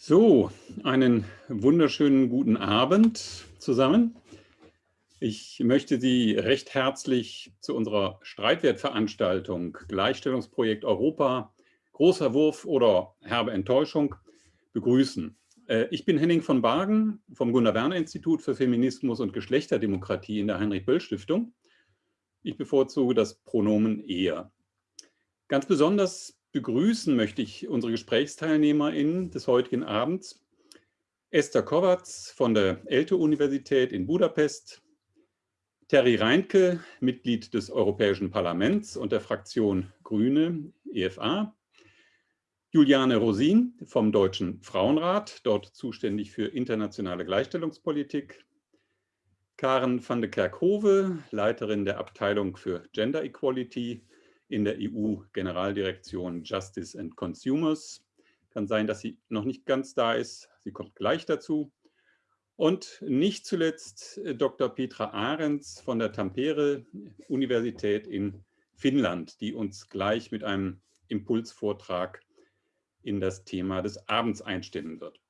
So, einen wunderschönen guten Abend zusammen. Ich möchte Sie recht herzlich zu unserer Streitwertveranstaltung Gleichstellungsprojekt Europa, großer Wurf oder herbe Enttäuschung begrüßen. Äh, ich bin Henning von Bargen vom Gunnar-Werner-Institut für Feminismus und Geschlechterdemokratie in der Heinrich-Böll-Stiftung. Ich bevorzuge das Pronomen er. Ganz besonders begrüßen möchte ich unsere GesprächsteilnehmerInnen des heutigen Abends. Esther Kovac von der ELTE-Universität in Budapest, Terry Reinke, Mitglied des Europäischen Parlaments und der Fraktion Grüne, EFA, Juliane Rosin vom Deutschen Frauenrat, dort zuständig für internationale Gleichstellungspolitik, Karen van de Kerkhove, Leiterin der Abteilung für Gender Equality in der EU-Generaldirektion Justice and Consumers. Kann sein, dass sie noch nicht ganz da ist. Sie kommt gleich dazu. Und nicht zuletzt äh, Dr. Petra Ahrens von der Tampere-Universität in Finnland, die uns gleich mit einem Impulsvortrag in das Thema des Abends einstimmen wird.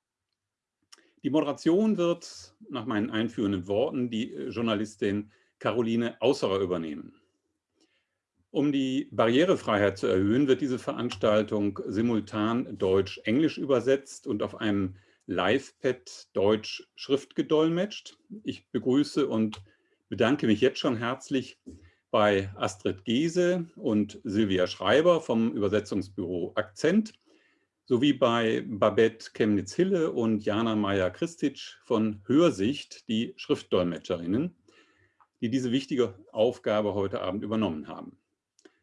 Die Moderation wird nach meinen einführenden Worten die äh, Journalistin Caroline Ausserer übernehmen. Um die Barrierefreiheit zu erhöhen, wird diese Veranstaltung simultan Deutsch-Englisch übersetzt und auf einem Live-Pad Deutsch Schrift gedolmetscht. Ich begrüße und bedanke mich jetzt schon herzlich bei Astrid Gese und Silvia Schreiber vom Übersetzungsbüro Akzent sowie bei Babette Chemnitz-Hille und Jana Meyer-Christic von Hörsicht, die Schriftdolmetscherinnen, die diese wichtige Aufgabe heute Abend übernommen haben.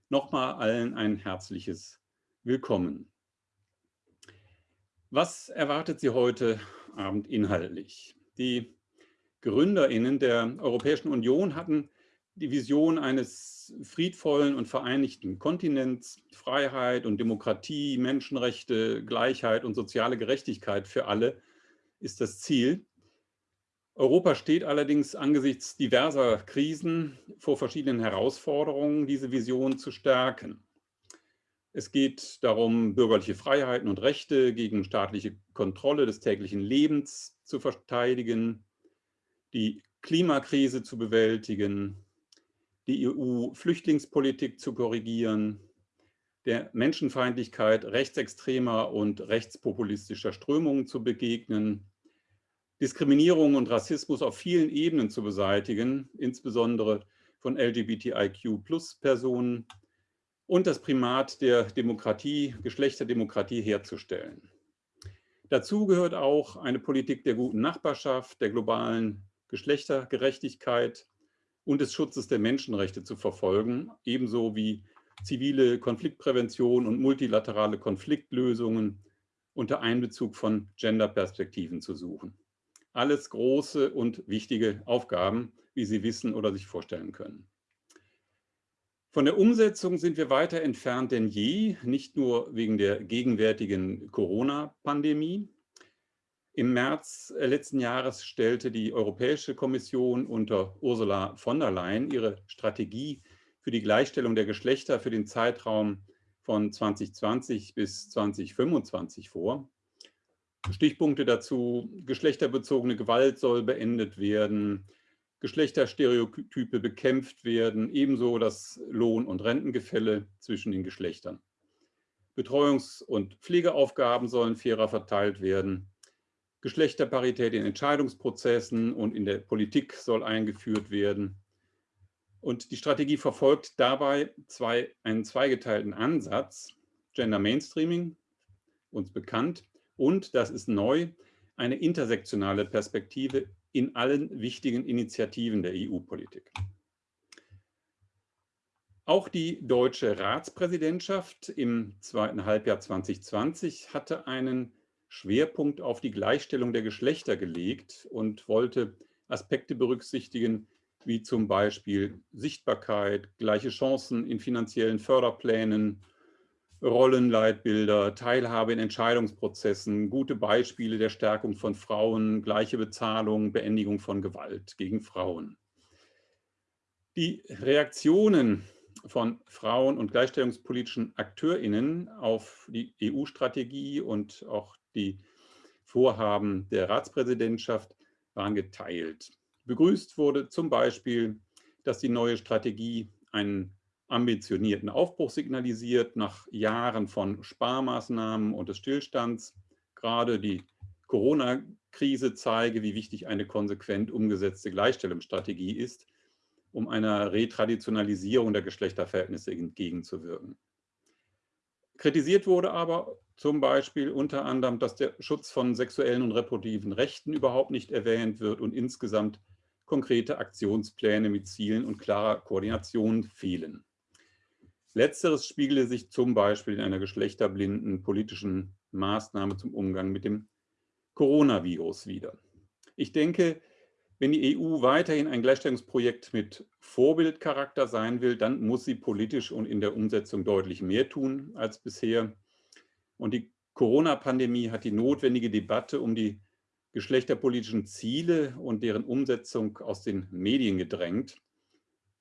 Nochmal allen ein herzliches Willkommen. Was erwartet Sie heute Abend inhaltlich? Die GründerInnen der Europäischen Union hatten die Vision eines friedvollen und vereinigten Kontinents, Freiheit und Demokratie, Menschenrechte, Gleichheit und soziale Gerechtigkeit für alle ist das Ziel. Europa steht allerdings angesichts diverser Krisen vor verschiedenen Herausforderungen, diese Vision zu stärken. Es geht darum, bürgerliche Freiheiten und Rechte gegen staatliche Kontrolle des täglichen Lebens zu verteidigen, die Klimakrise zu bewältigen, die EU-Flüchtlingspolitik zu korrigieren, der Menschenfeindlichkeit rechtsextremer und rechtspopulistischer Strömungen zu begegnen, Diskriminierung und Rassismus auf vielen Ebenen zu beseitigen, insbesondere von LGBTIQ-Plus-Personen und das Primat der Demokratie, Geschlechterdemokratie herzustellen. Dazu gehört auch eine Politik der guten Nachbarschaft, der globalen Geschlechtergerechtigkeit und des Schutzes der Menschenrechte zu verfolgen, ebenso wie zivile Konfliktprävention und multilaterale Konfliktlösungen unter Einbezug von Genderperspektiven zu suchen. Alles große und wichtige Aufgaben, wie Sie wissen oder sich vorstellen können. Von der Umsetzung sind wir weiter entfernt denn je, nicht nur wegen der gegenwärtigen Corona-Pandemie. Im März letzten Jahres stellte die Europäische Kommission unter Ursula von der Leyen ihre Strategie für die Gleichstellung der Geschlechter für den Zeitraum von 2020 bis 2025 vor. Stichpunkte dazu, geschlechterbezogene Gewalt soll beendet werden, Geschlechterstereotype bekämpft werden, ebenso das Lohn- und Rentengefälle zwischen den Geschlechtern. Betreuungs- und Pflegeaufgaben sollen fairer verteilt werden. Geschlechterparität in Entscheidungsprozessen und in der Politik soll eingeführt werden. Und die Strategie verfolgt dabei zwei, einen zweigeteilten Ansatz. Gender Mainstreaming, uns bekannt, und, das ist neu, eine intersektionale Perspektive in allen wichtigen Initiativen der EU-Politik. Auch die deutsche Ratspräsidentschaft im zweiten Halbjahr 2020 hatte einen Schwerpunkt auf die Gleichstellung der Geschlechter gelegt und wollte Aspekte berücksichtigen, wie zum Beispiel Sichtbarkeit, gleiche Chancen in finanziellen Förderplänen, Rollenleitbilder, Teilhabe in Entscheidungsprozessen, gute Beispiele der Stärkung von Frauen, gleiche Bezahlung, Beendigung von Gewalt gegen Frauen. Die Reaktionen von Frauen- und gleichstellungspolitischen AkteurInnen auf die EU-Strategie und auch die Vorhaben der Ratspräsidentschaft waren geteilt. Begrüßt wurde zum Beispiel, dass die neue Strategie einen ambitionierten Aufbruch signalisiert, nach Jahren von Sparmaßnahmen und des Stillstands. Gerade die Corona-Krise zeige, wie wichtig eine konsequent umgesetzte Gleichstellungsstrategie ist, um einer Retraditionalisierung der Geschlechterverhältnisse entgegenzuwirken. Kritisiert wurde aber zum Beispiel unter anderem, dass der Schutz von sexuellen und reproduktiven Rechten überhaupt nicht erwähnt wird und insgesamt konkrete Aktionspläne mit Zielen und klarer Koordination fehlen. Letzteres spiegele sich zum Beispiel in einer geschlechterblinden politischen Maßnahme zum Umgang mit dem Coronavirus wider. Ich denke, wenn die EU weiterhin ein Gleichstellungsprojekt mit Vorbildcharakter sein will, dann muss sie politisch und in der Umsetzung deutlich mehr tun als bisher. Und die Corona-Pandemie hat die notwendige Debatte um die geschlechterpolitischen Ziele und deren Umsetzung aus den Medien gedrängt.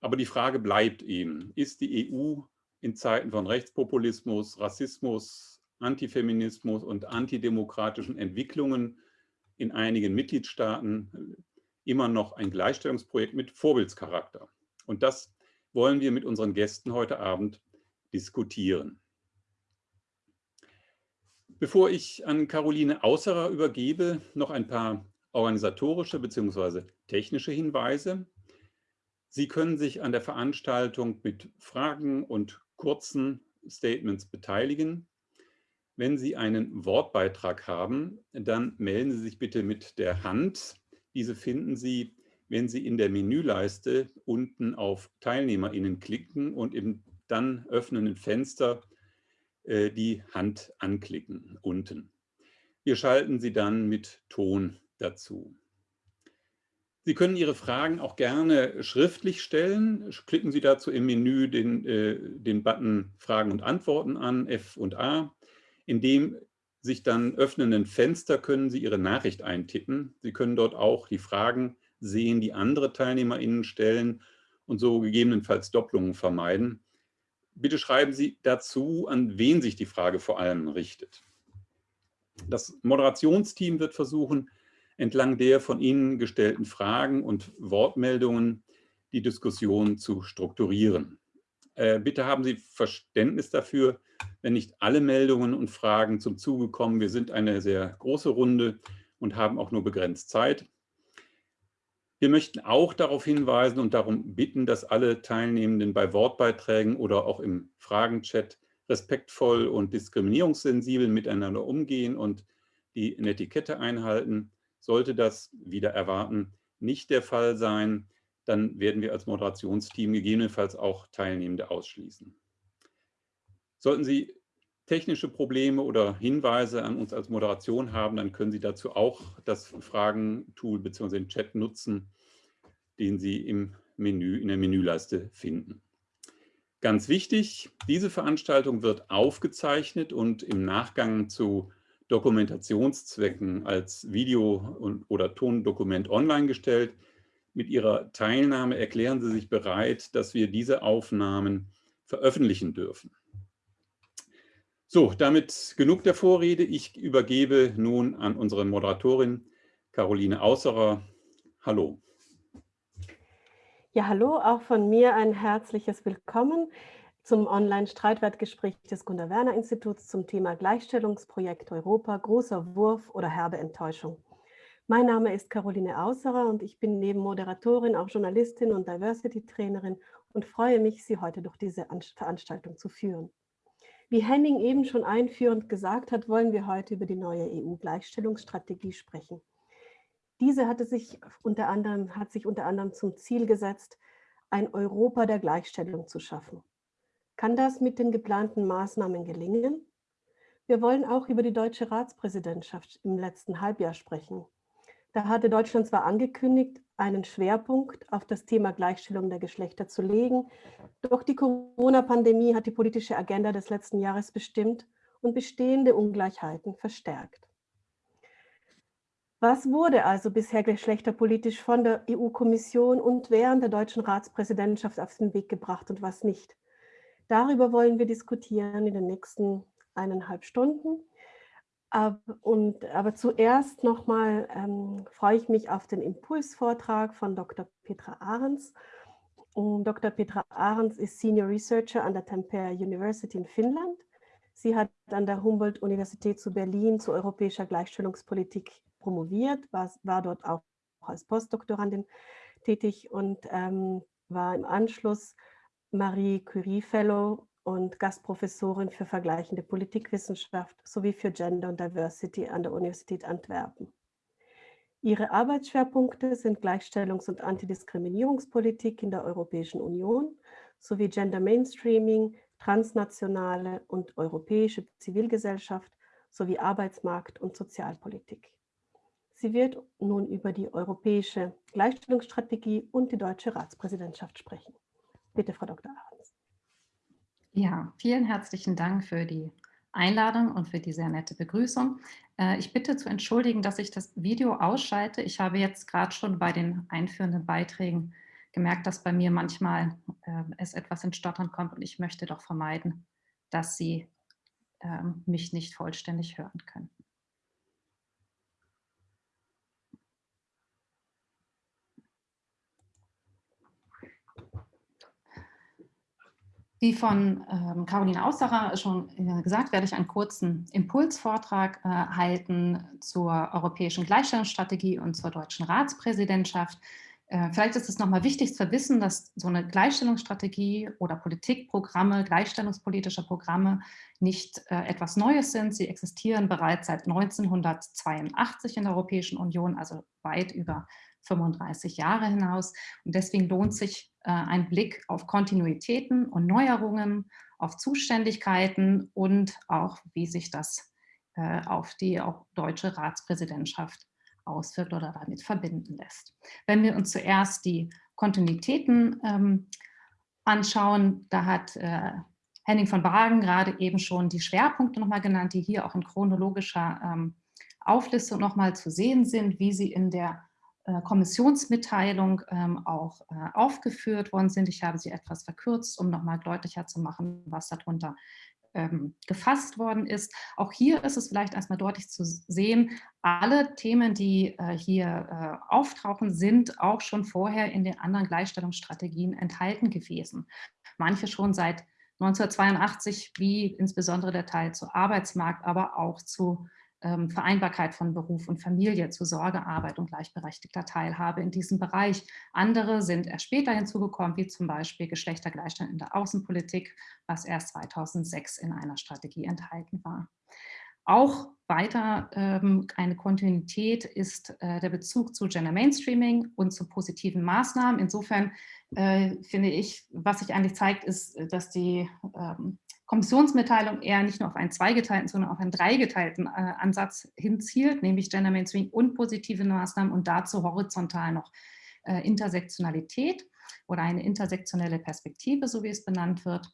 Aber die Frage bleibt eben, ist die EU in Zeiten von Rechtspopulismus, Rassismus, Antifeminismus und antidemokratischen Entwicklungen in einigen Mitgliedstaaten immer noch ein Gleichstellungsprojekt mit Vorbildscharakter. Und das wollen wir mit unseren Gästen heute Abend diskutieren. Bevor ich an Caroline Außerer übergebe, noch ein paar organisatorische bzw. technische Hinweise. Sie können sich an der Veranstaltung mit Fragen und kurzen Statements beteiligen. Wenn Sie einen Wortbeitrag haben, dann melden Sie sich bitte mit der Hand diese finden Sie, wenn Sie in der Menüleiste unten auf TeilnehmerInnen klicken und im dann öffnenden Fenster äh, die Hand anklicken, unten. Wir schalten sie dann mit Ton dazu. Sie können Ihre Fragen auch gerne schriftlich stellen. Klicken Sie dazu im Menü den, äh, den Button Fragen und Antworten an, F und A. In dem sich dann öffnenden Fenster können Sie Ihre Nachricht eintippen. Sie können dort auch die Fragen sehen, die andere TeilnehmerInnen stellen und so gegebenenfalls Doppelungen vermeiden. Bitte schreiben Sie dazu, an wen sich die Frage vor allem richtet. Das Moderationsteam wird versuchen, entlang der von Ihnen gestellten Fragen und Wortmeldungen die Diskussion zu strukturieren. Äh, bitte haben Sie Verständnis dafür, wenn nicht alle Meldungen und Fragen zum Zuge kommen. Wir sind eine sehr große Runde und haben auch nur begrenzt Zeit. Wir möchten auch darauf hinweisen und darum bitten, dass alle Teilnehmenden bei Wortbeiträgen oder auch im Fragenchat respektvoll und diskriminierungssensibel miteinander umgehen und die Netiquette einhalten. Sollte das wieder erwarten nicht der Fall sein, dann werden wir als Moderationsteam gegebenenfalls auch Teilnehmende ausschließen. Sollten Sie technische Probleme oder Hinweise an uns als Moderation haben, dann können Sie dazu auch das Fragentool bzw. den Chat nutzen, den Sie im Menü, in der Menüleiste finden. Ganz wichtig, diese Veranstaltung wird aufgezeichnet und im Nachgang zu Dokumentationszwecken als Video- oder Tondokument online gestellt. Mit Ihrer Teilnahme erklären Sie sich bereit, dass wir diese Aufnahmen veröffentlichen dürfen. So, damit genug der Vorrede. Ich übergebe nun an unsere Moderatorin Caroline Ausserer. Hallo. Ja, hallo, auch von mir ein herzliches Willkommen zum Online-Streitwertgespräch des Gunda-Werner-Instituts zum Thema Gleichstellungsprojekt Europa, großer Wurf oder herbe Enttäuschung. Mein Name ist Caroline Ausserer und ich bin neben Moderatorin auch Journalistin und Diversity-Trainerin und freue mich, Sie heute durch diese Veranstaltung zu führen. Wie Henning eben schon einführend gesagt hat, wollen wir heute über die neue EU-Gleichstellungsstrategie sprechen. Diese hatte sich unter anderem, hat sich unter anderem zum Ziel gesetzt, ein Europa der Gleichstellung zu schaffen. Kann das mit den geplanten Maßnahmen gelingen? Wir wollen auch über die deutsche Ratspräsidentschaft im letzten Halbjahr sprechen. Da hatte Deutschland zwar angekündigt, einen Schwerpunkt auf das Thema Gleichstellung der Geschlechter zu legen, doch die Corona-Pandemie hat die politische Agenda des letzten Jahres bestimmt und bestehende Ungleichheiten verstärkt. Was wurde also bisher geschlechterpolitisch von der EU-Kommission und während der deutschen Ratspräsidentschaft auf den Weg gebracht und was nicht? Darüber wollen wir diskutieren in den nächsten eineinhalb Stunden. Und, aber zuerst nochmal ähm, freue ich mich auf den Impulsvortrag von Dr. Petra Ahrens. Und Dr. Petra Ahrens ist Senior Researcher an der Tampere University in Finnland. Sie hat an der Humboldt-Universität zu Berlin zu europäischer Gleichstellungspolitik promoviert, war, war dort auch als Postdoktorandin tätig und ähm, war im Anschluss Marie Curie Fellow und Gastprofessorin für vergleichende Politikwissenschaft sowie für Gender und Diversity an der Universität Antwerpen. Ihre Arbeitsschwerpunkte sind Gleichstellungs- und Antidiskriminierungspolitik in der Europäischen Union sowie Gender Mainstreaming, transnationale und europäische Zivilgesellschaft sowie Arbeitsmarkt- und Sozialpolitik. Sie wird nun über die europäische Gleichstellungsstrategie und die deutsche Ratspräsidentschaft sprechen. Bitte, Frau Dr. Ahrens. Ja, vielen herzlichen Dank für die Einladung und für die sehr nette Begrüßung. Äh, ich bitte zu entschuldigen, dass ich das Video ausschalte. Ich habe jetzt gerade schon bei den einführenden Beiträgen gemerkt, dass bei mir manchmal äh, es etwas ins Stottern kommt und ich möchte doch vermeiden, dass Sie äh, mich nicht vollständig hören können. Wie von ähm, Caroline Aussacher schon äh, gesagt, werde ich einen kurzen Impulsvortrag äh, halten zur europäischen Gleichstellungsstrategie und zur deutschen Ratspräsidentschaft. Äh, vielleicht ist es nochmal wichtig zu wissen, dass so eine Gleichstellungsstrategie oder Politikprogramme, gleichstellungspolitische Programme nicht äh, etwas Neues sind. Sie existieren bereits seit 1982 in der Europäischen Union, also weit über 35 Jahre hinaus. Und deswegen lohnt sich ein Blick auf Kontinuitäten und Neuerungen, auf Zuständigkeiten und auch, wie sich das äh, auf die auch deutsche Ratspräsidentschaft auswirkt oder damit verbinden lässt. Wenn wir uns zuerst die Kontinuitäten ähm, anschauen, da hat äh, Henning von Bragen gerade eben schon die Schwerpunkte nochmal genannt, die hier auch in chronologischer ähm, Auflistung nochmal zu sehen sind, wie sie in der äh, Kommissionsmitteilung ähm, auch äh, aufgeführt worden sind. Ich habe sie etwas verkürzt, um nochmal deutlicher zu machen, was darunter ähm, gefasst worden ist. Auch hier ist es vielleicht erstmal deutlich zu sehen, alle Themen, die äh, hier auftauchen, sind auch schon vorher in den anderen Gleichstellungsstrategien enthalten gewesen. Manche schon seit 1982, wie insbesondere der Teil zu Arbeitsmarkt, aber auch zu Vereinbarkeit von Beruf und Familie, zu Sorgearbeit und gleichberechtigter Teilhabe in diesem Bereich. Andere sind erst später hinzugekommen, wie zum Beispiel Geschlechtergleichstand in der Außenpolitik, was erst 2006 in einer Strategie enthalten war. Auch weiter ähm, eine Kontinuität ist äh, der Bezug zu Gender Mainstreaming und zu positiven Maßnahmen. Insofern äh, finde ich, was sich eigentlich zeigt, ist, dass die ähm, Kommissionsmitteilung eher nicht nur auf einen zweigeteilten, sondern auf einen dreigeteilten äh, Ansatz hinzielt, nämlich Gender Mainstreaming und positive Maßnahmen und dazu horizontal noch äh, Intersektionalität oder eine intersektionelle Perspektive, so wie es benannt wird.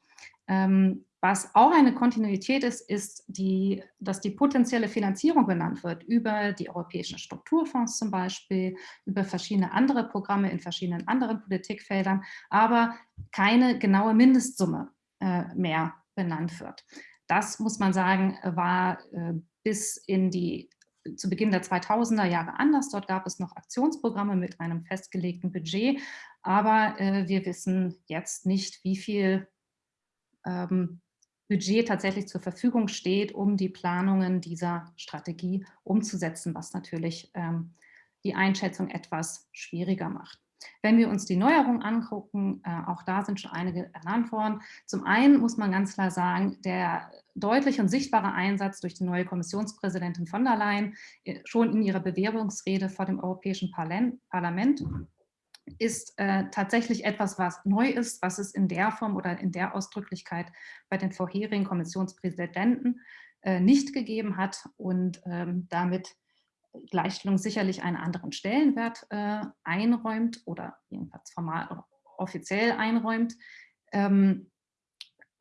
Ähm, was auch eine Kontinuität ist, ist, die, dass die potenzielle Finanzierung benannt wird über die europäischen Strukturfonds zum Beispiel, über verschiedene andere Programme in verschiedenen anderen Politikfeldern, aber keine genaue Mindestsumme äh, mehr benannt wird. Das, muss man sagen, war äh, bis in die zu Beginn der 2000er Jahre anders. Dort gab es noch Aktionsprogramme mit einem festgelegten Budget, aber äh, wir wissen jetzt nicht, wie viel ähm, Budget tatsächlich zur Verfügung steht, um die Planungen dieser Strategie umzusetzen, was natürlich ähm, die Einschätzung etwas schwieriger macht. Wenn wir uns die Neuerungen angucken, äh, auch da sind schon einige ernannt worden. Zum einen muss man ganz klar sagen, der deutliche und sichtbare Einsatz durch die neue Kommissionspräsidentin von der Leyen äh, schon in ihrer Bewerbungsrede vor dem Europäischen Parlament ist äh, tatsächlich etwas, was neu ist, was es in der Form oder in der Ausdrücklichkeit bei den vorherigen Kommissionspräsidenten äh, nicht gegeben hat und ähm, damit Gleichstellung sicherlich einen anderen Stellenwert äh, einräumt oder jedenfalls formal offiziell einräumt. Ähm,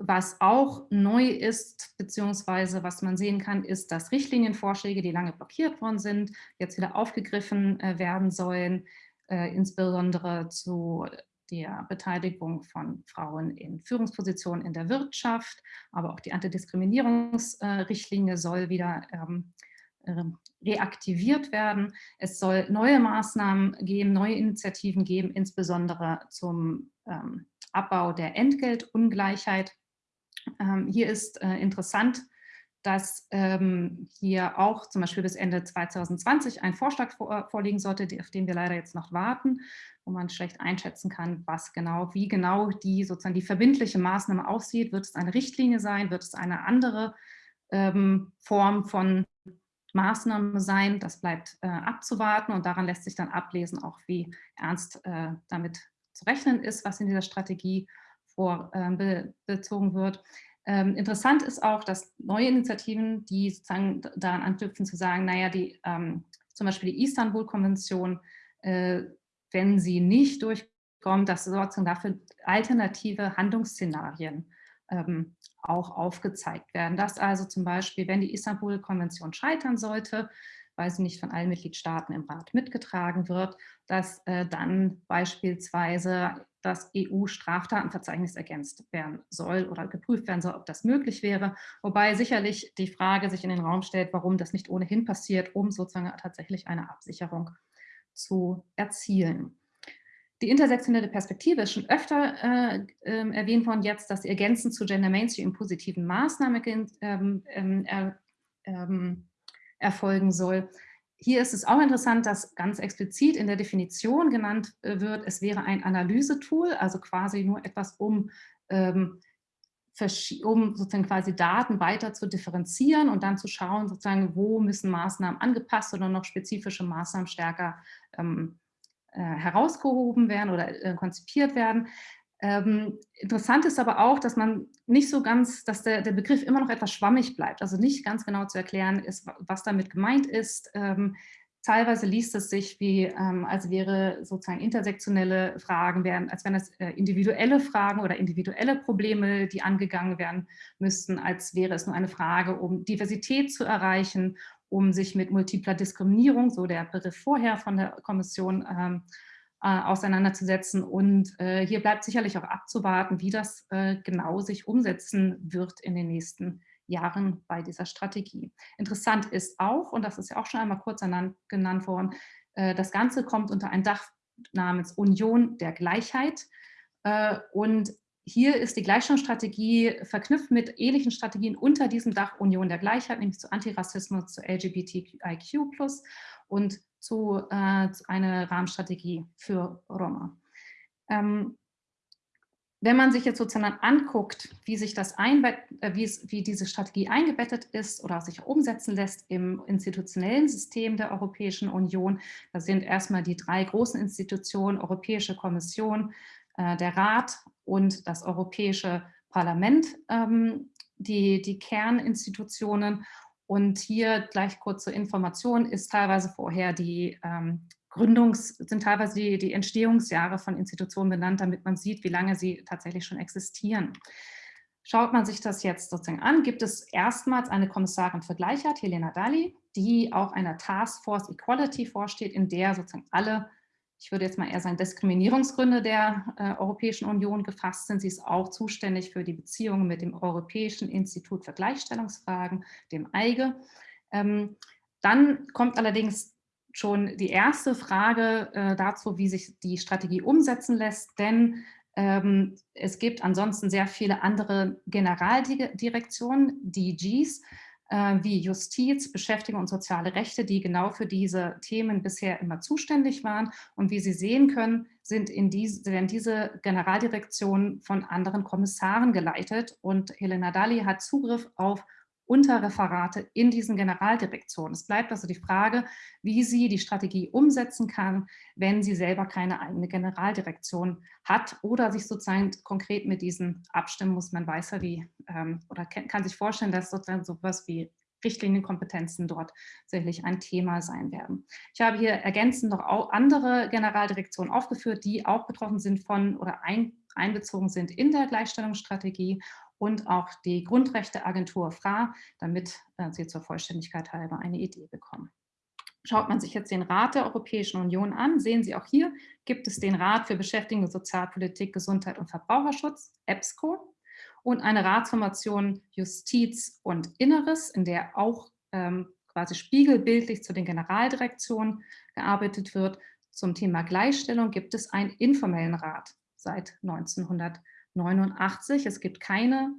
was auch neu ist, beziehungsweise was man sehen kann, ist, dass Richtlinienvorschläge, die lange blockiert worden sind, jetzt wieder aufgegriffen äh, werden sollen, äh, insbesondere zu der Beteiligung von Frauen in Führungspositionen in der Wirtschaft, aber auch die Antidiskriminierungsrichtlinie soll wieder ähm, reaktiviert werden. Es soll neue Maßnahmen geben, neue Initiativen geben, insbesondere zum ähm, Abbau der Entgeltungleichheit. Ähm, hier ist äh, interessant, dass ähm, hier auch zum Beispiel bis Ende 2020 ein Vorschlag vor, vorliegen sollte, auf den wir leider jetzt noch warten, wo man schlecht einschätzen kann, was genau, wie genau die sozusagen die verbindliche Maßnahme aussieht. Wird es eine Richtlinie sein? Wird es eine andere ähm, Form von Maßnahme sein? Das bleibt äh, abzuwarten und daran lässt sich dann ablesen, auch wie ernst äh, damit zu rechnen ist, was in dieser Strategie vorbezogen äh, wird. Ähm, interessant ist auch, dass neue Initiativen, die sozusagen daran anknüpfen zu sagen, naja, die, ähm, zum Beispiel die Istanbul-Konvention, äh, wenn sie nicht durchkommt, dass sozusagen dafür alternative Handlungsszenarien ähm, auch aufgezeigt werden. Dass also zum Beispiel, wenn die Istanbul-Konvention scheitern sollte, weil sie nicht von allen Mitgliedstaaten im Rat mitgetragen wird, dass äh, dann beispielsweise das EU-Straftatenverzeichnis ergänzt werden soll oder geprüft werden soll, ob das möglich wäre. Wobei sicherlich die Frage sich in den Raum stellt, warum das nicht ohnehin passiert, um sozusagen tatsächlich eine Absicherung zu erzielen. Die intersektionelle Perspektive ist schon öfter äh, äh, erwähnt worden jetzt, dass ergänzend zu Gender Mainstream positiven Maßnahmen ähm, ähm, ähm, erfolgen soll. Hier ist es auch interessant, dass ganz explizit in der Definition genannt äh, wird, es wäre ein Analysetool, also quasi nur etwas, um, ähm, um sozusagen quasi Daten weiter zu differenzieren und dann zu schauen, sozusagen, wo müssen Maßnahmen angepasst oder noch spezifische Maßnahmen stärker ähm, äh, herausgehoben werden oder äh, konzipiert werden. Ähm, interessant ist aber auch, dass man nicht so ganz, dass der, der Begriff immer noch etwas schwammig bleibt, also nicht ganz genau zu erklären ist, was damit gemeint ist. Ähm, teilweise liest es sich wie, ähm, als wäre sozusagen intersektionelle Fragen, wären, als wären es äh, individuelle Fragen oder individuelle Probleme, die angegangen werden müssten, als wäre es nur eine Frage, um Diversität zu erreichen, um sich mit multipler Diskriminierung, so der Begriff vorher von der Kommission, ähm, äh, auseinanderzusetzen. Und äh, hier bleibt sicherlich auch abzuwarten, wie das äh, genau sich umsetzen wird in den nächsten Jahren bei dieser Strategie. Interessant ist auch, und das ist ja auch schon einmal kurz genannt worden, äh, das Ganze kommt unter ein Dach namens Union der Gleichheit. Äh, und hier ist die Gleichstellungsstrategie verknüpft mit ähnlichen Strategien unter diesem Dach Union der Gleichheit, nämlich zu Antirassismus, zu LGBTIQ+, und zu, äh, zu einer Rahmenstrategie für Roma. Ähm, wenn man sich jetzt sozusagen anguckt, wie sich das äh, wie, es, wie diese Strategie eingebettet ist oder sich umsetzen lässt im institutionellen System der Europäischen Union, da sind erstmal die drei großen Institutionen, Europäische Kommission, der Rat und das Europäische Parlament, ähm, die, die Kerninstitutionen. Und hier gleich kurz zur Information ist teilweise vorher die ähm, Gründungs-, sind teilweise die, die Entstehungsjahre von Institutionen benannt, damit man sieht, wie lange sie tatsächlich schon existieren. Schaut man sich das jetzt sozusagen an, gibt es erstmals eine Kommissarin für Gleichheit, Helena Dalli, die auch einer Taskforce Equality vorsteht, in der sozusagen alle ich würde jetzt mal eher sagen, Diskriminierungsgründe der äh, Europäischen Union gefasst sind. Sie ist auch zuständig für die Beziehungen mit dem Europäischen Institut für Gleichstellungsfragen, dem EIGE. Ähm, dann kommt allerdings schon die erste Frage äh, dazu, wie sich die Strategie umsetzen lässt, denn ähm, es gibt ansonsten sehr viele andere Generaldirektionen, DGs, wie Justiz, Beschäftigung und soziale Rechte, die genau für diese Themen bisher immer zuständig waren. Und wie Sie sehen können, sind in diese, werden diese Generaldirektionen von anderen Kommissaren geleitet. Und Helena Dalli hat Zugriff auf Unterreferate in diesen Generaldirektionen. Es bleibt also die Frage, wie sie die Strategie umsetzen kann, wenn sie selber keine eigene Generaldirektion hat oder sich sozusagen konkret mit diesen abstimmen muss. Man weiß ja, wie, ähm, oder kann sich vorstellen, dass sozusagen sowas wie Richtlinienkompetenzen dort sicherlich ein Thema sein werden. Ich habe hier ergänzend noch andere Generaldirektionen aufgeführt, die auch betroffen sind von oder ein, einbezogen sind in der Gleichstellungsstrategie und auch die Grundrechteagentur FRA, damit äh, Sie zur Vollständigkeit halber eine Idee bekommen. Schaut man sich jetzt den Rat der Europäischen Union an, sehen Sie auch hier, gibt es den Rat für Beschäftigung, Sozialpolitik, Gesundheit und Verbraucherschutz, EBSCO, und eine Ratsformation Justiz und Inneres, in der auch ähm, quasi spiegelbildlich zu den Generaldirektionen gearbeitet wird. Zum Thema Gleichstellung gibt es einen informellen Rat seit 1989. Es gibt keine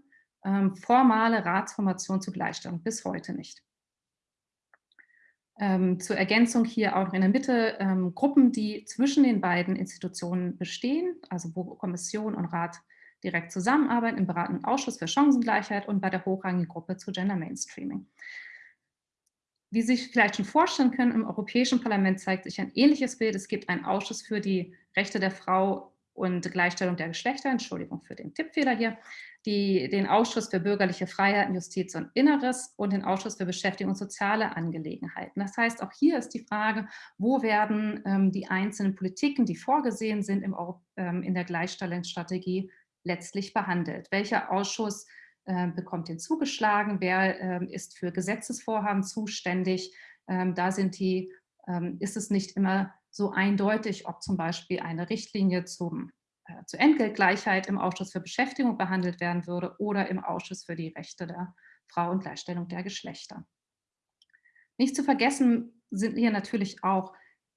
ähm, formale Ratsformation zur Gleichstellung, bis heute nicht. Ähm, zur Ergänzung hier auch in der Mitte ähm, Gruppen, die zwischen den beiden Institutionen bestehen, also wo Kommission und Rat direkt zusammenarbeiten, im beratenden Ausschuss für Chancengleichheit und bei der hochrangigen Gruppe zu Gender Mainstreaming. Wie Sie sich vielleicht schon vorstellen können, im Europäischen Parlament zeigt sich ein ähnliches Bild. Es gibt einen Ausschuss für die Rechte der Frau und Gleichstellung der Geschlechter, Entschuldigung für den Tippfehler hier, die, den Ausschuss für bürgerliche Freiheiten, Justiz und Inneres und den Ausschuss für Beschäftigung und soziale Angelegenheiten. Das heißt, auch hier ist die Frage, wo werden ähm, die einzelnen Politiken, die vorgesehen sind im, ähm, in der Gleichstellungsstrategie, letztlich behandelt. Welcher Ausschuss äh, bekommt den zugeschlagen? Wer äh, ist für Gesetzesvorhaben zuständig? Ähm, da sind die, ähm, ist es nicht immer so eindeutig, ob zum Beispiel eine Richtlinie zum äh, zur Entgeltgleichheit im Ausschuss für Beschäftigung behandelt werden würde oder im Ausschuss für die Rechte der Frau und Gleichstellung der Geschlechter. Nicht zu vergessen sind hier natürlich auch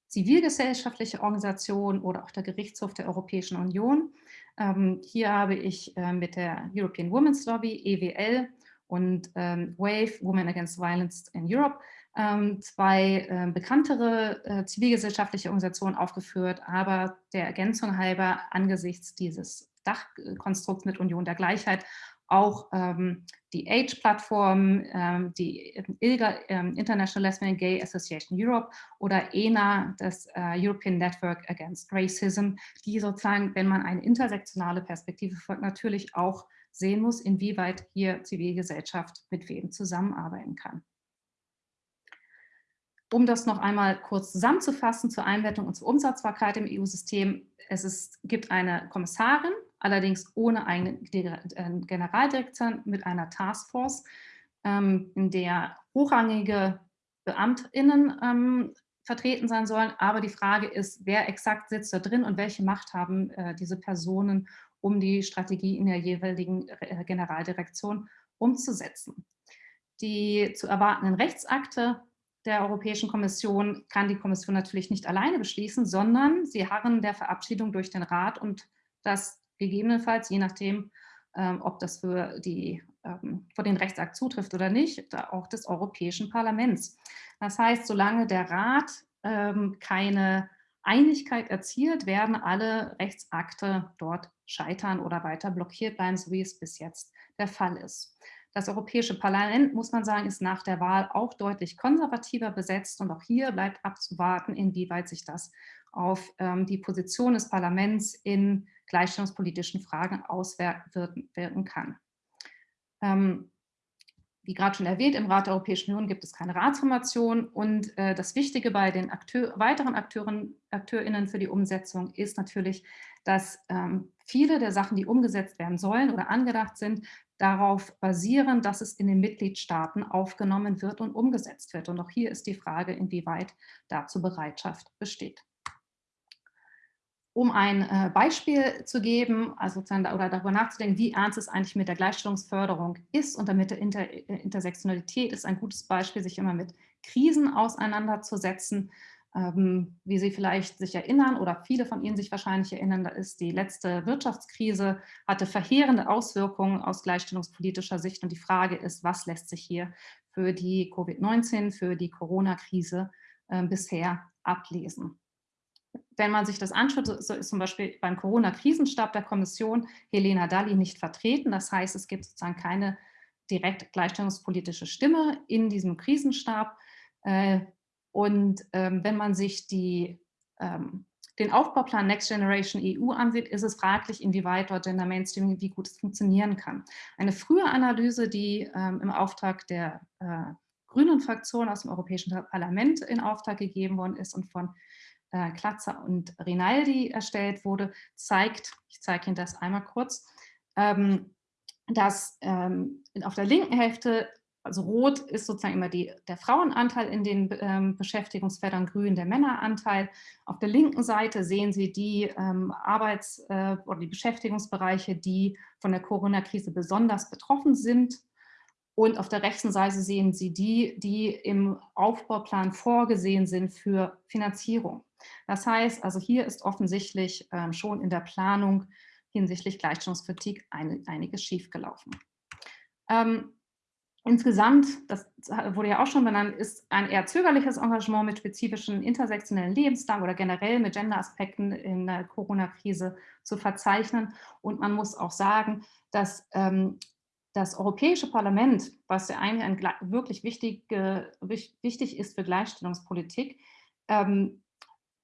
zivilgesellschaftliche Organisationen oder auch der Gerichtshof der Europäischen Union. Ähm, hier habe ich äh, mit der European Women's Lobby, EWL und ähm, WAVE, Women Against Violence in Europe, zwei äh, bekanntere äh, zivilgesellschaftliche Organisationen aufgeführt, aber der Ergänzung halber angesichts dieses Dachkonstrukts mit Union der Gleichheit auch ähm, die AGE-Plattform, ähm, die ILGA, ähm, International Lesbian Gay Association Europe oder ENA, das äh, European Network Against Racism, die sozusagen, wenn man eine intersektionale Perspektive folgt, natürlich auch sehen muss, inwieweit hier Zivilgesellschaft mit wem zusammenarbeiten kann. Um das noch einmal kurz zusammenzufassen zur Einbettung und zur Umsetzbarkeit im EU-System, es ist, gibt eine Kommissarin, allerdings ohne eine äh, Generaldirektion mit einer Taskforce, ähm, in der hochrangige BeamtInnen ähm, vertreten sein sollen. Aber die Frage ist, wer exakt sitzt da drin und welche Macht haben äh, diese Personen, um die Strategie in der jeweiligen äh, Generaldirektion umzusetzen. Die zu erwartenden Rechtsakte der Europäischen Kommission kann die Kommission natürlich nicht alleine beschließen, sondern sie harren der Verabschiedung durch den Rat und das gegebenenfalls, je nachdem, ähm, ob das für, die, ähm, für den Rechtsakt zutrifft oder nicht, auch des Europäischen Parlaments. Das heißt, solange der Rat ähm, keine Einigkeit erzielt, werden alle Rechtsakte dort scheitern oder weiter blockiert bleiben, so wie es bis jetzt der Fall ist. Das Europäische Parlament, muss man sagen, ist nach der Wahl auch deutlich konservativer besetzt und auch hier bleibt abzuwarten, inwieweit sich das auf ähm, die Position des Parlaments in gleichstellungspolitischen Fragen auswirken kann. Ähm, wie gerade schon erwähnt, im Rat der Europäischen Union gibt es keine Ratsformation und äh, das Wichtige bei den Akteur, weiteren Akteuren, AkteurInnen für die Umsetzung ist natürlich, dass ähm, viele der Sachen, die umgesetzt werden sollen oder angedacht sind, darauf basieren, dass es in den Mitgliedstaaten aufgenommen wird und umgesetzt wird. Und auch hier ist die Frage, inwieweit dazu Bereitschaft besteht. Um ein äh, Beispiel zu geben, also oder darüber nachzudenken, wie ernst es eigentlich mit der Gleichstellungsförderung ist und damit der Inter äh, Intersektionalität ist ein gutes Beispiel, sich immer mit Krisen auseinanderzusetzen. Ähm, wie Sie vielleicht sich erinnern oder viele von Ihnen sich wahrscheinlich erinnern, da ist die letzte Wirtschaftskrise, hatte verheerende Auswirkungen aus gleichstellungspolitischer Sicht und die Frage ist, was lässt sich hier für die Covid-19, für die Corona-Krise äh, bisher ablesen wenn man sich das anschaut, so ist zum Beispiel beim Corona-Krisenstab der Kommission Helena Dalli nicht vertreten. Das heißt, es gibt sozusagen keine direkt gleichstellungspolitische Stimme in diesem Krisenstab. Äh, und ähm, wenn man sich die, ähm, den Aufbauplan Next Generation EU ansieht, ist es fraglich, inwieweit dort Gender Mainstreaming, wie gut es funktionieren kann. Eine frühe Analyse, die ähm, im Auftrag der äh, grünen Fraktion aus dem Europäischen Parlament in Auftrag gegeben worden ist und von äh, Klatzer und Rinaldi erstellt wurde, zeigt, ich zeige Ihnen das einmal kurz, ähm, dass ähm, auf der linken Hälfte, also rot ist sozusagen immer die, der Frauenanteil in den ähm, Beschäftigungsfeldern, grün der Männeranteil. Auf der linken Seite sehen Sie die ähm, Arbeits- äh, oder die Beschäftigungsbereiche, die von der Corona-Krise besonders betroffen sind. Und auf der rechten Seite sehen Sie die, die im Aufbauplan vorgesehen sind für Finanzierung. Das heißt, also hier ist offensichtlich ähm, schon in der Planung hinsichtlich Gleichstellungskritik ein, einiges schiefgelaufen. Ähm, insgesamt, das wurde ja auch schon benannt, ist ein eher zögerliches Engagement mit spezifischen intersektionellen Lebenslang oder generell mit Gender-Aspekten in der Corona-Krise zu verzeichnen. Und man muss auch sagen, dass ähm, das Europäische Parlament, was ja eigentlich ein, wirklich wichtig, äh, wichtig ist für Gleichstellungspolitik, ähm,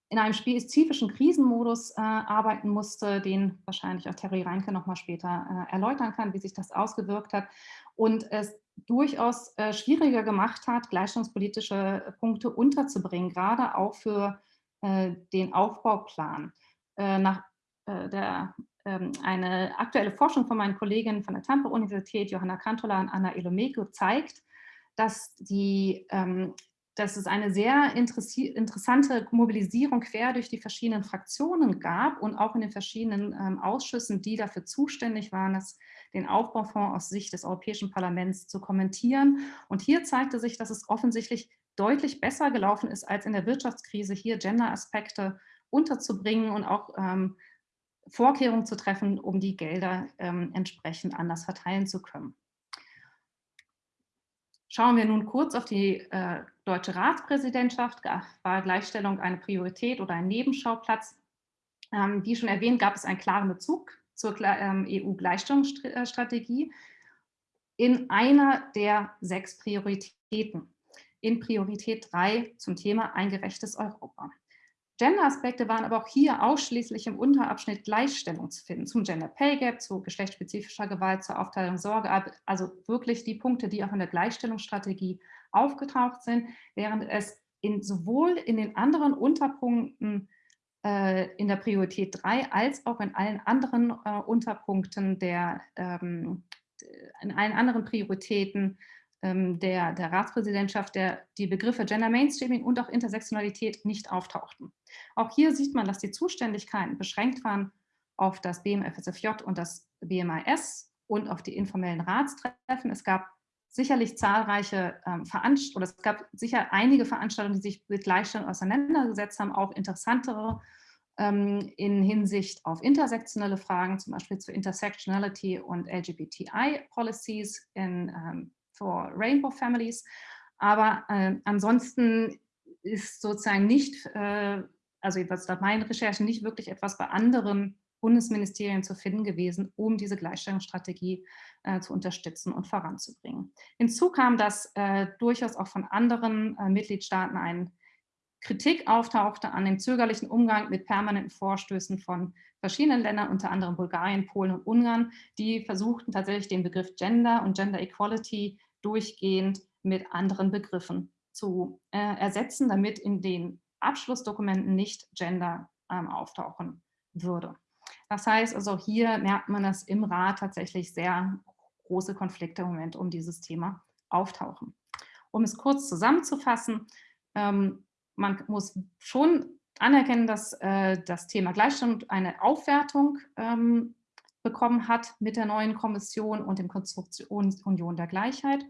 in einem spezifischen Krisenmodus äh, arbeiten musste, den wahrscheinlich auch Terry Reinke noch mal später äh, erläutern kann, wie sich das ausgewirkt hat und es durchaus äh, schwieriger gemacht hat, gleichstellungspolitische Punkte unterzubringen, gerade auch für äh, den Aufbauplan. Äh, nach äh, der ähm, eine aktuelle Forschung von meinen Kolleginnen von der Tampa-Universität, Johanna Kantola und Anna Ilomeko, zeigt, dass die ähm, dass es eine sehr interessante Mobilisierung quer durch die verschiedenen Fraktionen gab und auch in den verschiedenen ähm, Ausschüssen, die dafür zuständig waren, das, den Aufbaufonds aus Sicht des Europäischen Parlaments zu kommentieren. Und hier zeigte sich, dass es offensichtlich deutlich besser gelaufen ist, als in der Wirtschaftskrise hier Gender-Aspekte unterzubringen und auch ähm, Vorkehrungen zu treffen, um die Gelder ähm, entsprechend anders verteilen zu können. Schauen wir nun kurz auf die äh, deutsche Ratspräsidentschaft. War Gleichstellung eine Priorität oder ein Nebenschauplatz? Ähm, wie schon erwähnt, gab es einen klaren Bezug zur ähm, EU-Gleichstellungsstrategie in einer der sechs Prioritäten. In Priorität 3 zum Thema ein gerechtes Europa. Gender-Aspekte waren aber auch hier ausschließlich im Unterabschnitt Gleichstellung zu finden, zum Gender Pay Gap, zu geschlechtsspezifischer Gewalt, zur Aufteilung Sorge, also wirklich die Punkte, die auch in der Gleichstellungsstrategie aufgetaucht sind, während es in, sowohl in den anderen Unterpunkten äh, in der Priorität 3 als auch in allen anderen äh, Unterpunkten der, ähm, in allen anderen Prioritäten der, der Ratspräsidentschaft der, die Begriffe Gender Mainstreaming und auch Intersektionalität nicht auftauchten. Auch hier sieht man, dass die Zuständigkeiten beschränkt waren auf das BMFSFJ und das BMIS und auf die informellen Ratstreffen. Es gab sicherlich zahlreiche ähm, Veranstaltungen, oder es gab sicher einige Veranstaltungen, die sich mit Gleichstellung auseinandergesetzt haben, auch interessantere ähm, in Hinsicht auf intersektionelle Fragen, zum Beispiel zu Intersectionality und LGBTI-Policies in ähm, for Rainbow Families. Aber äh, ansonsten ist sozusagen nicht, äh, also jedenfalls nach meinen Recherchen, nicht wirklich etwas bei anderen Bundesministerien zu finden gewesen, um diese Gleichstellungsstrategie äh, zu unterstützen und voranzubringen. Hinzu kam, dass äh, durchaus auch von anderen äh, Mitgliedstaaten ein Kritik auftauchte an dem zögerlichen Umgang mit permanenten Vorstößen von verschiedenen Ländern, unter anderem Bulgarien, Polen und Ungarn, die versuchten tatsächlich den Begriff Gender und Gender Equality durchgehend mit anderen Begriffen zu äh, ersetzen, damit in den Abschlussdokumenten nicht Gender ähm, auftauchen würde. Das heißt also, hier merkt man, dass im Rat tatsächlich sehr große Konflikte im Moment um dieses Thema auftauchen. Um es kurz zusammenzufassen, ähm, man muss schon anerkennen, dass äh, das Thema Gleichstellung eine Aufwertung ähm, bekommen hat mit der neuen Kommission und dem Konstruktionsunion der Gleichheit.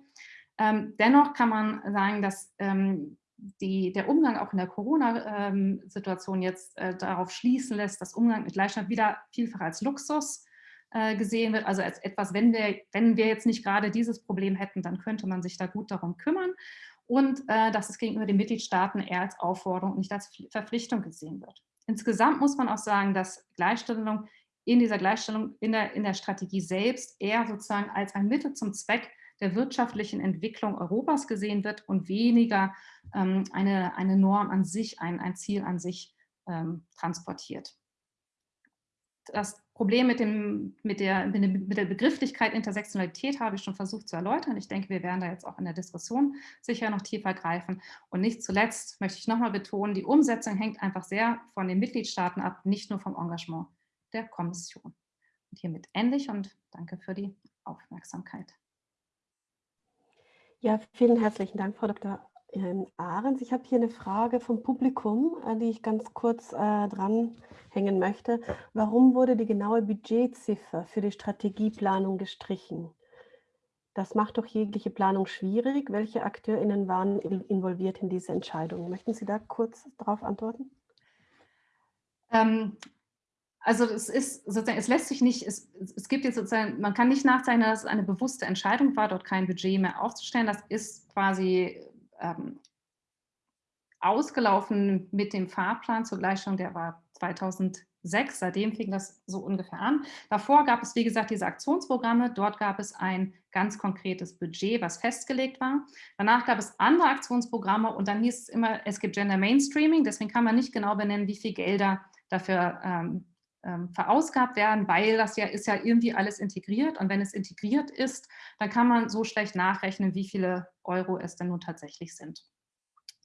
Ähm, dennoch kann man sagen, dass ähm, die, der Umgang auch in der Corona-Situation jetzt äh, darauf schließen lässt, dass Umgang mit Gleichheit wieder vielfach als Luxus äh, gesehen wird, also als etwas, wenn wir, wenn wir jetzt nicht gerade dieses Problem hätten, dann könnte man sich da gut darum kümmern und äh, dass es gegenüber den Mitgliedstaaten eher als Aufforderung und nicht als Verpflichtung gesehen wird. Insgesamt muss man auch sagen, dass Gleichstellung in dieser Gleichstellung in der, in der Strategie selbst eher sozusagen als ein Mittel zum Zweck der wirtschaftlichen Entwicklung Europas gesehen wird und weniger ähm, eine, eine Norm an sich, ein, ein Ziel an sich ähm, transportiert. Das Problem mit, dem, mit, der, mit der Begrifflichkeit Intersektionalität habe ich schon versucht zu erläutern. Ich denke, wir werden da jetzt auch in der Diskussion sicher noch tiefer greifen. Und nicht zuletzt möchte ich nochmal betonen, die Umsetzung hängt einfach sehr von den Mitgliedstaaten ab, nicht nur vom Engagement der Kommission. Und hiermit endlich und danke für die Aufmerksamkeit. Ja, vielen herzlichen Dank, Frau Dr. Ahrens. Ich habe hier eine Frage vom Publikum, äh, die ich ganz kurz äh, dranhängen möchte. Warum wurde die genaue Budgetziffer für die Strategieplanung gestrichen? Das macht doch jegliche Planung schwierig. Welche AkteurInnen waren involviert in diese Entscheidung? Möchten Sie da kurz darauf antworten? Ähm, also es ist sozusagen, es lässt sich nicht, es, es gibt jetzt sozusagen, man kann nicht nachzeichnen, dass es eine bewusste Entscheidung war, dort kein Budget mehr aufzustellen. Das ist quasi ähm, ausgelaufen mit dem Fahrplan zur Gleichstellung, der war 2000 sechs, seitdem fing das so ungefähr an. Davor gab es, wie gesagt, diese Aktionsprogramme. Dort gab es ein ganz konkretes Budget, was festgelegt war. Danach gab es andere Aktionsprogramme und dann hieß es immer, es gibt Gender Mainstreaming. Deswegen kann man nicht genau benennen, wie viel Gelder dafür ähm, ähm, verausgabt werden, weil das ja ist ja irgendwie alles integriert. Und wenn es integriert ist, dann kann man so schlecht nachrechnen, wie viele Euro es denn nun tatsächlich sind.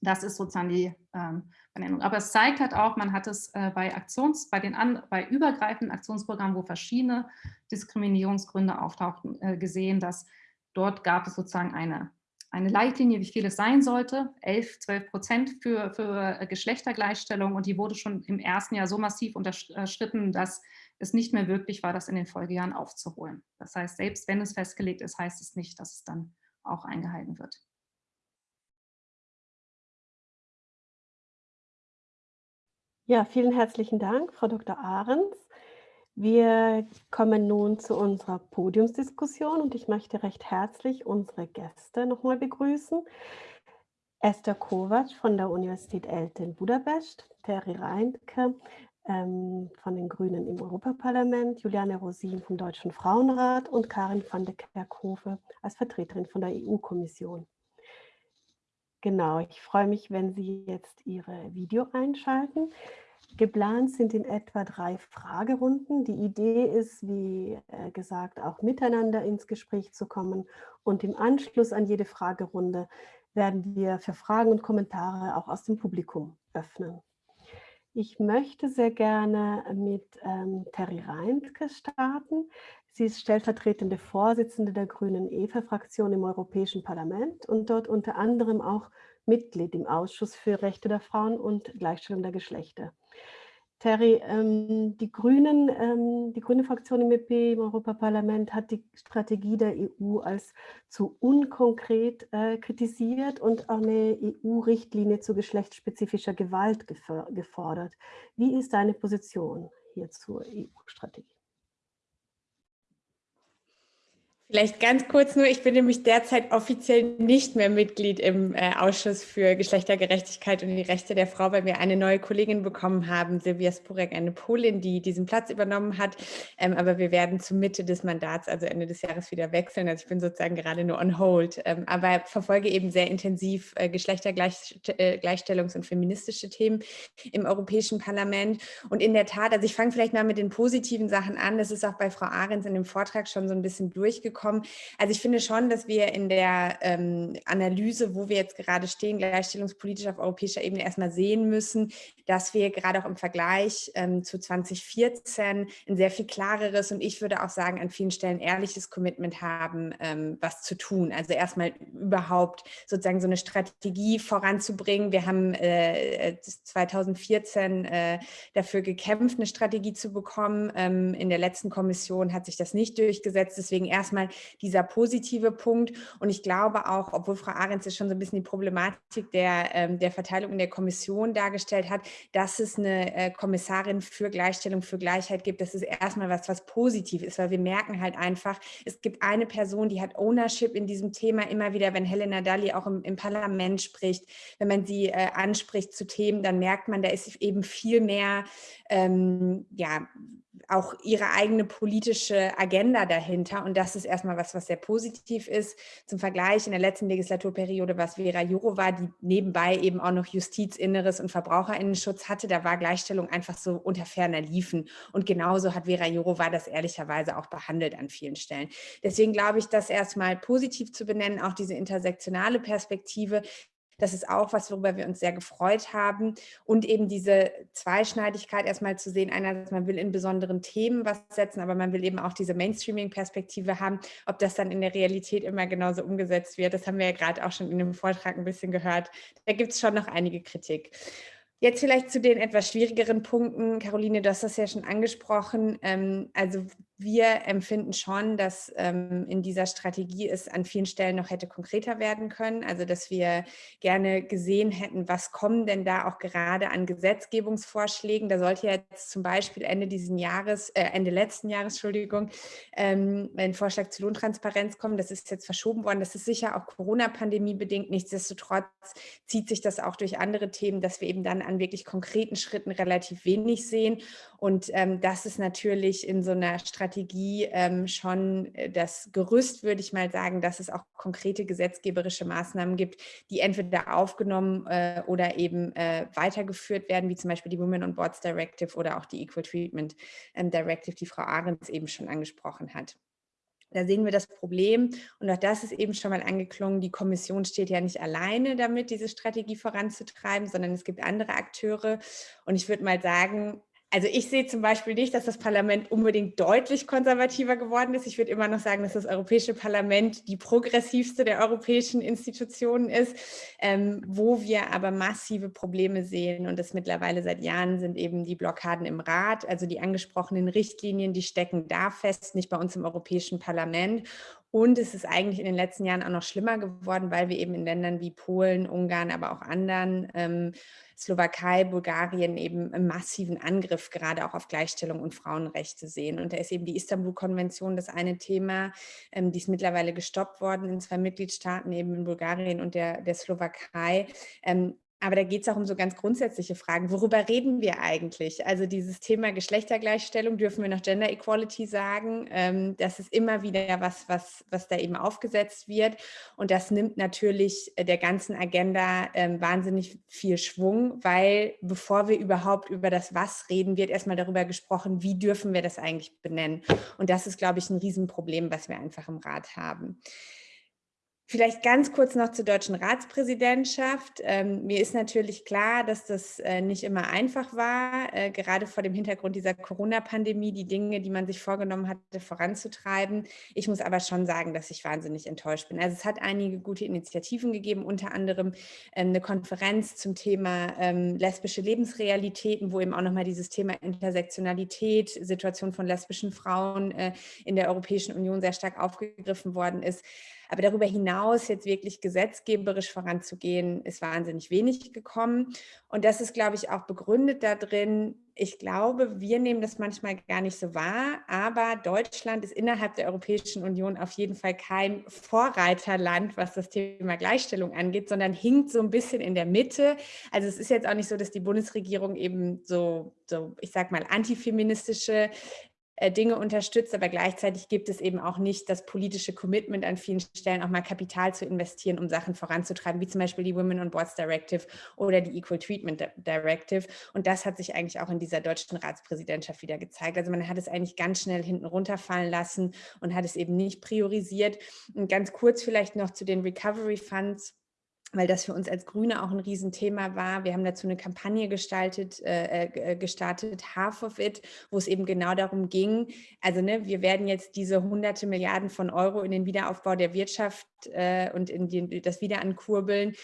Das ist sozusagen die ähm, Benennung. Aber es zeigt halt auch, man hat es äh, bei Aktions, bei den an, bei übergreifenden Aktionsprogrammen, wo verschiedene Diskriminierungsgründe auftauchten, äh, gesehen, dass dort gab es sozusagen eine, eine Leitlinie, wie viel es sein sollte, 11, 12 Prozent für, für äh, Geschlechtergleichstellung und die wurde schon im ersten Jahr so massiv unterschritten, dass es nicht mehr möglich war, das in den Folgejahren aufzuholen. Das heißt, selbst wenn es festgelegt ist, heißt es nicht, dass es dann auch eingehalten wird. Ja, vielen herzlichen Dank, Frau Dr. Ahrens. Wir kommen nun zu unserer Podiumsdiskussion und ich möchte recht herzlich unsere Gäste nochmal begrüßen. Esther Kovac von der Universität Elte in Budapest, Terry Reintke ähm, von den Grünen im Europaparlament, Juliane Rosin vom Deutschen Frauenrat und Karin van de Kerkhove als Vertreterin von der EU-Kommission. Genau, ich freue mich, wenn Sie jetzt Ihre Video einschalten. Geplant sind in etwa drei Fragerunden. Die Idee ist, wie äh, gesagt, auch miteinander ins Gespräch zu kommen. Und im Anschluss an jede Fragerunde werden wir für Fragen und Kommentare auch aus dem Publikum öffnen. Ich möchte sehr gerne mit ähm, Terry Reintke starten. Sie ist stellvertretende Vorsitzende der Grünen EFA-Fraktion im Europäischen Parlament und dort unter anderem auch Mitglied im Ausschuss für Rechte der Frauen und Gleichstellung der Geschlechter. Terry, ähm, die, Grünen, ähm, die grüne Fraktion im EP im Europaparlament hat die Strategie der EU als zu unkonkret äh, kritisiert und auch eine EU-Richtlinie zu geschlechtsspezifischer Gewalt gefordert. Wie ist deine Position hier zur EU-Strategie? Vielleicht ganz kurz nur, ich bin nämlich derzeit offiziell nicht mehr Mitglied im äh, Ausschuss für Geschlechtergerechtigkeit und die Rechte der Frau, weil wir eine neue Kollegin bekommen haben, Silvia Spurek, eine Polin, die diesen Platz übernommen hat. Ähm, aber wir werden zur Mitte des Mandats, also Ende des Jahres, wieder wechseln. Also ich bin sozusagen gerade nur on hold, ähm, aber verfolge eben sehr intensiv äh, Geschlechtergleichstellungs- äh, und feministische Themen im Europäischen Parlament. Und in der Tat, also ich fange vielleicht mal mit den positiven Sachen an. Das ist auch bei Frau Ahrens in dem Vortrag schon so ein bisschen durchgekommen bekommen. Also ich finde schon, dass wir in der ähm, Analyse, wo wir jetzt gerade stehen, gleichstellungspolitisch auf europäischer Ebene erstmal sehen müssen, dass wir gerade auch im Vergleich ähm, zu 2014 ein sehr viel klareres und ich würde auch sagen, an vielen Stellen ehrliches Commitment haben, ähm, was zu tun. Also erstmal überhaupt sozusagen so eine Strategie voranzubringen. Wir haben äh, 2014 äh, dafür gekämpft, eine Strategie zu bekommen. Ähm, in der letzten Kommission hat sich das nicht durchgesetzt. Deswegen erstmal erstmal dieser positive Punkt. Und ich glaube auch, obwohl Frau Ahrens jetzt schon so ein bisschen die Problematik der, ähm, der Verteilung in der Kommission dargestellt hat, dass es eine äh, Kommissarin für Gleichstellung, für Gleichheit gibt, das ist erstmal was, was positiv ist, weil wir merken halt einfach, es gibt eine Person, die hat Ownership in diesem Thema immer wieder, wenn Helena Dalli auch im, im Parlament spricht, wenn man sie äh, anspricht zu Themen, dann merkt man, da ist eben viel mehr ähm, ja, auch ihre eigene politische Agenda dahinter. Und das ist erstmal was, was sehr positiv ist. Zum Vergleich, in der letzten Legislaturperiode war es Vera Jourova, die nebenbei eben auch noch Justiz, Inneres und Verbraucherinnenschutz hatte. Da war Gleichstellung einfach so unter ferner Liefen. Und genauso hat Vera Jourova das ehrlicherweise auch behandelt an vielen Stellen. Deswegen glaube ich, das erstmal positiv zu benennen, auch diese intersektionale Perspektive, das ist auch was, worüber wir uns sehr gefreut haben. Und eben diese Zweischneidigkeit erstmal zu sehen, einerseits man will in besonderen Themen was setzen, aber man will eben auch diese Mainstreaming-Perspektive haben. Ob das dann in der Realität immer genauso umgesetzt wird, das haben wir ja gerade auch schon in dem Vortrag ein bisschen gehört. Da gibt es schon noch einige Kritik. Jetzt vielleicht zu den etwas schwierigeren Punkten. Caroline, du hast das ja schon angesprochen. Ähm, also wir empfinden schon, dass ähm, in dieser Strategie es an vielen Stellen noch hätte konkreter werden können. Also dass wir gerne gesehen hätten, was kommen denn da auch gerade an Gesetzgebungsvorschlägen. Da sollte jetzt zum Beispiel Ende diesen Jahres, äh, Ende letzten Jahres, Entschuldigung, ähm, ein Vorschlag zu Lohntransparenz kommen. Das ist jetzt verschoben worden. Das ist sicher auch Corona-Pandemie bedingt. Nichtsdestotrotz zieht sich das auch durch andere Themen, dass wir eben dann an wirklich konkreten Schritten relativ wenig sehen. Und ähm, das ist natürlich in so einer Strategie ähm, schon äh, das Gerüst, würde ich mal sagen, dass es auch konkrete gesetzgeberische Maßnahmen gibt, die entweder aufgenommen äh, oder eben äh, weitergeführt werden, wie zum Beispiel die Women on Boards Directive oder auch die Equal Treatment ähm, Directive, die Frau Ahrens eben schon angesprochen hat. Da sehen wir das Problem. Und auch das ist eben schon mal angeklungen, die Kommission steht ja nicht alleine damit, diese Strategie voranzutreiben, sondern es gibt andere Akteure. Und ich würde mal sagen, also ich sehe zum Beispiel nicht, dass das Parlament unbedingt deutlich konservativer geworden ist. Ich würde immer noch sagen, dass das Europäische Parlament die progressivste der europäischen Institutionen ist, ähm, wo wir aber massive Probleme sehen und das mittlerweile seit Jahren sind eben die Blockaden im Rat, also die angesprochenen Richtlinien, die stecken da fest, nicht bei uns im Europäischen Parlament und es ist eigentlich in den letzten Jahren auch noch schlimmer geworden, weil wir eben in Ländern wie Polen, Ungarn, aber auch anderen ähm, Slowakei, Bulgarien eben einen massiven Angriff gerade auch auf Gleichstellung und Frauenrechte sehen. Und da ist eben die Istanbul-Konvention das eine Thema, ähm, die ist mittlerweile gestoppt worden in zwei Mitgliedstaaten, eben in Bulgarien und der, der Slowakei. Ähm, aber da geht es auch um so ganz grundsätzliche Fragen. Worüber reden wir eigentlich? Also dieses Thema Geschlechtergleichstellung, dürfen wir noch Gender Equality sagen? Ähm, das ist immer wieder was, was, was da eben aufgesetzt wird. Und das nimmt natürlich äh, der ganzen Agenda ähm, wahnsinnig viel Schwung, weil bevor wir überhaupt über das Was reden, wird erstmal darüber gesprochen, wie dürfen wir das eigentlich benennen? Und das ist, glaube ich, ein Riesenproblem, was wir einfach im Rat haben. Vielleicht ganz kurz noch zur deutschen Ratspräsidentschaft. Ähm, mir ist natürlich klar, dass das äh, nicht immer einfach war, äh, gerade vor dem Hintergrund dieser Corona-Pandemie, die Dinge, die man sich vorgenommen hatte, voranzutreiben. Ich muss aber schon sagen, dass ich wahnsinnig enttäuscht bin. Also es hat einige gute Initiativen gegeben, unter anderem ähm, eine Konferenz zum Thema ähm, lesbische Lebensrealitäten, wo eben auch nochmal dieses Thema Intersektionalität, Situation von lesbischen Frauen äh, in der Europäischen Union sehr stark aufgegriffen worden ist. Aber darüber hinaus jetzt wirklich gesetzgeberisch voranzugehen, ist wahnsinnig wenig gekommen. Und das ist, glaube ich, auch begründet darin, ich glaube, wir nehmen das manchmal gar nicht so wahr, aber Deutschland ist innerhalb der Europäischen Union auf jeden Fall kein Vorreiterland, was das Thema Gleichstellung angeht, sondern hinkt so ein bisschen in der Mitte. Also es ist jetzt auch nicht so, dass die Bundesregierung eben so, so ich sag mal, antifeministische Dinge unterstützt, aber gleichzeitig gibt es eben auch nicht das politische Commitment an vielen Stellen, auch mal Kapital zu investieren, um Sachen voranzutreiben, wie zum Beispiel die Women on Boards Directive oder die Equal Treatment Directive. Und das hat sich eigentlich auch in dieser deutschen Ratspräsidentschaft wieder gezeigt. Also man hat es eigentlich ganz schnell hinten runterfallen lassen und hat es eben nicht priorisiert. Und ganz kurz vielleicht noch zu den Recovery Funds weil das für uns als Grüne auch ein Riesenthema war. Wir haben dazu eine Kampagne gestaltet, äh, äh, äh, gestartet, Half of It, wo es eben genau darum ging, also ne, wir werden jetzt diese hunderte Milliarden von Euro in den Wiederaufbau der Wirtschaft äh, und in die, das Wiederankurbeln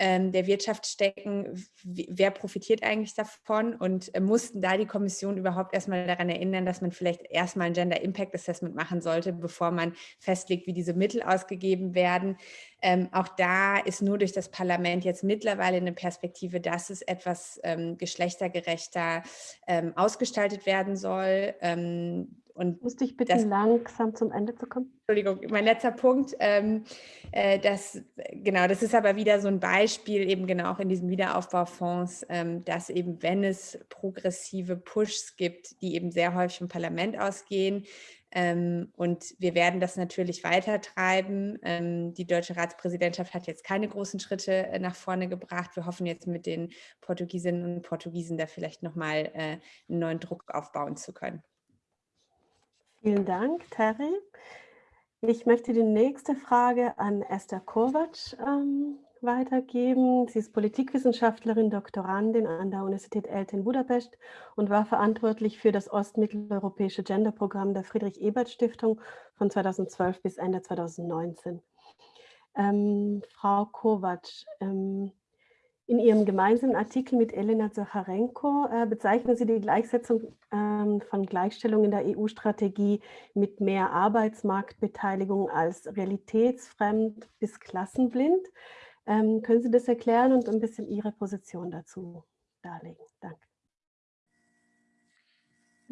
der Wirtschaft stecken, wer profitiert eigentlich davon und äh, mussten da die Kommission überhaupt erstmal daran erinnern, dass man vielleicht erstmal ein Gender Impact Assessment machen sollte, bevor man festlegt, wie diese Mittel ausgegeben werden. Ähm, auch da ist nur durch das Parlament jetzt mittlerweile eine Perspektive, dass es etwas ähm, geschlechtergerechter ähm, ausgestaltet werden soll. Und Musste ich bitte das, langsam zum Ende zu kommen? Entschuldigung, mein letzter Punkt. Ähm, äh, das, genau, das ist aber wieder so ein Beispiel, eben genau auch in diesen Wiederaufbaufonds, ähm, dass eben, wenn es progressive Pushs gibt, die eben sehr häufig vom Parlament ausgehen, ähm, und wir werden das natürlich weitertreiben. Ähm, die deutsche Ratspräsidentschaft hat jetzt keine großen Schritte äh, nach vorne gebracht. Wir hoffen jetzt mit den Portugiesinnen und Portugiesen da vielleicht nochmal äh, einen neuen Druck aufbauen zu können. Vielen Dank, Terry. Ich möchte die nächste Frage an Esther Kovac ähm, weitergeben. Sie ist Politikwissenschaftlerin, Doktorandin an der Universität ELTE in Budapest und war verantwortlich für das ostmitteleuropäische Genderprogramm der Friedrich-Ebert-Stiftung von 2012 bis Ende 2019. Ähm, Frau Kovac, ähm, In Ihrem gemeinsamen Artikel mit Elena Zacharenko äh, bezeichnen Sie die Gleichsetzung ähm, von Gleichstellung in der EU-Strategie mit mehr Arbeitsmarktbeteiligung als realitätsfremd bis klassenblind. Ähm, können Sie das erklären und ein bisschen Ihre Position dazu darlegen? Danke.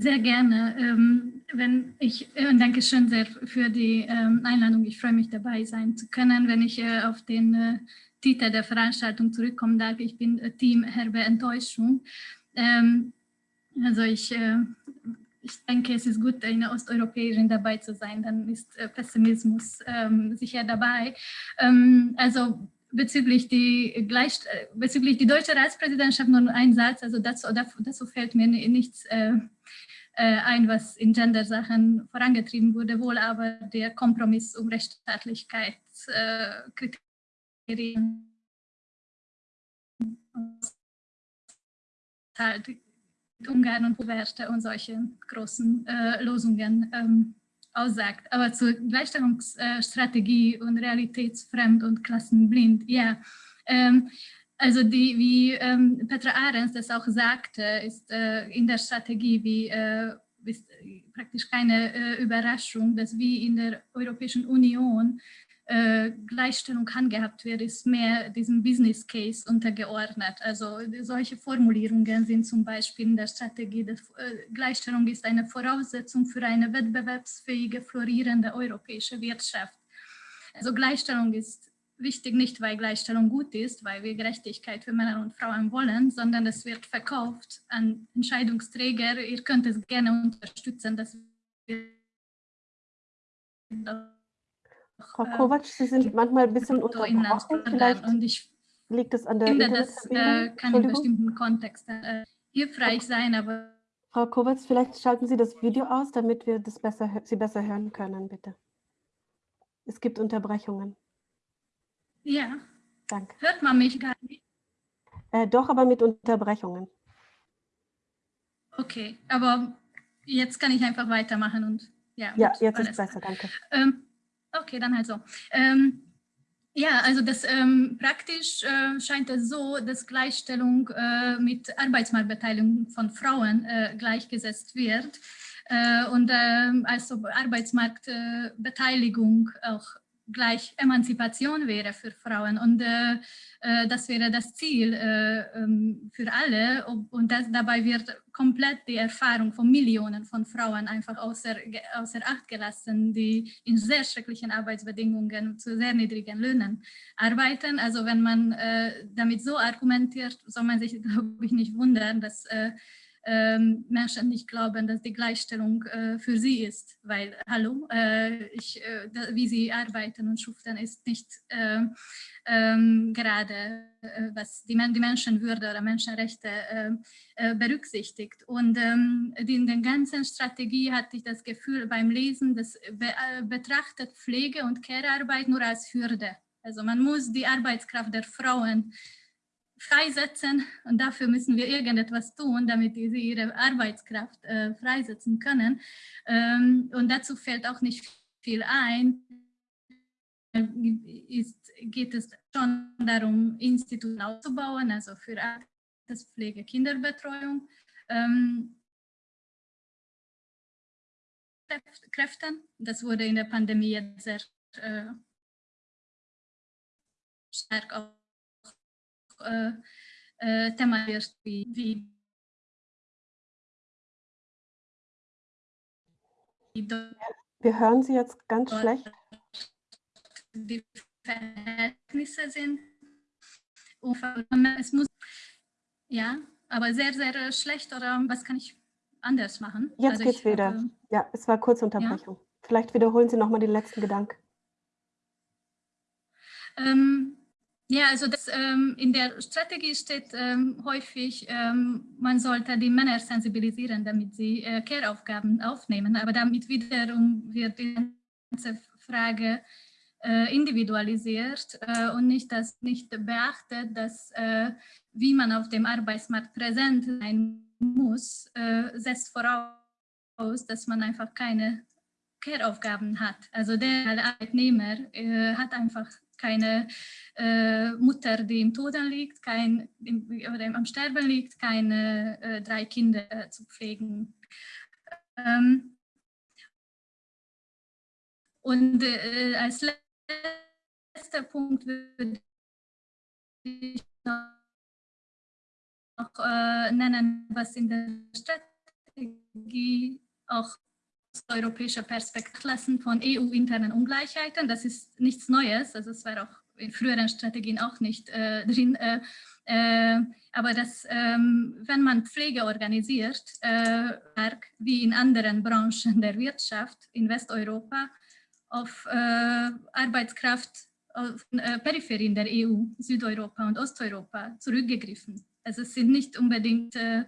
Sehr gerne. Ähm, wenn ich, äh, danke schön sehr für die ähm, Einladung. Ich freue mich dabei sein zu können. Wenn ich äh, auf den äh, Titel der Veranstaltung zurückkommen darf, ich bin äh, Team Herbe Enttäuschung. Ähm, also ich, äh, ich denke, es ist gut, eine Osteuropäerin dabei zu sein, dann ist äh, Pessimismus ähm, sicher dabei. Ähm, also bezüglich die, gleich, bezüglich die deutsche Ratspräsidentschaft nur ein Satz, also dazu, dazu fällt mir nichts äh, ein, was in Gender-Sachen vorangetrieben wurde, wohl aber der Kompromiss um Rechtsstaatlichkeitskriterien. Halt Ungarn und Werte und solche großen äh, Losungen ähm, aussagt. Aber zur Gleichstellungsstrategie und realitätsfremd und klassenblind, ja. Ähm, also die, wie ähm, Petra Ahrens das auch sagte, ist äh, in der Strategie wie äh, ist praktisch keine äh, Überraschung, dass wie in der Europäischen Union äh, Gleichstellung handgehabt wird, ist mehr diesem Business Case untergeordnet. Also solche Formulierungen sind zum Beispiel in der Strategie, dass äh, Gleichstellung ist eine Voraussetzung für eine wettbewerbsfähige, florierende europäische Wirtschaft. Also Gleichstellung ist wichtig nicht, weil Gleichstellung gut ist, weil wir Gerechtigkeit für Männer und Frauen wollen, sondern es wird verkauft an Entscheidungsträger. Ihr könnt es gerne unterstützen, dass wir Frau äh, Kovac, Sie sind manchmal ein bisschen unterbrochen. Vielleicht und ich liegt es an der finde, das äh, kann in bestimmten Kontexten äh, hilfreich sein, aber Frau Kovac, vielleicht schalten Sie das Video aus, damit wir das besser, Sie besser hören können, bitte. Es gibt Unterbrechungen. Ja. Danke. Hört man mich gar nicht? Äh, doch, aber mit Unterbrechungen. Okay, aber jetzt kann ich einfach weitermachen und ja. Ja, jetzt ist besser, danke. Ähm, okay, dann halt so. Ähm, ja, also das ähm, praktisch äh, scheint es so, dass Gleichstellung äh, mit Arbeitsmarktbeteiligung von Frauen äh, gleichgesetzt wird äh, und ähm, also Arbeitsmarktbeteiligung auch gleich Emanzipation wäre für Frauen und äh, äh, das wäre das Ziel äh, ähm, für alle und das, dabei wird komplett die Erfahrung von Millionen von Frauen einfach außer, außer Acht gelassen, die in sehr schrecklichen Arbeitsbedingungen zu sehr niedrigen Löhnen arbeiten. Also wenn man äh, damit so argumentiert, soll man sich, glaube ich, nicht wundern, dass äh, ähm, Menschen nicht glauben, dass die Gleichstellung äh, für sie ist, weil, hallo, äh, ich, äh, da, wie sie arbeiten und schuften, ist nicht äh, ähm, gerade, äh, was die, die, Menschenwürde oder Menschenrechte äh, berücksichtigt. Und ähm, in der ganzen Strategie hatte ich das Gefühl beim Lesen, das be betrachtet Pflege- und Care-Arbeit nur als Hürde. Also man muss die Arbeitskraft der Frauen freisetzen und dafür müssen wir irgendetwas tun, damit sie ihre Arbeitskraft äh, freisetzen können. Ähm, und dazu fällt auch nicht viel ein. Ist, geht es schon darum, Institute aufzubauen, also für Alterspflege, Kinderbetreuung. Ähm, Kräften. Das wurde in der Pandemie sehr äh, stark auch äh, äh, thematisiert, wie, wie Wir hören Sie jetzt ganz schlecht. Die Verhältnisse sind. Es muss, ja, aber sehr, sehr schlecht oder was kann ich anders machen? Jetzt also geht's wieder. Hatte, ja, es war kurze Unterbrechung. Ja? Vielleicht wiederholen Sie nochmal den letzten Gedanken. Ähm, ja, also das, ähm, in der Strategie steht ähm, häufig, ähm, man sollte die Männer sensibilisieren, damit sie äh, Care-Aufgaben aufnehmen. Aber damit wiederum wird die ganze Frage äh, individualisiert äh, und nicht, das, nicht beachtet, dass äh, wie man auf dem Arbeitsmarkt präsent sein muss, äh, setzt voraus, dass man einfach keine Care-Aufgaben hat. Also der Arbeitnehmer äh, hat einfach keine äh, Mutter, die im Toten liegt, kein, im, oder am Sterben liegt, keine äh, drei Kinder äh, zu pflegen. Ähm, und äh, als letzter Punkt würde ich noch äh, nennen, was in der Strategie auch europäischer Perspektive von EU-internen Ungleichheiten. Das ist nichts Neues, also es war auch in früheren Strategien auch nicht äh, drin. Äh, äh, aber dass, ähm, wenn man Pflege organisiert, äh, wie in anderen Branchen der Wirtschaft in Westeuropa, auf äh, Arbeitskraft auf äh, Peripherien der EU, Südeuropa und Osteuropa zurückgegriffen. Also es sind nicht unbedingt äh,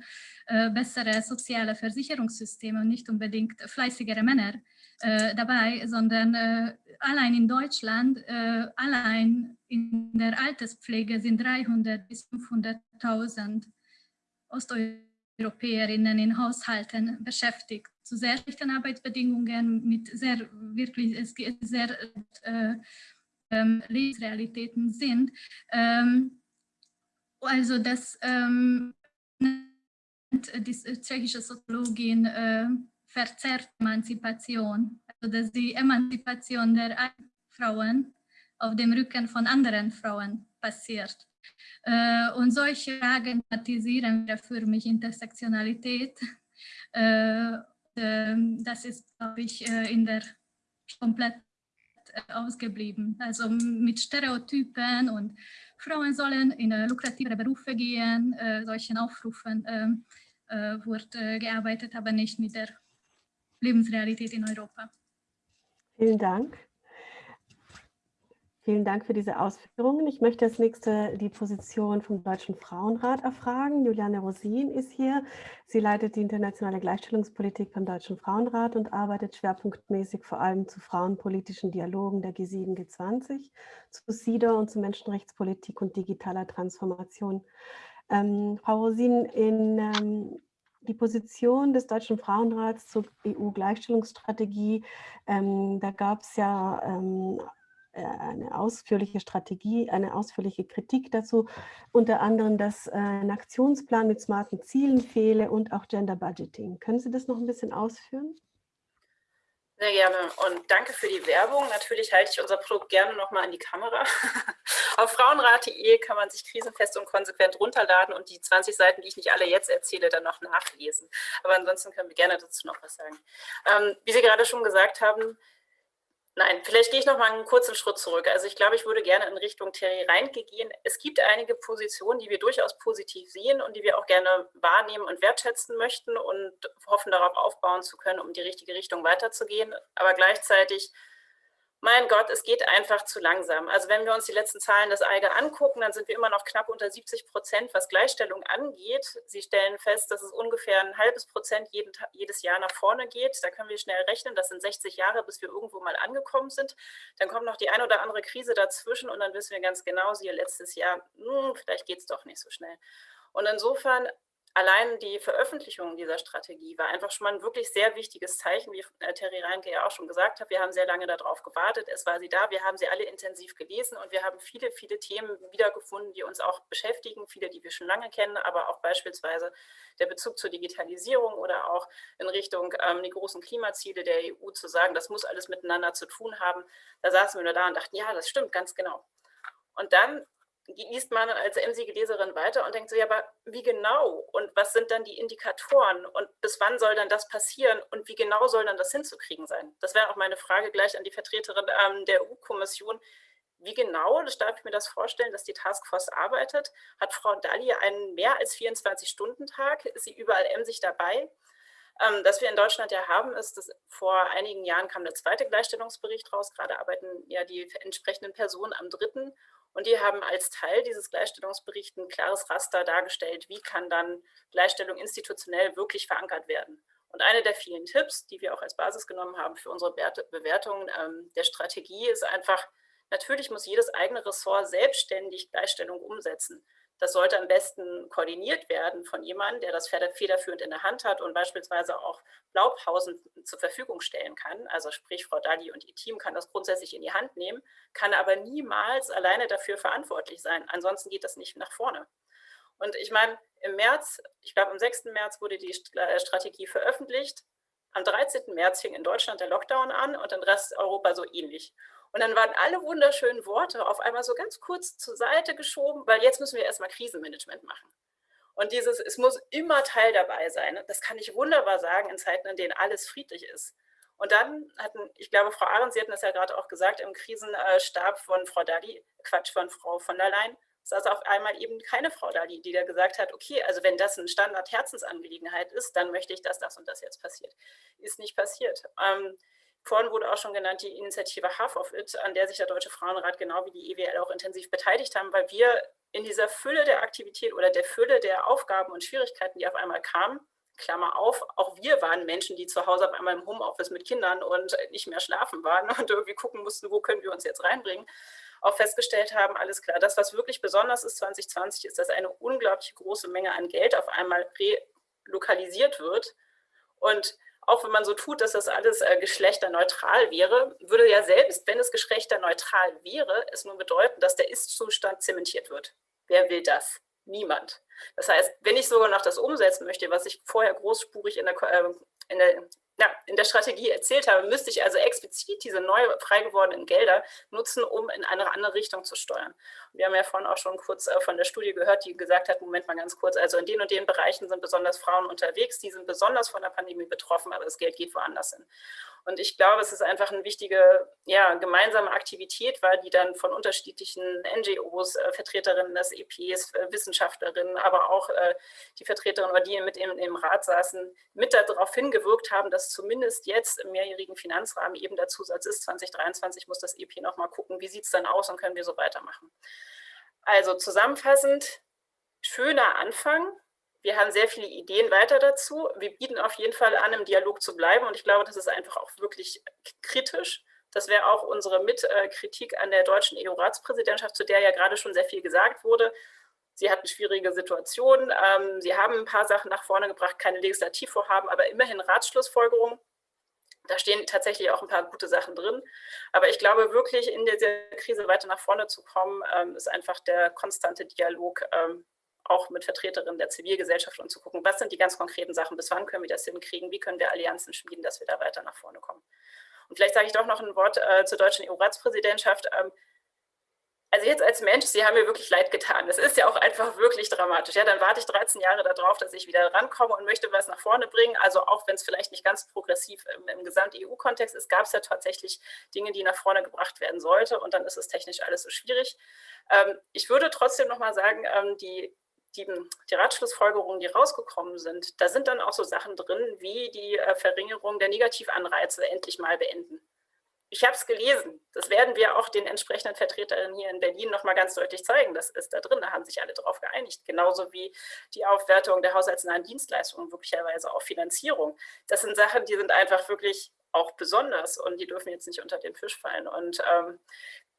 äh, bessere soziale Versicherungssysteme und nicht unbedingt fleißigere Männer äh, dabei, sondern äh, allein in Deutschland, äh, allein in der Alterspflege sind 300 bis 500.000 Osteuropäerinnen in Haushalten beschäftigt, zu sehr schlechten Arbeitsbedingungen, mit sehr, wirklich sehr äh, ähm, Lebensrealitäten sind. Ähm, also das ähm, die tschechische Soziologin äh, verzerrt Emanzipation, also dass die Emanzipation der Frauen auf dem Rücken von anderen Frauen passiert. Äh, und solche Fragen thematisieren für mich Intersektionalität. Äh, äh, das ist, glaube ich, äh, in der komplett äh, ausgeblieben. Also mit Stereotypen und Frauen sollen in lukrativere Berufe gehen, äh, solchen Aufrufen ähm, wurde gearbeitet, aber nicht mit der Lebensrealität in Europa. Vielen Dank. Vielen Dank für diese Ausführungen. Ich möchte als nächste die Position vom Deutschen Frauenrat erfragen. Juliane Rosin ist hier. Sie leitet die internationale Gleichstellungspolitik beim Deutschen Frauenrat und arbeitet schwerpunktmäßig vor allem zu frauenpolitischen Dialogen der G7, G20, zu SIDA und zu Menschenrechtspolitik und digitaler Transformation. Ähm, Frau Rosin, in ähm, die Position des Deutschen Frauenrats zur EU-Gleichstellungsstrategie, ähm, da gab es ja ähm, äh, eine ausführliche Strategie, eine ausführliche Kritik dazu, unter anderem, dass äh, ein Aktionsplan mit smarten Zielen fehle und auch Gender Budgeting. Können Sie das noch ein bisschen ausführen? Sehr gerne und danke für die Werbung. Natürlich halte ich unser Produkt gerne nochmal an die Kamera. Auf frauenrat.de kann man sich krisenfest und konsequent runterladen und die 20 Seiten, die ich nicht alle jetzt erzähle, dann noch nachlesen. Aber ansonsten können wir gerne dazu noch was sagen. Ähm, wie Sie gerade schon gesagt haben, Nein, vielleicht gehe ich noch mal einen kurzen Schritt zurück. Also ich glaube, ich würde gerne in Richtung Terry Reinke gehen. Es gibt einige Positionen, die wir durchaus positiv sehen und die wir auch gerne wahrnehmen und wertschätzen möchten und hoffen, darauf aufbauen zu können, um die richtige Richtung weiterzugehen. Aber gleichzeitig mein Gott, es geht einfach zu langsam. Also wenn wir uns die letzten Zahlen des EIGE angucken, dann sind wir immer noch knapp unter 70 Prozent, was Gleichstellung angeht. Sie stellen fest, dass es ungefähr ein halbes Prozent jeden, jedes Jahr nach vorne geht. Da können wir schnell rechnen, das sind 60 Jahre, bis wir irgendwo mal angekommen sind. Dann kommt noch die ein oder andere Krise dazwischen und dann wissen wir ganz genau, siehe letztes Jahr, mh, hm, vielleicht geht es doch nicht so schnell. Und insofern allein die Veröffentlichung dieser Strategie war einfach schon mal ein wirklich sehr wichtiges Zeichen, wie äh, Terry Reinke ja auch schon gesagt hat. Wir haben sehr lange darauf gewartet. Es war sie da. Wir haben sie alle intensiv gelesen und wir haben viele, viele Themen wiedergefunden, die uns auch beschäftigen. Viele, die wir schon lange kennen, aber auch beispielsweise der Bezug zur Digitalisierung oder auch in Richtung ähm, die großen Klimaziele der EU zu sagen, das muss alles miteinander zu tun haben. Da saßen wir nur da und dachten, ja, das stimmt ganz genau. Und dann liest man als emsige Leserin weiter und denkt so, ja, aber wie genau und was sind dann die Indikatoren und bis wann soll dann das passieren und wie genau soll dann das hinzukriegen sein? Das wäre auch meine Frage gleich an die Vertreterin ähm, der EU-Kommission. Wie genau, das darf ich mir das vorstellen, dass die Taskforce arbeitet? Hat Frau Dalli einen mehr als 24-Stunden-Tag? Ist sie überall emsig dabei? Ähm, das wir in Deutschland ja haben, ist, dass vor einigen Jahren kam der zweite Gleichstellungsbericht raus. Gerade arbeiten ja die entsprechenden Personen am dritten. Und die haben als Teil dieses Gleichstellungsberichts ein klares Raster dargestellt, wie kann dann Gleichstellung institutionell wirklich verankert werden. Und eine der vielen Tipps, die wir auch als Basis genommen haben für unsere Bewertung ähm, der Strategie, ist einfach, natürlich muss jedes eigene Ressort selbstständig Gleichstellung umsetzen. Das sollte am besten koordiniert werden von jemandem, der das federführend in der Hand hat und beispielsweise auch Blaupausen zur Verfügung stellen kann. Also sprich, Frau Dalli und ihr Team kann das grundsätzlich in die Hand nehmen, kann aber niemals alleine dafür verantwortlich sein. Ansonsten geht das nicht nach vorne. Und ich meine, im März, ich glaube am 6. März wurde die Strategie veröffentlicht. Am 13. März fing in Deutschland der Lockdown an und in Rest Europa so ähnlich. Und dann waren alle wunderschönen Worte auf einmal so ganz kurz zur Seite geschoben, weil jetzt müssen wir erstmal Krisenmanagement machen. Und dieses, es muss immer Teil dabei sein, das kann ich wunderbar sagen in Zeiten, in denen alles friedlich ist. Und dann hatten, ich glaube, Frau Ahrens, Sie hatten das ja gerade auch gesagt, im Krisenstab von Frau Dali, Quatsch, von Frau von der Leyen, saß auf einmal eben keine Frau da, die, da gesagt hat, okay, also wenn das eine Standard-Herzensangelegenheit ist, dann möchte ich, dass das und das jetzt passiert. Ist nicht passiert. Ähm, Vorhin wurde auch schon genannt die Initiative Half of It, an der sich der Deutsche Frauenrat genau wie die EWL auch intensiv beteiligt haben, weil wir in dieser Fülle der Aktivität oder der Fülle der Aufgaben und Schwierigkeiten, die auf einmal kamen, Klammer auf, auch wir waren Menschen, die zu Hause auf einmal im Homeoffice mit Kindern und nicht mehr schlafen waren und irgendwie gucken mussten, wo können wir uns jetzt reinbringen, auch festgestellt haben, alles klar, das, was wirklich besonders ist 2020, ist, dass eine unglaublich große Menge an Geld auf einmal relokalisiert wird. Und auch wenn man so tut, dass das alles äh, geschlechterneutral wäre, würde ja selbst, wenn es geschlechterneutral wäre, es nur bedeuten, dass der Ist-Zustand zementiert wird. Wer will das? Niemand. Das heißt, wenn ich sogar noch das umsetzen möchte, was ich vorher großspurig in der, äh, in der ja, in der Strategie erzählt habe, müsste ich also explizit diese neu frei gewordenen Gelder nutzen, um in eine andere Richtung zu steuern. Wir haben ja vorhin auch schon kurz äh, von der Studie gehört, die gesagt hat, Moment mal ganz kurz, also in den und den Bereichen sind besonders Frauen unterwegs, die sind besonders von der Pandemie betroffen, aber das Geld geht woanders hin. Und ich glaube, es ist einfach eine wichtige ja, gemeinsame Aktivität, weil die dann von unterschiedlichen NGOs, äh, Vertreterinnen des EPs, äh, Wissenschaftlerinnen, aber auch äh, die Vertreterinnen die mit im, im Rat saßen, mit darauf hingewirkt haben, dass zumindest jetzt im mehrjährigen Finanzrahmen eben der Zusatz ist, 2023 muss das EP nochmal gucken, wie sieht es dann aus und können wir so weitermachen. Also zusammenfassend, schöner Anfang, wir haben sehr viele Ideen weiter dazu. Wir bieten auf jeden Fall an, im Dialog zu bleiben. Und ich glaube, das ist einfach auch wirklich kritisch. Das wäre auch unsere Mitkritik an der deutschen EU-Ratspräsidentschaft, zu der ja gerade schon sehr viel gesagt wurde. Sie hatten schwierige Situationen. Ähm, sie haben ein paar Sachen nach vorne gebracht, keine Legislativvorhaben, aber immerhin Ratsschlussfolgerungen. Da stehen tatsächlich auch ein paar gute Sachen drin. Aber ich glaube wirklich, in dieser Krise weiter nach vorne zu kommen, ähm, ist einfach der konstante Dialog ähm, auch mit Vertreterinnen der Zivilgesellschaft und zu gucken, was sind die ganz konkreten Sachen, bis wann können wir das hinkriegen, wie können wir Allianzen schmieden, dass wir da weiter nach vorne kommen. Und vielleicht sage ich doch noch ein Wort äh, zur deutschen EU-Ratspräsidentschaft. Ähm, also jetzt als Mensch, Sie haben mir wirklich leid getan. Es ist ja auch einfach wirklich dramatisch. Ja, dann warte ich 13 Jahre darauf, dass ich wieder rankomme und möchte was nach vorne bringen. Also auch wenn es vielleicht nicht ganz progressiv im, im Gesamt-EU-Kontext ist, gab es ja tatsächlich Dinge, die nach vorne gebracht werden sollten. Und dann ist es technisch alles so schwierig. Ähm, ich würde trotzdem noch mal sagen, ähm, die die, die Ratschlussfolgerungen, die rausgekommen sind, da sind dann auch so Sachen drin, wie die äh, Verringerung der Negativanreize endlich mal beenden. Ich habe es gelesen. Das werden wir auch den entsprechenden Vertreterinnen hier in Berlin noch mal ganz deutlich zeigen. Das ist da drin, da haben sich alle darauf geeinigt. Genauso wie die Aufwertung der haushaltsnahen Dienstleistungen, möglicherweise auch Finanzierung. Das sind Sachen, die sind einfach wirklich auch besonders und die dürfen jetzt nicht unter den Fisch fallen. Und ähm,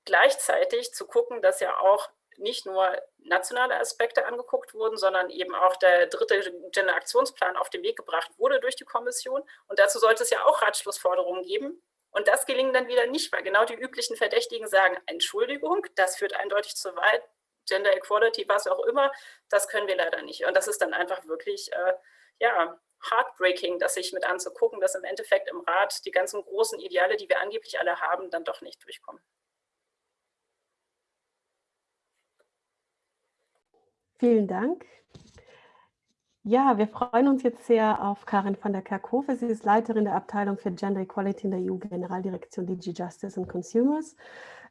gleichzeitig zu gucken, dass ja auch nicht nur nationale Aspekte angeguckt wurden, sondern eben auch der dritte Gender-Aktionsplan auf den Weg gebracht wurde durch die Kommission. Und dazu sollte es ja auch Ratschlussforderungen geben. Und das gelingt dann wieder nicht, weil genau die üblichen Verdächtigen sagen, Entschuldigung, das führt eindeutig zu weit, Gender Equality, was auch immer, das können wir leider nicht. Und das ist dann einfach wirklich, äh, ja, heartbreaking, das sich mit anzugucken, dass im Endeffekt im Rat die ganzen großen Ideale, die wir angeblich alle haben, dann doch nicht durchkommen. Vielen Dank. Ja, wir freuen uns jetzt sehr auf Karin van der Kerkhofe. Sie ist Leiterin der Abteilung für Gender Equality in der EU-Generaldirektion DG Justice and Consumers.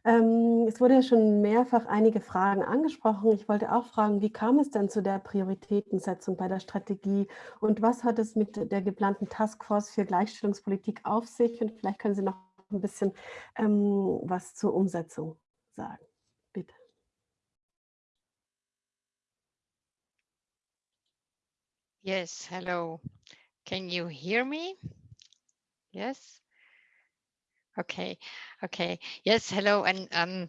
Ähm, es wurde ja schon mehrfach einige Fragen angesprochen. Ich wollte auch fragen, wie kam es denn zu der Prioritätensetzung bei der Strategie und was hat es mit der geplanten Taskforce für Gleichstellungspolitik auf sich? Und vielleicht können Sie noch ein bisschen ähm, was zur Umsetzung sagen. Yes, hello. Can you hear me? Yes. Okay, okay. Yes, hello. And um,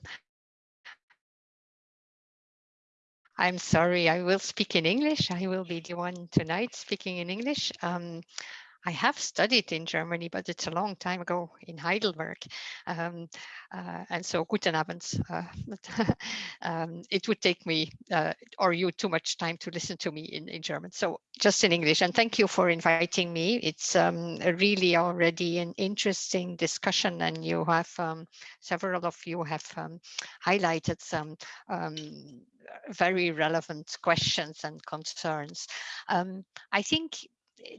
I'm sorry, I will speak in English. I will be the one tonight speaking in English. Um, I have studied in Germany, but it's a long time ago in Heidelberg. Um, uh, and so guten Abend. Uh, um, it would take me uh, or you too much time to listen to me in, in German. So just in English. And thank you for inviting me. It's um, really already an interesting discussion and you have um, several of you have um, highlighted some um, very relevant questions and concerns. I think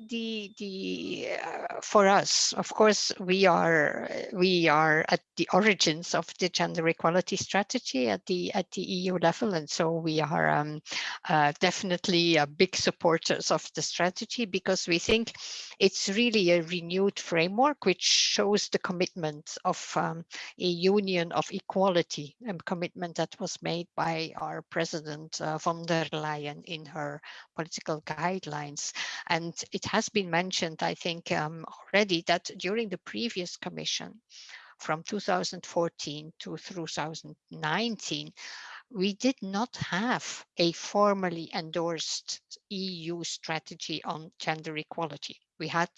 the the uh, for us of course we are we are at the origins of the gender equality strategy at the at the eu level and so we are um, uh, definitely uh, big supporters of the strategy because we think it's really a renewed framework which shows the commitment of um, a union of equality a commitment that was made by our president uh, von der leyen in her political guidelines. And it has been mentioned, I think, um, already that during the previous commission from 2014 to 2019, we did not have a formally endorsed EU strategy on gender equality. We had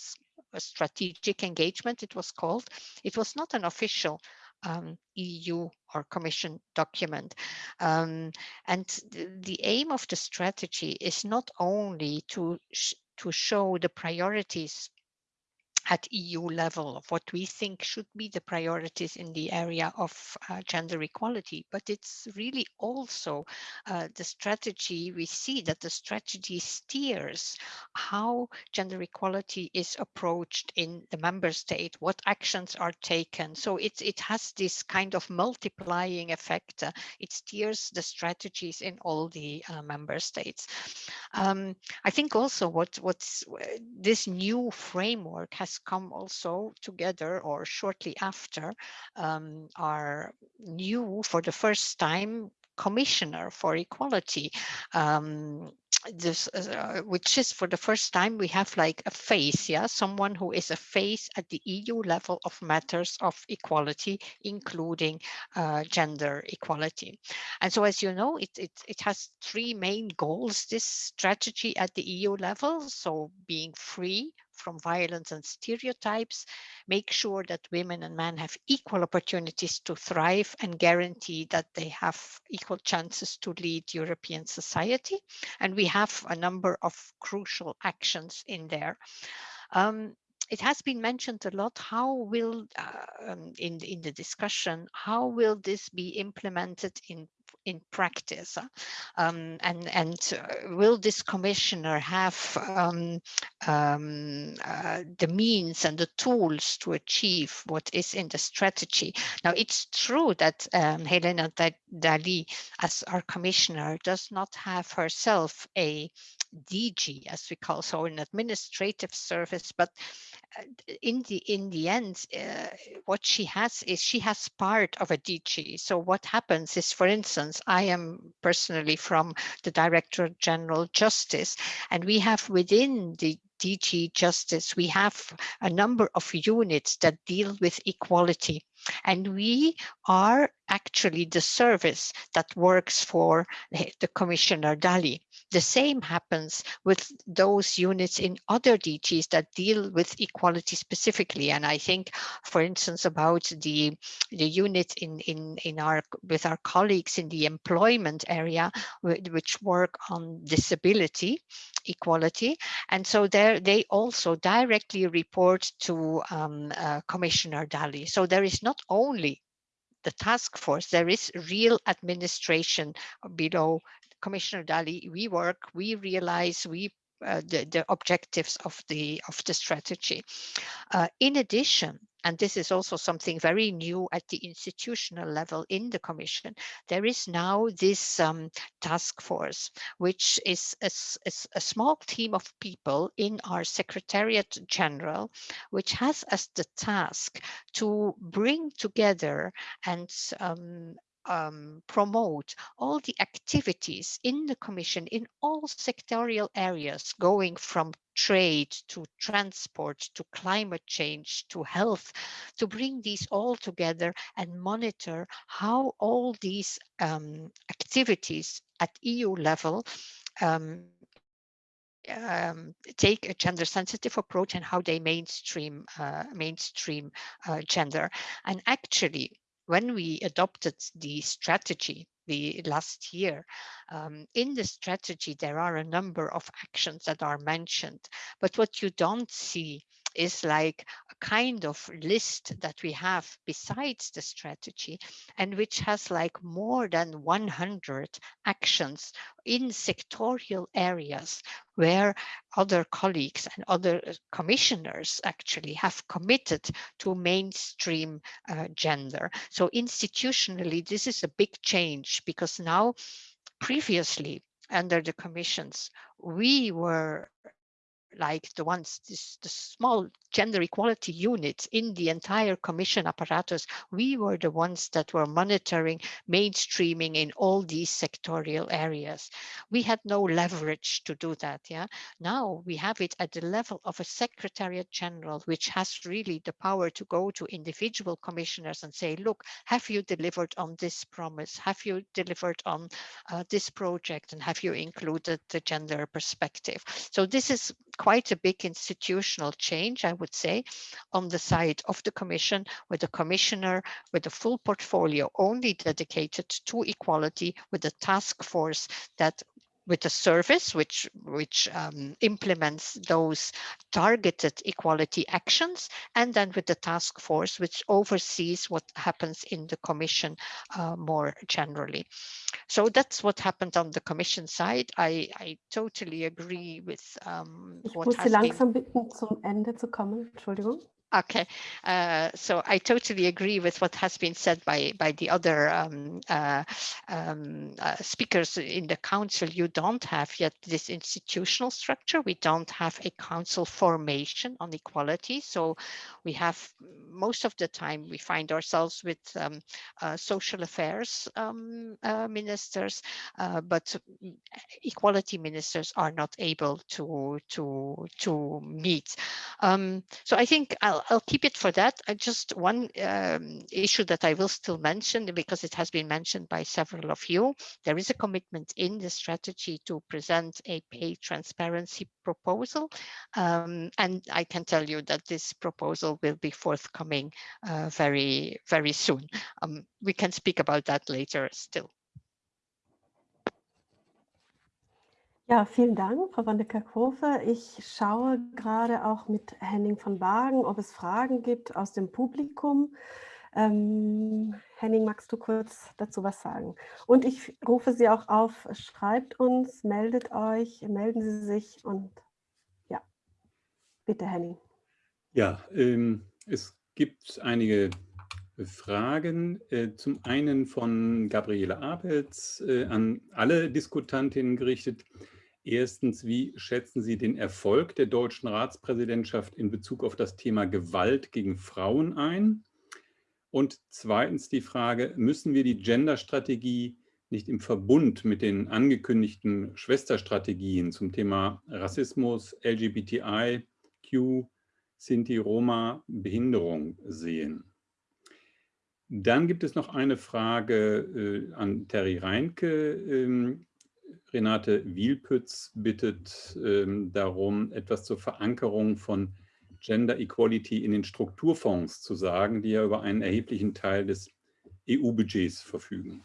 a strategic engagement, it was called. It was not an official um, EU or Commission document. Um, and the, the, aim of the strategy is not only to to show the priorities at EU level of what we think should be the priorities in the area of uh, gender equality. But it's really also uh, the strategy, we see that the strategy steers how gender equality is approached in the member state, what actions are taken. So it, it has this kind of multiplying effect. Uh, it steers the strategies in all the uh, member states. Um, I think also what what's this new framework has come also together or shortly after um, are new for the first time commissioner for equality. Um, this uh, which is for the first time we have like a face yeah? Someone who is a face at the eu level of matters of equality including uh, gender equality. And so as you know it, it it has three main goals this strategy at the eu level so being free from violence and stereotypes, make sure that women and men have equal opportunities to thrive and guarantee that they have equal chances to lead European society. And we have a number of crucial actions in there. Um, it has been mentioned a lot how will uh, um, in in the discussion how will this be implemented in in practice um, and and uh, will this commissioner have um, um, uh, the means and the tools to achieve what is in the strategy? Now it's true that um, Helena Dali as our commissioner does not have herself a DG as we call so an administrative service but uh, in the in the end uh, what she has is she has part of a DG so what happens is for instance I am personally from the Director General Justice, and we have within the DG Justice, we have a number of units that deal with equality. And we are actually the service that works for the Commissioner Dali. The same happens with those units in other DGs that deal with equality specifically. And I think, for instance, about the, the unit in, in, in our with our colleagues in the employment area, which work on disability equality. And so there they also directly report to um, uh, Commissioner Dali. So there is not only the task force, there is real administration below Commissioner Dali. We work, we realize, we uh, the, the objectives of the of the strategy. Uh, in addition, and this is also something very new at the institutional level in the Commission, there is now this um, task force, which is a, a, a, small team of people in our Secretariat General, which has as the task to bring together and um, um, promote all the activities in the Commission in all sectorial areas, going from trade to transport to climate change to health, to bring these all together and monitor how all these um, activities at EU level um, um, take a gender sensitive approach and how they mainstream uh, mainstream uh, gender. And actually, when we adopted the strategy the last year. Um, in the strategy, there are a number of actions that are mentioned, but what you don't see is like a kind of list that we have besides the strategy and which has like more than 100 actions in sectorial areas where other colleagues and other uh, commissioners actually have committed to mainstream uh, gender. So institutionally, this is a big change because now previously under the commissions, we were like the ones, this, the small gender equality units in the entire commission apparatus, we were the ones that were monitoring mainstreaming in all these sectorial areas. We had no leverage to do that. Yeah. Now we have it at the level of a secretariat general, which has really the power to go to individual commissioners and say, look, have you delivered on this promise? Have you delivered on uh, this project? And have you included the gender perspective? So this is quite a big institutional change, I would say, on the side of the Commission, with a commissioner with a full portfolio only dedicated to equality, with a task force that with a service which which um, implements those targeted equality actions and then with the task force which oversees what happens in the commission uh, more generally. So that's what happened on the commission side. I i totally agree with um, ich what muss has langsam bitten zum Ende zu kommen. Entschuldigung Okay, uh, so I totally agree with what has been said by by the other um, uh, um, uh, speakers in the council. You don't have yet this institutional structure. We don't have a council formation on equality. So we have most of the time we find ourselves with um, uh, social affairs um, uh, ministers, uh, but equality ministers are not able to to to meet. Um, so I think I'll I'll keep it for that. I just one um, issue that I will still mention because it has been mentioned by several of you. There is a commitment in the strategy to present a pay transparency proposal. Um, and I can tell you that this proposal will be forthcoming uh, very, very soon. Um, we can speak about that later still. Ja, vielen Dank, Frau van der Kerkhove. Ich schaue gerade auch mit Henning von Wagen, ob es Fragen gibt aus dem Publikum. Ähm, Henning, magst du kurz dazu was sagen? Und ich rufe Sie auch auf, schreibt uns, meldet euch, melden Sie sich und ja, bitte Henning. Ja, ähm, es gibt einige Fragen. Äh, zum einen von Gabriele Apels äh, an alle Diskutantinnen gerichtet. Erstens, wie schätzen Sie den Erfolg der deutschen Ratspräsidentschaft in Bezug auf das Thema Gewalt gegen Frauen ein? Und zweitens die Frage, müssen wir die Gender-Strategie nicht im Verbund mit den angekündigten Schwesterstrategien zum Thema Rassismus, LGBTI, Q, Sinti, Roma, Behinderung sehen? Dann gibt es noch eine Frage äh, an Terry Reinke. Ähm, Renate Wielpütz bittet ähm, darum, etwas zur Verankerung von Gender Equality in den Strukturfonds zu sagen, die ja über einen erheblichen Teil des EU-Budgets verfügen.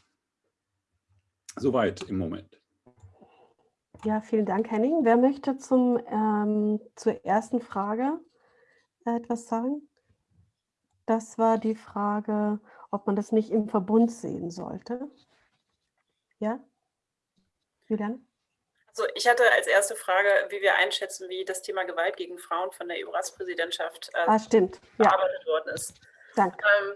Soweit im Moment. Ja, vielen Dank, Henning. Wer möchte zum, ähm, zur ersten Frage etwas sagen? Das war die Frage, ob man das nicht im Verbund sehen sollte. Ja? Julian? Also ich hatte als erste Frage, wie wir einschätzen, wie das Thema Gewalt gegen Frauen von der EU-Ratspräsidentschaft äh, ah, stimmt. bearbeitet ja. worden ist. Danke. Ähm,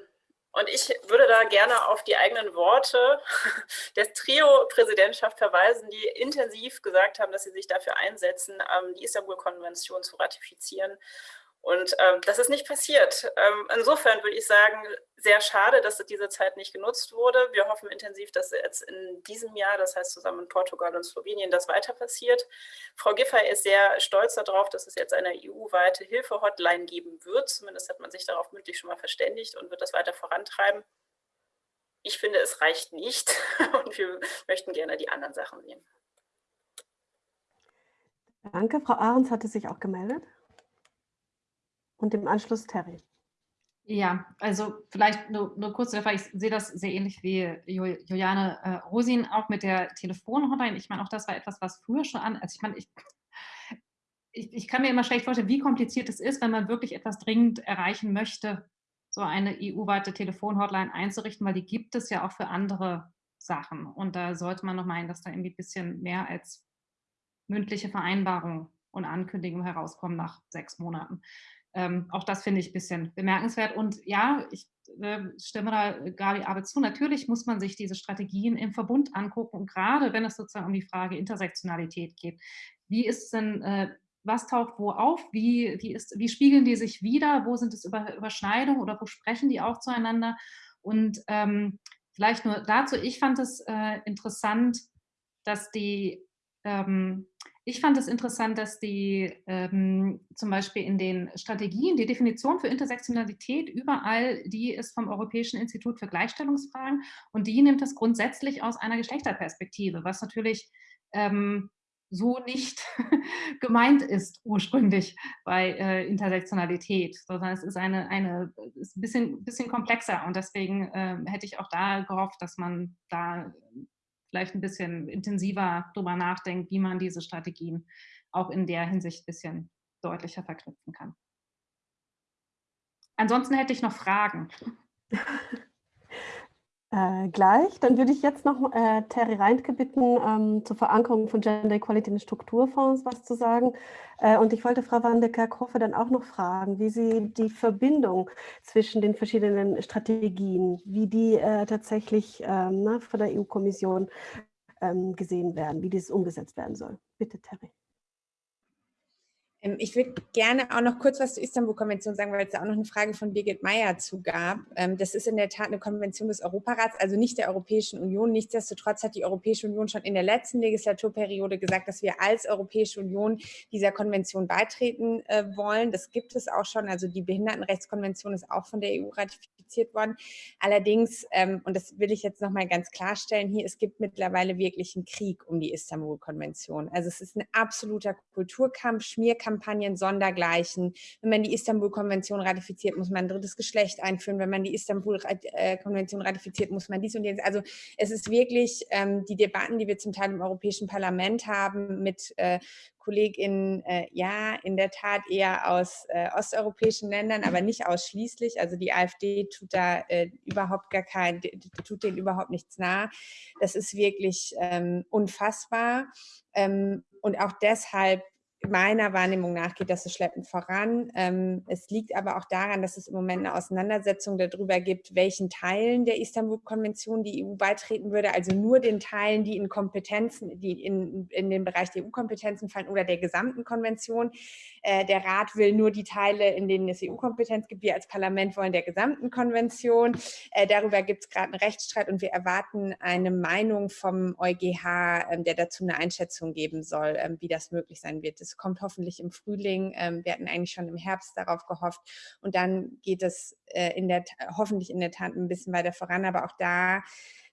und ich würde da gerne auf die eigenen Worte der Trio-Präsidentschaft verweisen, die intensiv gesagt haben, dass sie sich dafür einsetzen, ähm, die Istanbul-Konvention zu ratifizieren und ähm, das ist nicht passiert. Ähm, insofern würde ich sagen, sehr schade, dass diese Zeit nicht genutzt wurde. Wir hoffen intensiv, dass jetzt in diesem Jahr, das heißt zusammen in Portugal und Slowenien, das weiter passiert. Frau Giffey ist sehr stolz darauf, dass es jetzt eine EU-weite Hilfe-Hotline geben wird. Zumindest hat man sich darauf mündlich schon mal verständigt und wird das weiter vorantreiben. ich finde, es reicht nicht und wir möchten gerne die anderen Sachen sehen. Danke. Frau Ahrens hatte sich auch gemeldet. Und im Anschluss Terry. Ja, also vielleicht nur, nur kurz, ich sehe das sehr ähnlich wie Juliane äh, Rosin, auch mit der Telefonhotline. Ich meine, auch das war etwas, was früher schon an, also ich meine, ich, ich, ich, kann mir immer schlecht vorstellen, wie kompliziert es ist, wenn man wirklich etwas dringend erreichen möchte, so eine EU-weite Telefonhotline einzurichten, weil die gibt es ja auch für andere Sachen. Und da sollte man noch meinen, dass da irgendwie ein bisschen mehr als mündliche Vereinbarung und Ankündigung herauskommen nach sechs Monaten. Ähm, auch das finde ich ein bisschen bemerkenswert. Und ja, ich äh, stimme da Gabi aber zu. Natürlich muss man sich diese Strategien im Verbund angucken. Und gerade wenn es sozusagen um die Frage Intersektionalität geht. Wie ist denn, äh, was taucht wo auf? Wie, wie, ist, wie spiegeln die sich wieder? Wo sind es Über, Überschneidungen oder wo sprechen die auch zueinander? Und ähm, vielleicht nur dazu, ich fand es äh, interessant, dass die ähm, ich fand es interessant, dass die ähm, zum Beispiel in den Strategien die Definition für Intersektionalität überall, die ist vom Europäischen Institut für Gleichstellungsfragen und die nimmt das grundsätzlich aus einer Geschlechterperspektive, was natürlich ähm, so nicht gemeint ist ursprünglich bei äh, Intersektionalität, sondern es ist eine, eine ist ein bisschen, bisschen komplexer und deswegen äh, hätte ich auch da gehofft, dass man da vielleicht ein bisschen intensiver darüber nachdenkt, wie man diese Strategien auch in der Hinsicht ein bisschen deutlicher verknüpfen kann. Ansonsten hätte ich noch Fragen. Äh, gleich. Dann würde ich jetzt noch äh, Terry Reintke bitten, ähm, zur Verankerung von Gender Equality in Strukturfonds was zu sagen. Äh, und ich wollte Frau Van der Kerkhoffe dann auch noch fragen, wie sie die Verbindung zwischen den verschiedenen Strategien, wie die äh, tatsächlich ähm, na, von der EU-Kommission ähm, gesehen werden, wie dieses umgesetzt werden soll. Bitte, Terry. Ähm, ich würde gerne auch noch kurz was zur Istanbul-Konvention sagen, weil es da auch noch eine Frage von Birgit Meyer zu gab. Ähm, das ist in der Tat eine Konvention des Europarats, also nicht der Europäischen Union. Nichtsdestotrotz hat die Europäische Union schon in der letzten Legislaturperiode gesagt, dass wir als Europäische Union dieser Konvention beitreten äh, wollen. Das gibt es auch schon. Also die Behindertenrechtskonvention ist auch von der EU ratifiziert worden. Allerdings, ähm, und das will ich jetzt noch mal ganz klarstellen hier, es gibt mittlerweile wirklich einen Krieg um die Istanbul-Konvention. Also es ist ein absoluter Kulturkampf, Schmierkampf, Kampagnen sondergleichen. Wenn man die Istanbul-Konvention ratifiziert, muss man ein drittes Geschlecht einführen. Wenn man die Istanbul-Konvention ratifiziert, muss man dies und jenes. Also es ist wirklich ähm, die Debatten, die wir zum Teil im Europäischen Parlament haben mit äh, KollegInnen, äh, ja, in der Tat eher aus äh, osteuropäischen Ländern, aber nicht ausschließlich. Also die AfD tut da äh, überhaupt gar kein, tut denen überhaupt nichts nah. Das ist wirklich ähm, unfassbar. Ähm, und auch deshalb meiner Wahrnehmung nach geht das so schleppend voran. Ähm, es liegt aber auch daran, dass es im Moment eine Auseinandersetzung darüber gibt, welchen Teilen der Istanbul-Konvention die EU beitreten würde, also nur den Teilen, die in Kompetenzen, die in, in den Bereich der EU-Kompetenzen fallen oder der gesamten Konvention. Äh, der Rat will nur die Teile, in denen es EU-Kompetenz gibt. Wir als Parlament wollen der gesamten Konvention. Äh, darüber gibt es gerade einen Rechtsstreit und wir erwarten eine Meinung vom EuGH, ähm, der dazu eine Einschätzung geben soll, ähm, wie das möglich sein wird. Das kommt hoffentlich im Frühling. Ähm, wir hatten eigentlich schon im Herbst darauf gehofft. Und dann geht es äh, in der, hoffentlich in der Tat ein bisschen weiter voran. Aber auch da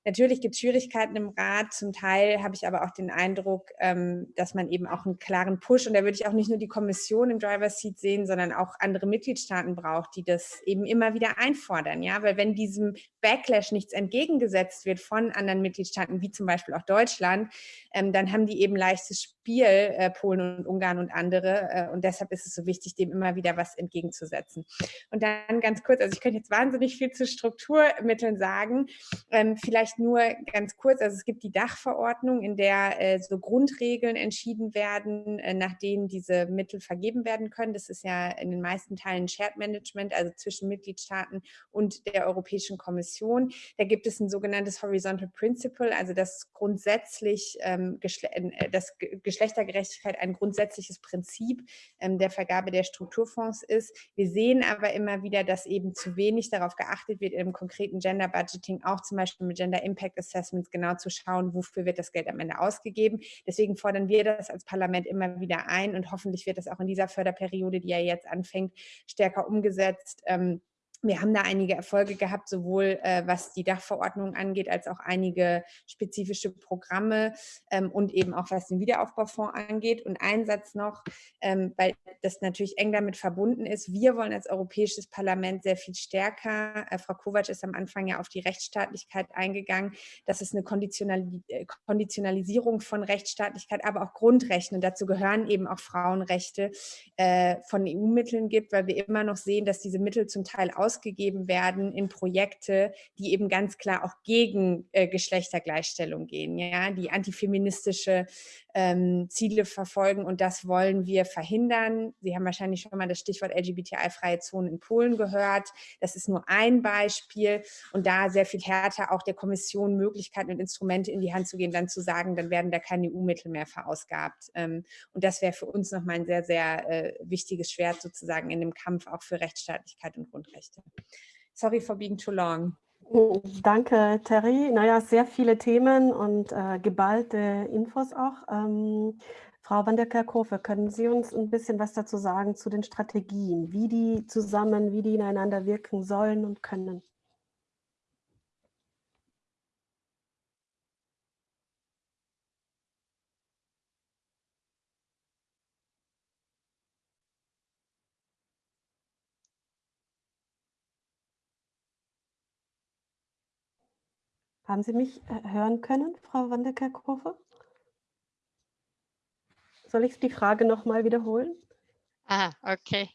Natürlich gibt es Schwierigkeiten im Rat. Zum Teil habe ich aber auch den Eindruck, ähm, dass man eben auch einen klaren Push, und da würde ich auch nicht nur die Kommission im Driver's Seat sehen, sondern auch andere Mitgliedstaaten braucht, die das eben immer wieder einfordern. Ja, weil wenn diesem Backlash nichts entgegengesetzt wird von anderen Mitgliedstaaten, wie zum Beispiel auch Deutschland, ähm, dann haben die eben leichtes Spiel, äh, Polen und Ungarn und andere. Äh, und deshalb ist es so wichtig, dem immer wieder was entgegenzusetzen. Und dann ganz kurz, also ich könnte jetzt wahnsinnig viel zu Strukturmitteln sagen. Ähm, vielleicht nur ganz kurz, also es gibt die Dachverordnung, in der äh, so Grundregeln entschieden werden, äh, nach denen diese Mittel vergeben werden können. Das ist ja in den meisten Teilen Shared Management, also zwischen Mitgliedstaaten und der Europäischen Kommission. Da gibt es ein sogenanntes Horizontal Principle, also das grundsätzlich ähm, äh, das Geschlechtergerechtigkeit ein grundsätzliches Prinzip ähm, der Vergabe der Strukturfonds ist. Wir sehen aber immer wieder, dass eben zu wenig darauf geachtet wird, im konkreten Gender Budgeting auch zum Beispiel mit Gender Impact Assessments genau zu schauen, wofür wird das Geld am Ende ausgegeben. Deswegen fordern wir das als Parlament immer wieder ein und hoffentlich wird das auch in dieser Förderperiode, die ja jetzt anfängt, stärker umgesetzt. Ähm, wir haben da einige Erfolge gehabt, sowohl äh, was die Dachverordnung angeht, als auch einige spezifische Programme ähm, und eben auch was den Wiederaufbaufonds angeht. Und ein Satz noch, ähm, weil das natürlich eng damit verbunden ist. Wir wollen als Europäisches Parlament sehr viel stärker, äh, Frau Kovac ist am Anfang ja auf die Rechtsstaatlichkeit eingegangen, dass es eine Konditionali äh, Konditionalisierung von Rechtsstaatlichkeit, aber auch Grundrechten, und dazu gehören eben auch Frauenrechte, äh, von EU-Mitteln gibt, weil wir immer noch sehen, dass diese Mittel zum Teil aus ausgegeben werden in Projekte, die eben ganz klar auch gegen äh, Geschlechtergleichstellung gehen, ja, die antifeministische ähm, Ziele verfolgen und das wollen wir verhindern. Sie haben wahrscheinlich schon mal das Stichwort LGBTI-freie Zonen in Polen gehört. Das ist nur ein Beispiel und da sehr viel härter auch der Kommission Möglichkeiten und Instrumente in die Hand zu gehen, dann zu sagen, dann werden da keine EU-Mittel mehr verausgabt. Ähm, und das wäre für uns nochmal ein sehr, sehr äh, wichtiges Schwert sozusagen in dem Kampf auch für Rechtsstaatlichkeit und Grundrechte. Sorry for being too long. Danke, Terry. Naja, sehr viele Themen und äh, geballte Infos auch. Ähm, Frau van der Kerkhove, können Sie uns ein bisschen was dazu sagen zu den Strategien, wie die zusammen, wie die ineinander wirken sollen und können? Haben Sie mich äh, hören können, Frau van der Kerkhove? Soll ich die Frage noch mal wiederholen? Ah, okay.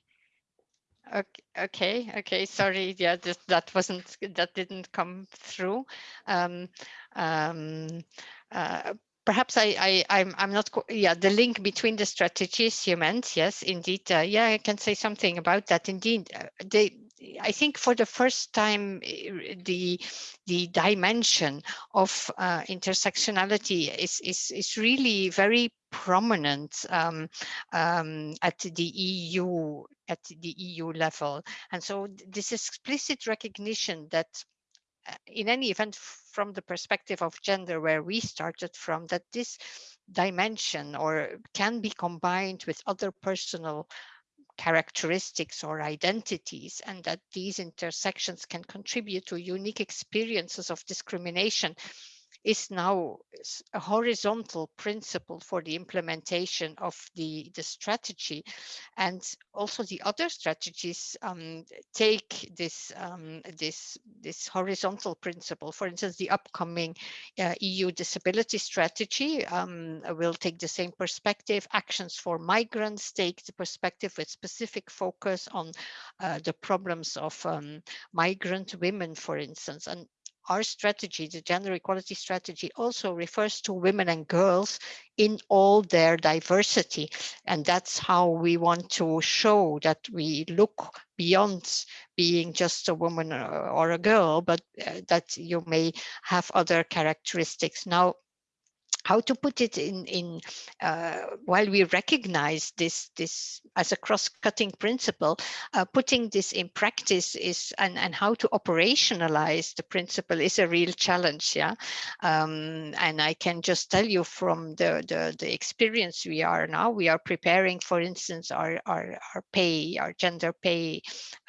Okay, okay. Sorry, yeah, that, that wasn't, that didn't come through. Um, um, uh, perhaps I, I, I'm, I'm not, yeah, the link between the strategies you meant, yes, indeed. Uh, yeah, I can say something about that. Indeed, uh, they, I think for the first time, eh, the the dimension of uh, intersectionality is, is is really very prominent um, um, at the EU at the EU level, and so this explicit recognition that uh, in any event from the perspective of gender where we started from that this dimension or can be combined with other personal characteristics or identities and that these intersections can contribute to unique experiences of discrimination is now a horizontal principle for the implementation of the, the strategy. And also the other strategies um, take this, um, this, this horizontal principle. For instance, the upcoming uh, EU disability strategy um, will take the same perspective. Actions for migrants take the perspective with specific focus on uh, the problems of um, migrant women, for instance. And our strategy, the gender equality strategy also refers to women and girls in all their diversity. And that's how we want to show that we look beyond being just a woman or a girl, but uh, that you may have other characteristics. Now, how to put it in in uh, while we recognize this this as a cross-cutting principle uh, putting this in practice is and and how to operationalize the principle is a real challenge yeah? Um, and i can just tell you from the, the the experience we are now we are preparing for instance our our, our pay our gender pay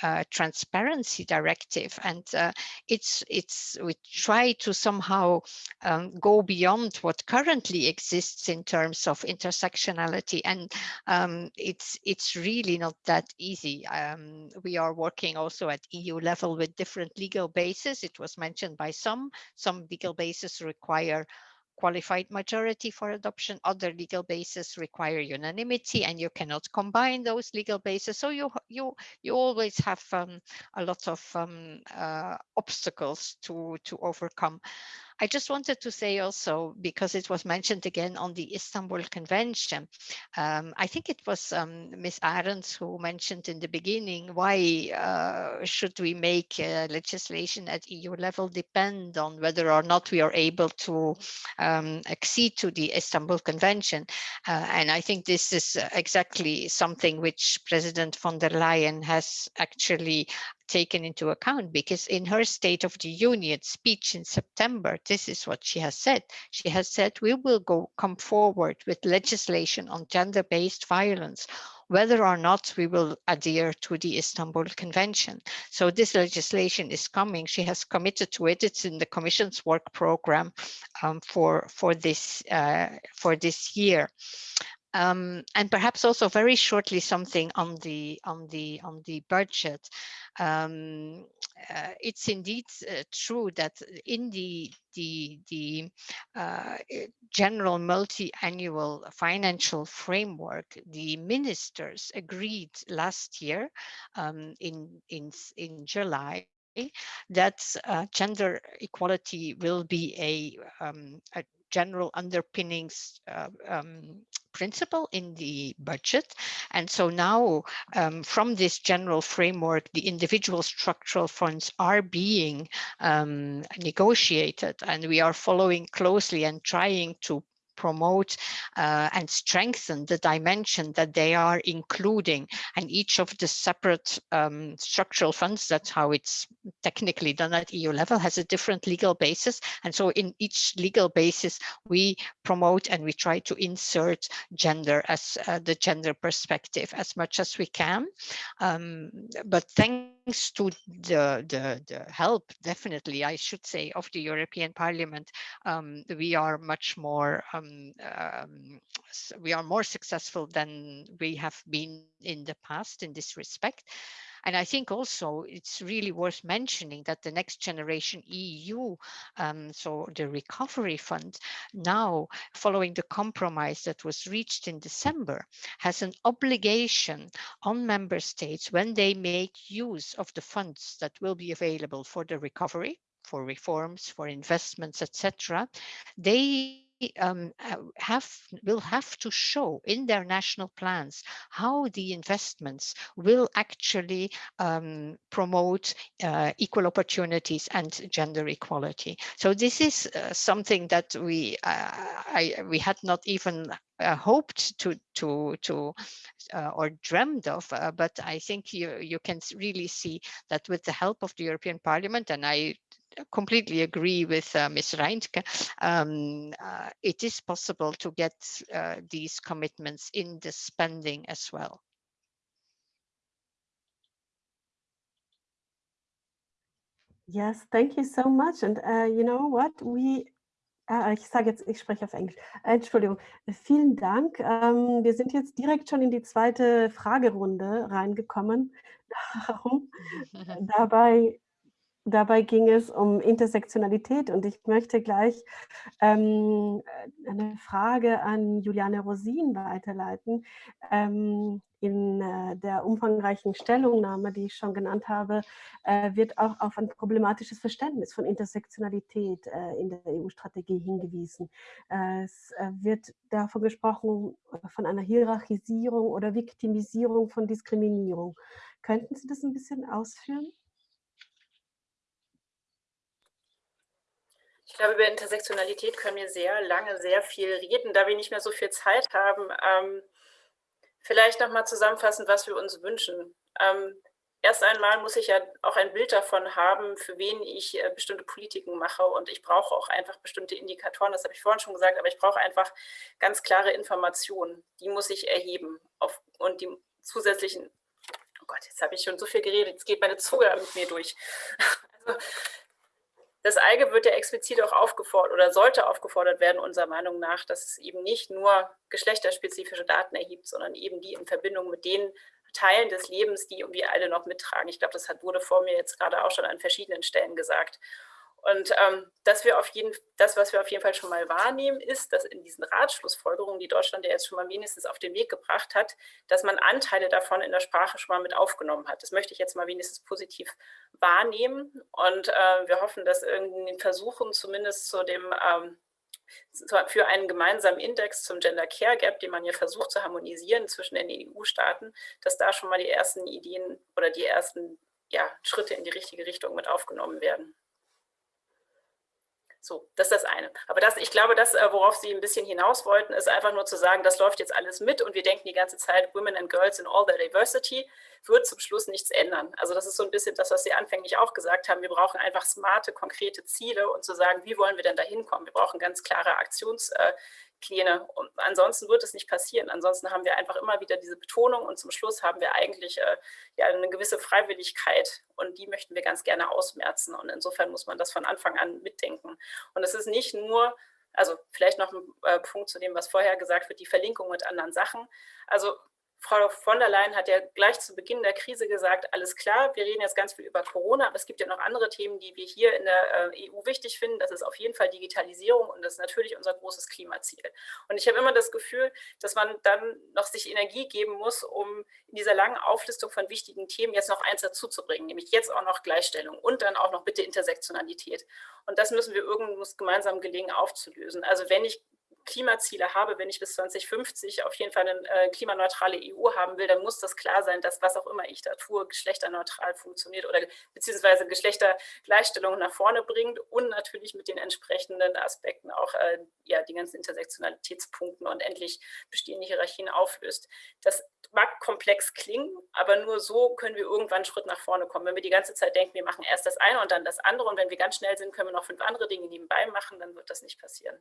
uh, transparency directive. And uh, it's it's we try to somehow um, go beyond what currently currently exists in terms of intersectionality and um, it's it's really not that easy. Um, we are working also at EU level with different legal bases. It was mentioned by some, some legal bases require qualified majority for adoption. Other legal bases require unanimity and you cannot combine those legal bases. So you you you always have um, a lot of um, uh, obstacles to to overcome. I just wanted to say also, because it was mentioned again on the Istanbul Convention, um, I think it was um, Ms. Arendt who mentioned in the beginning, why uh, should we make uh, legislation at EU level depend on whether or not we are able to um, accede to the Istanbul Convention? Uh, and I think this is exactly something which President von der Leyen has actually taken into account because in her State of the Union speech in September, this is what she has said. She has said, we will go come forward with legislation on gender-based violence whether or not we will adhere to the Istanbul Convention. So this legislation is coming. She has committed to it. It's in the Commission's work program um, for for this uh, for this year. Um, and perhaps also very shortly something on the on the on the budget. Um, uh, it's indeed uh, true that in the the the uh, general multi-annual financial framework, the ministers agreed last year um, in in in July that uh, gender equality will be a, um, a general underpinnings uh, um, principle in the budget. And so now um, from this general framework, the individual structural funds are being um, negotiated and we are following closely and trying to promote uh, and strengthen the dimension that they are including and each of the separate um, structural funds that's how it's technically done at EU level has a different legal basis. And so in each legal basis we promote and we try to insert gender as uh, the gender perspective as much as we can. Um, but thanks to the, the, the help definitely I should say of the European Parliament um, we are much more um, um, we are more successful than we have been in the past in this respect. And I think also it's really worth mentioning that the next generation EU, um, so the recovery fund now following the compromise that was reached in December has an obligation on member states when they make use of the funds that will be available for the recovery for reforms, for investments, etc., they um, have will have to show in their national plans how the investments will actually um, promote uh, equal opportunities and gender equality. So this is uh, something that we uh, I, we had not even uh, hoped to to to uh, or dreamed of uh, but i think you you can really see that with the help of the european parliament and i completely agree with uh, Ms. Reintke. Um, uh, it is possible to get uh, these commitments in the spending as well. Yes, thank you so much. And uh, you know what? We Ah, ich sage jetzt, ich spreche auf Englisch. Entschuldigung. Vielen Dank. Ähm, wir sind jetzt direkt schon in die zweite Fragerunde reingekommen. Darum, dabei Dabei ging es um Intersektionalität und ich möchte gleich ähm, eine Frage an Juliane Rosin weiterleiten. Ähm, in äh, der umfangreichen Stellungnahme, die ich schon genannt habe, äh, wird auch auf ein problematisches Verständnis von Intersektionalität äh, in der EU-Strategie hingewiesen. Äh, es äh, wird davon gesprochen, äh, von einer Hierarchisierung oder Viktimisierung von Diskriminierung. Könnten Sie das ein bisschen ausführen? Ich glaube, über Intersektionalität können wir sehr lange, sehr viel reden, da wir nicht mehr so viel Zeit haben. Ähm, vielleicht nochmal zusammenfassen, was wir uns wünschen. Ähm, erst einmal muss ich ja auch ein Bild davon haben, für wen ich äh, bestimmte Politiken mache. Und ich brauche auch einfach bestimmte Indikatoren, das habe ich vorhin schon gesagt, aber ich brauche einfach ganz klare Informationen. Die muss ich erheben. Auf, und die zusätzlichen, oh Gott, jetzt habe ich schon so viel geredet, jetzt geht meine Zunge mit mir durch. Also, das EIGE wird ja explizit auch aufgefordert oder sollte aufgefordert werden, unserer Meinung nach, dass es eben nicht nur geschlechterspezifische Daten erhebt, sondern eben die in Verbindung mit den Teilen des Lebens, die wir alle noch mittragen. Ich glaube, das hat, wurde vor mir jetzt gerade auch schon an verschiedenen Stellen gesagt. Und ähm, dass wir auf jeden, das, was wir auf jeden Fall schon mal wahrnehmen, ist, dass in diesen Ratschlussfolgerungen, die Deutschland ja jetzt schon mal wenigstens auf den Weg gebracht hat, dass man Anteile davon in der Sprache schon mal mit aufgenommen hat. Das möchte ich jetzt mal wenigstens positiv wahrnehmen. Und äh, wir hoffen, dass in den Versuchen zumindest zu dem ähm, für einen gemeinsamen Index zum Gender Care Gap, den man ja versucht zu harmonisieren zwischen den EU-Staaten, dass da schon mal die ersten Ideen oder die ersten ja, Schritte in die richtige Richtung mit aufgenommen werden. So, das ist das eine. Aber das, ich glaube, das, äh, worauf Sie ein bisschen hinaus wollten, ist einfach nur zu sagen, das läuft jetzt alles mit und wir denken die ganze Zeit, Women and Girls in all their diversity, wird zum Schluss nichts ändern. Also das ist so ein bisschen das, was Sie anfänglich auch gesagt haben. Wir brauchen einfach smarte, konkrete Ziele und zu sagen, wie wollen wir denn da hinkommen? Wir brauchen ganz klare Aktions, äh, Pläne. Und ansonsten wird es nicht passieren. Ansonsten haben wir einfach immer wieder diese Betonung und zum Schluss haben wir eigentlich äh, ja, eine gewisse Freiwilligkeit und die möchten wir ganz gerne ausmerzen. Und insofern muss man das von Anfang an mitdenken. Und es ist nicht nur also vielleicht noch ein äh, Punkt zu dem, was vorher gesagt wird, die Verlinkung mit anderen Sachen. Also Frau von der Leyen hat ja gleich zu Beginn der Krise gesagt, alles klar, wir reden jetzt ganz viel über Corona, aber es gibt ja noch andere Themen, die wir hier in der äh, EU wichtig finden. Das ist auf jeden Fall Digitalisierung und das ist natürlich unser großes Klimaziel. Und ich habe immer das Gefühl, dass man dann noch sich Energie geben muss, um in dieser langen Auflistung von wichtigen Themen jetzt noch eins dazuzubringen, nämlich jetzt auch noch Gleichstellung und dann auch noch bitte Intersektionalität. Und das müssen wir irgendwo gemeinsam gelingen aufzulösen. Also wenn ich Klimaziele habe, wenn ich bis 2050 auf jeden Fall eine äh, klimaneutrale EU haben will, dann muss das klar sein, dass was auch immer ich da tue, geschlechterneutral funktioniert oder beziehungsweise Geschlechtergleichstellung nach vorne bringt und natürlich mit den entsprechenden Aspekten auch äh, ja, die ganzen Intersektionalitätspunkten und endlich bestehende Hierarchien auflöst. Das mag komplex klingen, aber nur so können wir irgendwann einen Schritt nach vorne kommen. Wenn wir die ganze Zeit denken, wir machen erst das eine und dann das andere und wenn wir ganz schnell sind, können wir noch fünf andere Dinge nebenbei machen, dann wird das nicht passieren.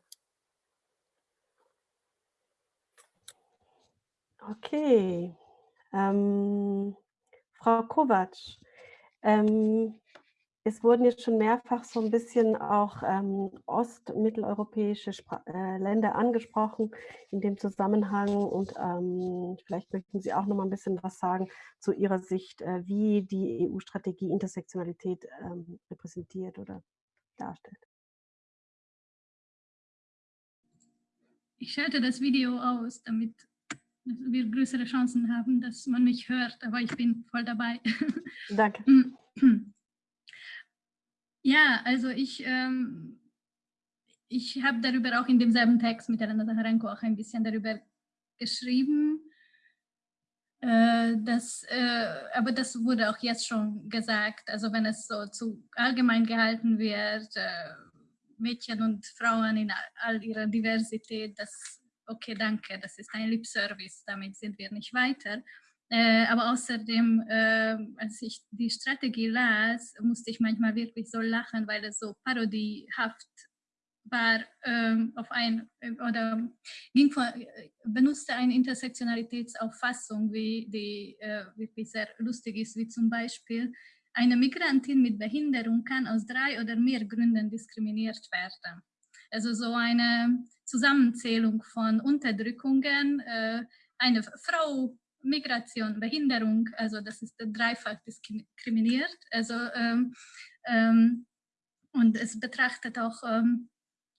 Okay. Ähm, Frau Kovac, ähm, es wurden jetzt schon mehrfach so ein bisschen auch ähm, ostmitteleuropäische äh, Länder angesprochen in dem Zusammenhang und ähm, vielleicht möchten Sie auch noch mal ein bisschen was sagen zu Ihrer Sicht, äh, wie die EU-Strategie Intersektionalität ähm, repräsentiert oder darstellt. Ich schalte das Video aus, damit wir größere Chancen haben, dass man mich hört, aber ich bin voll dabei. Danke. Ja, also ich, ähm, ich habe darüber auch in demselben Text mit Elena Zaharenko auch ein bisschen darüber geschrieben. Äh, äh, aber das wurde auch jetzt schon gesagt, also wenn es so zu allgemein gehalten wird, äh, Mädchen und Frauen in all ihrer Diversität, das okay, danke, das ist ein Lip-Service, damit sind wir nicht weiter. Äh, aber außerdem, äh, als ich die Strategie las, musste ich manchmal wirklich so lachen, weil es so parodiehaft war ähm, auf ein oder ging von, benutzte eine Intersektionalitätsauffassung, wie die äh, wirklich sehr lustig ist, wie zum Beispiel eine Migrantin mit Behinderung kann aus drei oder mehr Gründen diskriminiert werden. Also so eine Zusammenzählung von Unterdrückungen, äh, eine Frau, Migration, Behinderung, also das ist dreifach diskriminiert. Also, ähm, ähm, und es betrachtet auch ähm,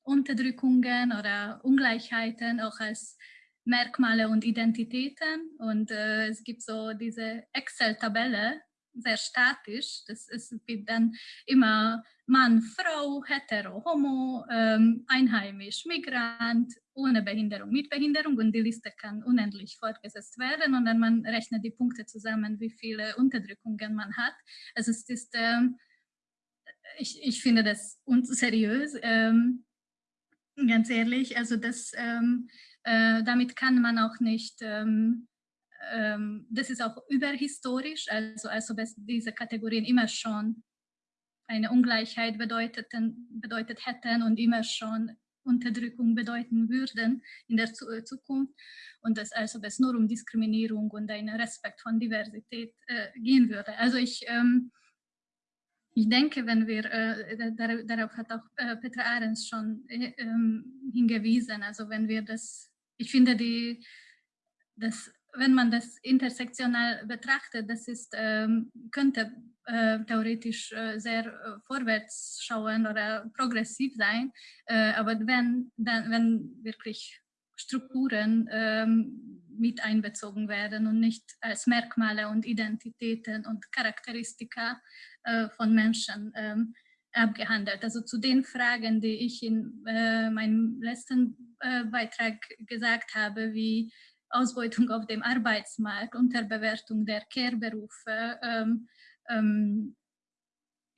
Unterdrückungen oder Ungleichheiten auch als Merkmale und Identitäten. Und äh, es gibt so diese Excel-Tabelle, sehr statisch. Das ist, gibt dann immer Mann, Frau, hetero, homo, ähm, einheimisch, Migrant, ohne Behinderung, mit Behinderung und die Liste kann unendlich fortgesetzt werden und dann man rechnet die Punkte zusammen, wie viele Unterdrückungen man hat. Also es ist, ähm, ich, ich finde das unseriös, ähm, ganz ehrlich, also das, ähm, äh, damit kann man auch nicht ähm, ähm, das ist auch überhistorisch, also als ob es diese Kategorien immer schon eine Ungleichheit bedeuteten, bedeutet hätten und immer schon Unterdrückung bedeuten würden in der äh, Zukunft. Und dass also es nur um Diskriminierung und einen Respekt von Diversität äh, gehen würde. Also ich, ähm, ich denke, wenn wir, äh, dar darauf hat auch äh, Petra Ahrens schon äh, ähm, hingewiesen, also wenn wir das, ich finde die, das wenn man das intersektional betrachtet, das ist, ähm, könnte äh, theoretisch äh, sehr äh, vorwärts schauen oder progressiv sein. Äh, aber wenn, dann, wenn wirklich Strukturen ähm, mit einbezogen werden und nicht als Merkmale und Identitäten und Charakteristika äh, von Menschen ähm, abgehandelt. Also zu den Fragen, die ich in äh, meinem letzten Beitrag gesagt habe, wie Ausbeutung auf dem Arbeitsmarkt, Unterbewertung der Care-Berufe, ähm, ähm,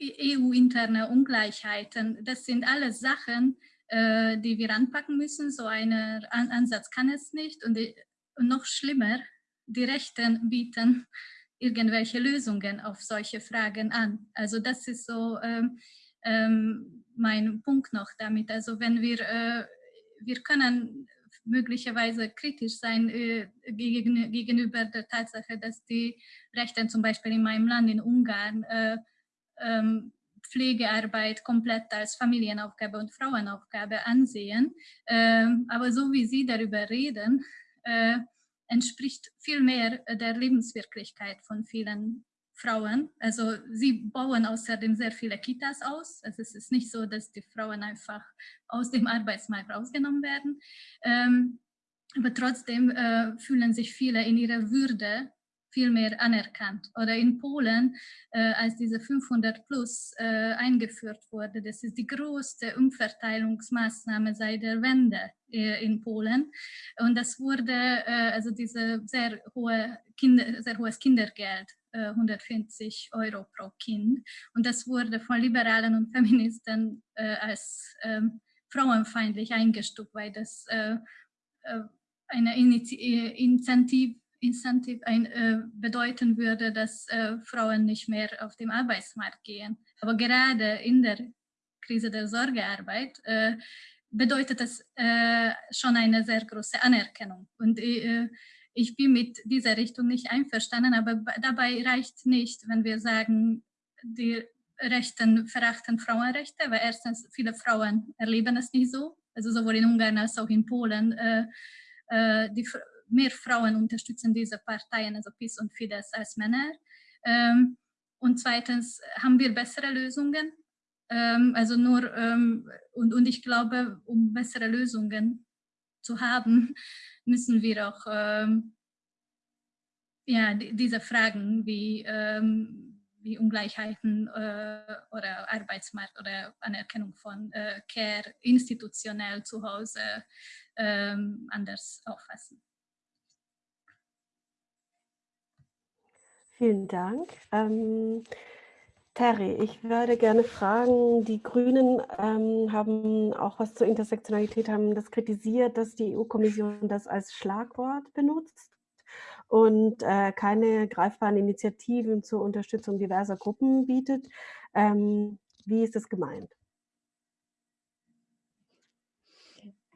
EU-interne Ungleichheiten. Das sind alles Sachen, äh, die wir anpacken müssen. So ein An Ansatz kann es nicht. Und, die, und noch schlimmer, die Rechten bieten irgendwelche Lösungen auf solche Fragen an. Also das ist so ähm, ähm, mein Punkt noch damit. Also wenn wir, äh, wir können möglicherweise kritisch sein äh, gegen, gegenüber der Tatsache, dass die Rechte zum Beispiel in meinem Land, in Ungarn, äh, ähm, Pflegearbeit komplett als Familienaufgabe und Frauenaufgabe ansehen. Ähm, aber so wie Sie darüber reden, äh, entspricht viel mehr der Lebenswirklichkeit von vielen Frauen. Also sie bauen außerdem sehr viele Kitas aus. Also es ist nicht so, dass die Frauen einfach aus dem Arbeitsmarkt rausgenommen werden. Ähm, aber trotzdem äh, fühlen sich viele in ihrer Würde viel mehr anerkannt. Oder in Polen, äh, als diese 500 plus äh, eingeführt wurde, das ist die größte Umverteilungsmaßnahme seit der Wende äh, in Polen. Und das wurde, äh, also diese sehr, hohe Kinder, sehr hohes Kindergeld 150 äh, Euro pro Kind. Und das wurde von Liberalen und Feministen äh, als ähm, frauenfeindlich eingestuft, weil das äh, äh eine Initiative Incentive ein, äh, bedeuten würde, dass äh, Frauen nicht mehr auf den Arbeitsmarkt gehen. Aber gerade in der Krise der Sorgearbeit äh, bedeutet äh, schon eine sehr große Anerkennung. Und äh, ich bin mit dieser Richtung nicht einverstanden, aber dabei reicht nicht, wenn wir sagen, die Rechten verachten Frauenrechte, weil erstens viele Frauen erleben es nicht so, also sowohl in Ungarn als auch in Polen. Äh, äh, die mehr Frauen unterstützen diese Parteien, also PIS und Fidesz, als Männer. Ähm, und zweitens haben wir bessere Lösungen. Ähm, also nur, ähm, und, und ich glaube, um bessere Lösungen zu haben, müssen wir auch ähm, ja, diese Fragen wie, ähm, wie Ungleichheiten äh, oder Arbeitsmarkt oder Anerkennung von äh, Care institutionell zu Hause ähm, anders auffassen. Vielen Dank. Terry, ich würde gerne fragen, die Grünen ähm, haben auch was zur Intersektionalität, haben das kritisiert, dass die EU-Kommission das als Schlagwort benutzt und äh, keine greifbaren Initiativen zur Unterstützung diverser Gruppen bietet. Ähm, wie ist das gemeint?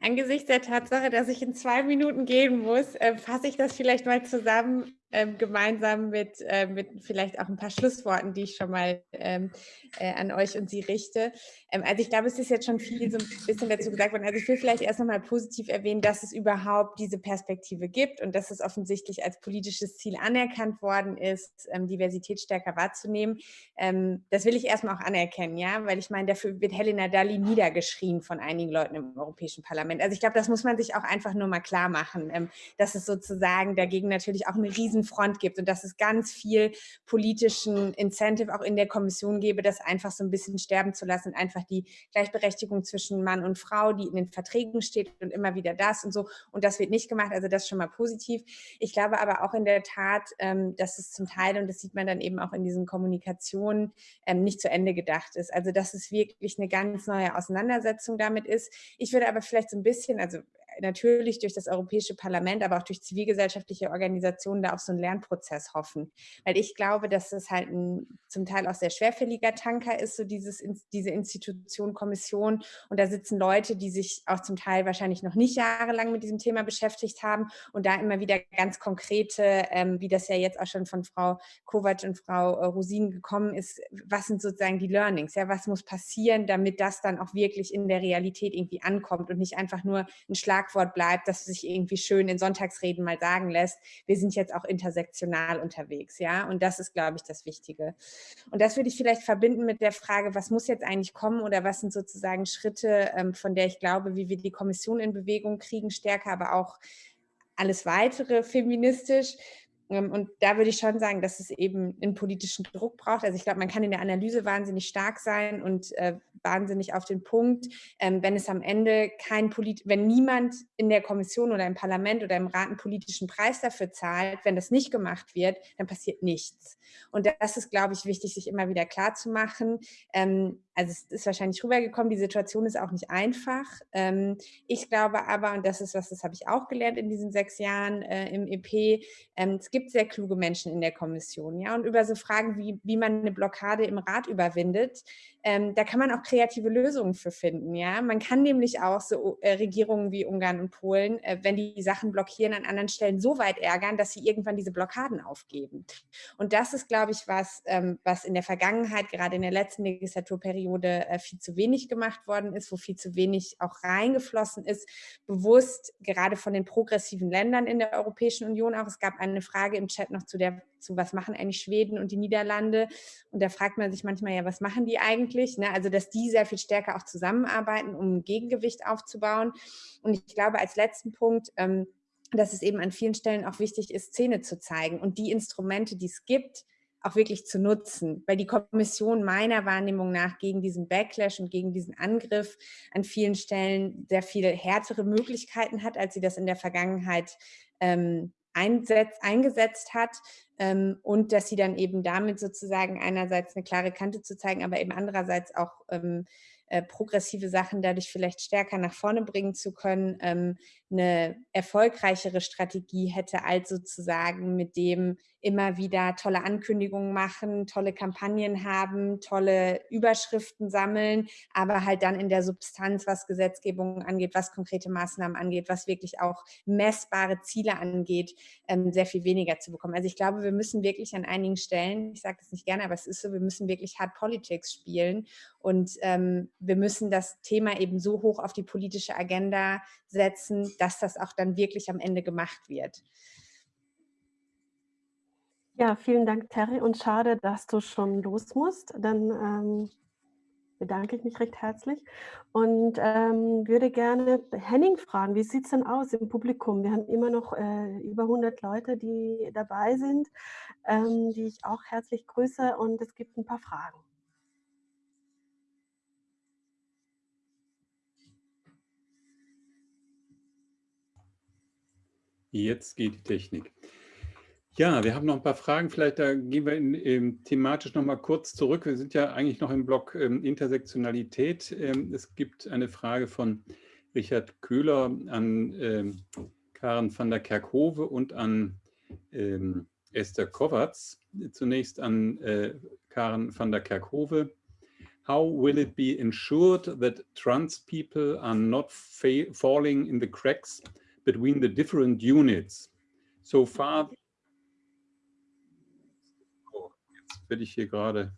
Angesichts der Tatsache, dass ich in zwei Minuten gehen muss, äh, fasse ich das vielleicht mal zusammen ähm, gemeinsam mit, äh, mit vielleicht auch ein paar Schlussworten, die ich schon mal ähm, äh, an euch und Sie richte. Ähm, also ich glaube, es ist jetzt schon viel so ein bisschen dazu gesagt worden. Also ich will vielleicht erst nochmal positiv erwähnen, dass es überhaupt diese Perspektive gibt und dass es offensichtlich als politisches Ziel anerkannt worden ist, ähm, Diversität stärker wahrzunehmen. Ähm, das will ich erstmal auch anerkennen, ja, weil ich meine, dafür wird Helena Dalli niedergeschrien von einigen Leuten im Europäischen Parlament. Also ich glaube, das muss man sich auch einfach nur mal klar machen, ähm, dass es sozusagen dagegen natürlich auch eine riesen Front gibt und dass es ganz viel politischen Incentive auch in der Kommission gäbe, das einfach so ein bisschen sterben zu lassen, einfach die Gleichberechtigung zwischen Mann und Frau, die in den Verträgen steht und immer wieder das und so. Und das wird nicht gemacht, also das ist schon mal positiv. Ich glaube aber auch in der Tat, ähm, dass es zum Teil, und das sieht man dann eben auch in diesen Kommunikationen, ähm, nicht zu Ende gedacht ist. Also dass es wirklich eine ganz neue Auseinandersetzung damit ist. Ich würde aber vielleicht so ein bisschen, also natürlich durch das Europäische Parlament, aber auch durch zivilgesellschaftliche Organisationen da auf so einen Lernprozess hoffen. Weil ich glaube, dass es halt ein zum Teil auch sehr schwerfälliger Tanker ist, so dieses, diese Institution, Kommission. Und da sitzen Leute, die sich auch zum Teil wahrscheinlich noch nicht jahrelang mit diesem Thema beschäftigt haben und da immer wieder ganz konkrete, ähm, wie das ja jetzt auch schon von Frau Kovac und Frau äh, Rosin gekommen ist, was sind sozusagen die Learnings? Ja, was muss passieren, damit das dann auch wirklich in der Realität irgendwie ankommt und nicht einfach nur ein Schlag Schlagwort bleibt, dass sich irgendwie schön in Sonntagsreden mal sagen lässt, wir sind jetzt auch intersektional unterwegs, ja, und das ist, glaube ich, das Wichtige. Und das würde ich vielleicht verbinden mit der Frage, was muss jetzt eigentlich kommen oder was sind sozusagen Schritte, ähm, von der ich glaube, wie wir die Kommission in Bewegung kriegen, stärker, aber auch alles weitere feministisch. Ähm, und da würde ich schon sagen, dass es eben einen politischen Druck braucht. Also ich glaube, man kann in der Analyse wahnsinnig stark sein und äh, wahnsinnig auf den Punkt, ähm, wenn es am Ende kein Polit wenn niemand in der Kommission oder im Parlament oder im Rat einen politischen Preis dafür zahlt, wenn das nicht gemacht wird, dann passiert nichts. Und das ist, glaube ich, wichtig, sich immer wieder klar zu machen. Ähm, also es ist wahrscheinlich rübergekommen, die Situation ist auch nicht einfach. Ähm, ich glaube aber, und das ist was, das habe ich auch gelernt in diesen sechs Jahren äh, im EP, ähm, gibt sehr kluge Menschen in der Kommission. ja Und über so Fragen, wie, wie man eine Blockade im Rat überwindet, ähm, da kann man auch kreative Lösungen für finden. Ja, man kann nämlich auch so äh, Regierungen wie Ungarn und Polen, äh, wenn die Sachen blockieren, an anderen Stellen so weit ärgern, dass sie irgendwann diese Blockaden aufgeben. Und das ist, glaube ich, was, ähm, was in der Vergangenheit, gerade in der letzten Legislaturperiode, äh, viel zu wenig gemacht worden ist, wo viel zu wenig auch reingeflossen ist, bewusst gerade von den progressiven Ländern in der Europäischen Union auch. Es gab eine Frage im Chat noch zu der, zu was machen eigentlich Schweden und die Niederlande. Und da fragt man sich manchmal ja, was machen die eigentlich? Ne? Also, dass die sehr viel stärker auch zusammenarbeiten, um ein Gegengewicht aufzubauen. Und ich glaube, als letzten Punkt, ähm, dass es eben an vielen Stellen auch wichtig ist, Szene zu zeigen und die Instrumente, die es gibt, auch wirklich zu nutzen, weil die Kommission meiner Wahrnehmung nach gegen diesen Backlash und gegen diesen Angriff an vielen Stellen sehr viel härtere Möglichkeiten hat, als sie das in der Vergangenheit ähm, einsetzt, eingesetzt hat ähm, und dass sie dann eben damit sozusagen einerseits eine klare Kante zu zeigen, aber eben andererseits auch ähm, äh, progressive Sachen dadurch vielleicht stärker nach vorne bringen zu können, ähm, eine erfolgreichere Strategie hätte, als sozusagen mit dem immer wieder tolle Ankündigungen machen, tolle Kampagnen haben, tolle Überschriften sammeln, aber halt dann in der Substanz, was Gesetzgebung angeht, was konkrete Maßnahmen angeht, was wirklich auch messbare Ziele angeht, ähm, sehr viel weniger zu bekommen. Also ich glaube, wir müssen wirklich an einigen Stellen, ich sage das nicht gerne, aber es ist so, wir müssen wirklich Hard Politics spielen und ähm, wir müssen das Thema eben so hoch auf die politische Agenda setzen, dass das auch dann wirklich am Ende gemacht wird. Ja, vielen Dank, Terry. Und schade, dass du schon los musst. Dann ähm, bedanke ich mich recht herzlich und ähm, würde gerne Henning fragen, wie sieht es denn aus im Publikum? Wir haben immer noch äh, über 100 Leute, die dabei sind, ähm, die ich auch herzlich grüße und es gibt ein paar Fragen. Jetzt geht die Technik. Ja, wir haben noch ein paar Fragen. Vielleicht da gehen wir in, ähm, thematisch noch mal kurz zurück. Wir sind ja eigentlich noch im Block ähm, Intersektionalität. Ähm, es gibt eine Frage von Richard Köhler an ähm, Karen van der Kerkhove und an ähm, Esther Kovacs. Zunächst an äh, Karen van der Kerkhove. How will it be ensured that trans people are not falling in the cracks between the different units. So far, oh, jetzt werde ich hier gerade,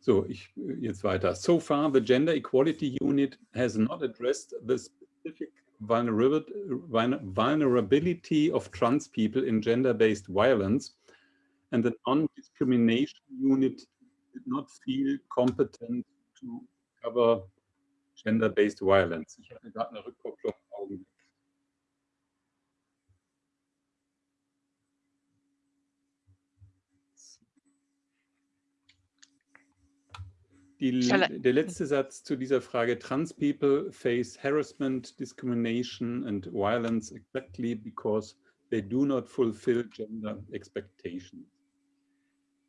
so, ich, jetzt weiter. So far, the Gender Equality Unit has not addressed the specific vulnerability of trans people in gender-based violence and the non-discrimination unit did not feel competent to cover Gender-Based Violence. Ich hatte gerade eine Rückkopplung. Augenblick. Die, der letzte Satz zu dieser Frage, trans people face harassment, discrimination and violence exactly because they do not fulfill gender expectations.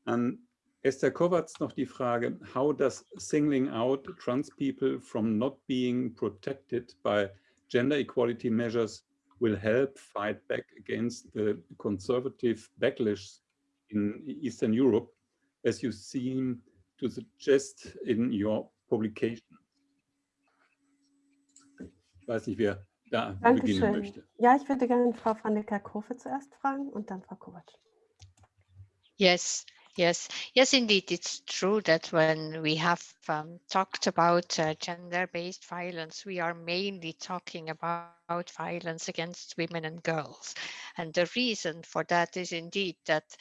An Esther Kovacs noch die Frage, how does singling out trans people from not being protected by gender equality measures will help fight back against the conservative backlash in Eastern Europe, as you seem to suggest in your publication? Ich weiß nicht, wer da Dankeschön. beginnen möchte. Ja, ich würde gerne Frau van der Kerkhove zuerst fragen und dann Frau Kovac. Yes, Yes, yes, indeed. It's true that when we have um, talked about uh, gender-based violence, we are mainly talking about violence against women and girls. And the reason for that is indeed that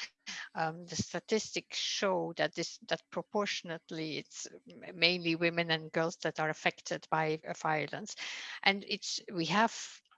um, the statistics show that this that proportionately it's mainly women and girls that are affected by uh, violence. And it's we have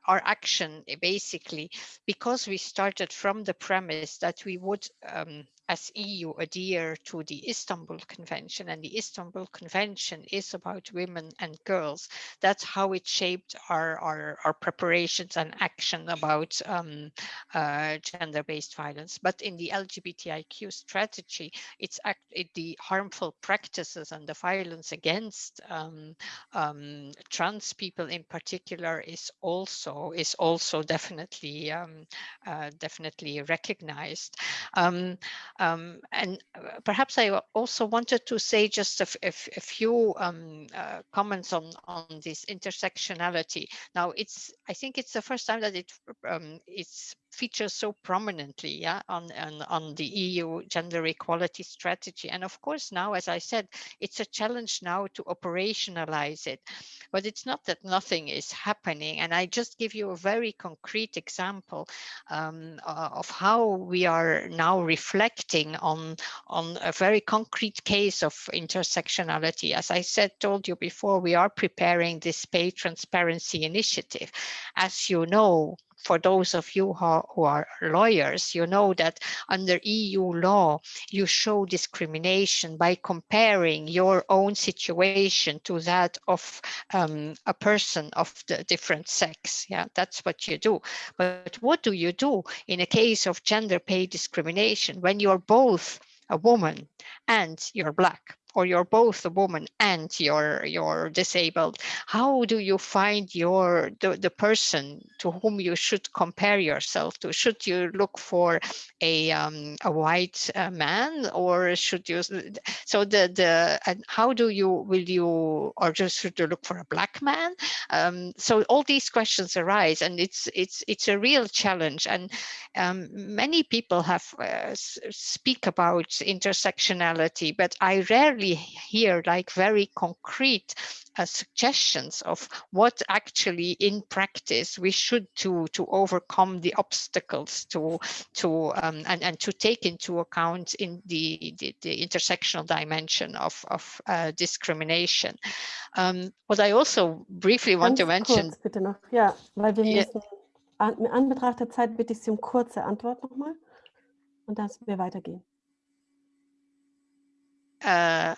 our action basically because we started from the premise that we would um, as EU adhere to the Istanbul Convention and the Istanbul Convention is about women and girls. That's how it shaped our, our, our preparations and action about um, uh, gender-based violence. But in the LGBTIQ strategy, it's act, it, the harmful practices and the violence against um, um, trans people in particular is also is also definitely um, uh, definitely recognized. Um, and uh, perhaps I also wanted to say just a, a few um, uh, comments on, on this intersectionality. Now, it's I think it's the first time that it um, it's features so prominently yeah, on, on, on the EU gender equality strategy. And of course, now, as I said, it's a challenge now to operationalize it. But it's not that nothing is happening. And I just give you a very concrete example um, of how we are now reflecting on, on a very concrete case of intersectionality. As I said, told you before, we are preparing this pay transparency initiative. As you know, for those of you who, are lawyers, you know that under EU law, you show discrimination by comparing your own situation to that of um, a person of the different sex. Yeah, that's what you do. But what do you do in a case of gender pay discrimination when you're both a woman and you're black? Or you're both a woman and you're you're disabled how do you find your the, the person to whom you should compare yourself to? Should you look for a um, a white uh, man or should you so the the and how do you will you or just should you look for a black man? Um, so all these questions arise and it's it's it's a real challenge and um, many people have uh, speak about intersectionality but i rarely hear like very concrete uh, suggestions of what actually in practice we should do to overcome the obstacles to to um, and, and to take into account in the, the, the intersectional dimension of, of uh, discrimination. Um, what I also briefly want Ganz to mention. Kurz, bitte noch. Ja, weil wir Ja. müssen, an, in Anbetracht der Zeit bitte ich Sie um kurze Antwort nochmal und dass wir weitergehen. Uh,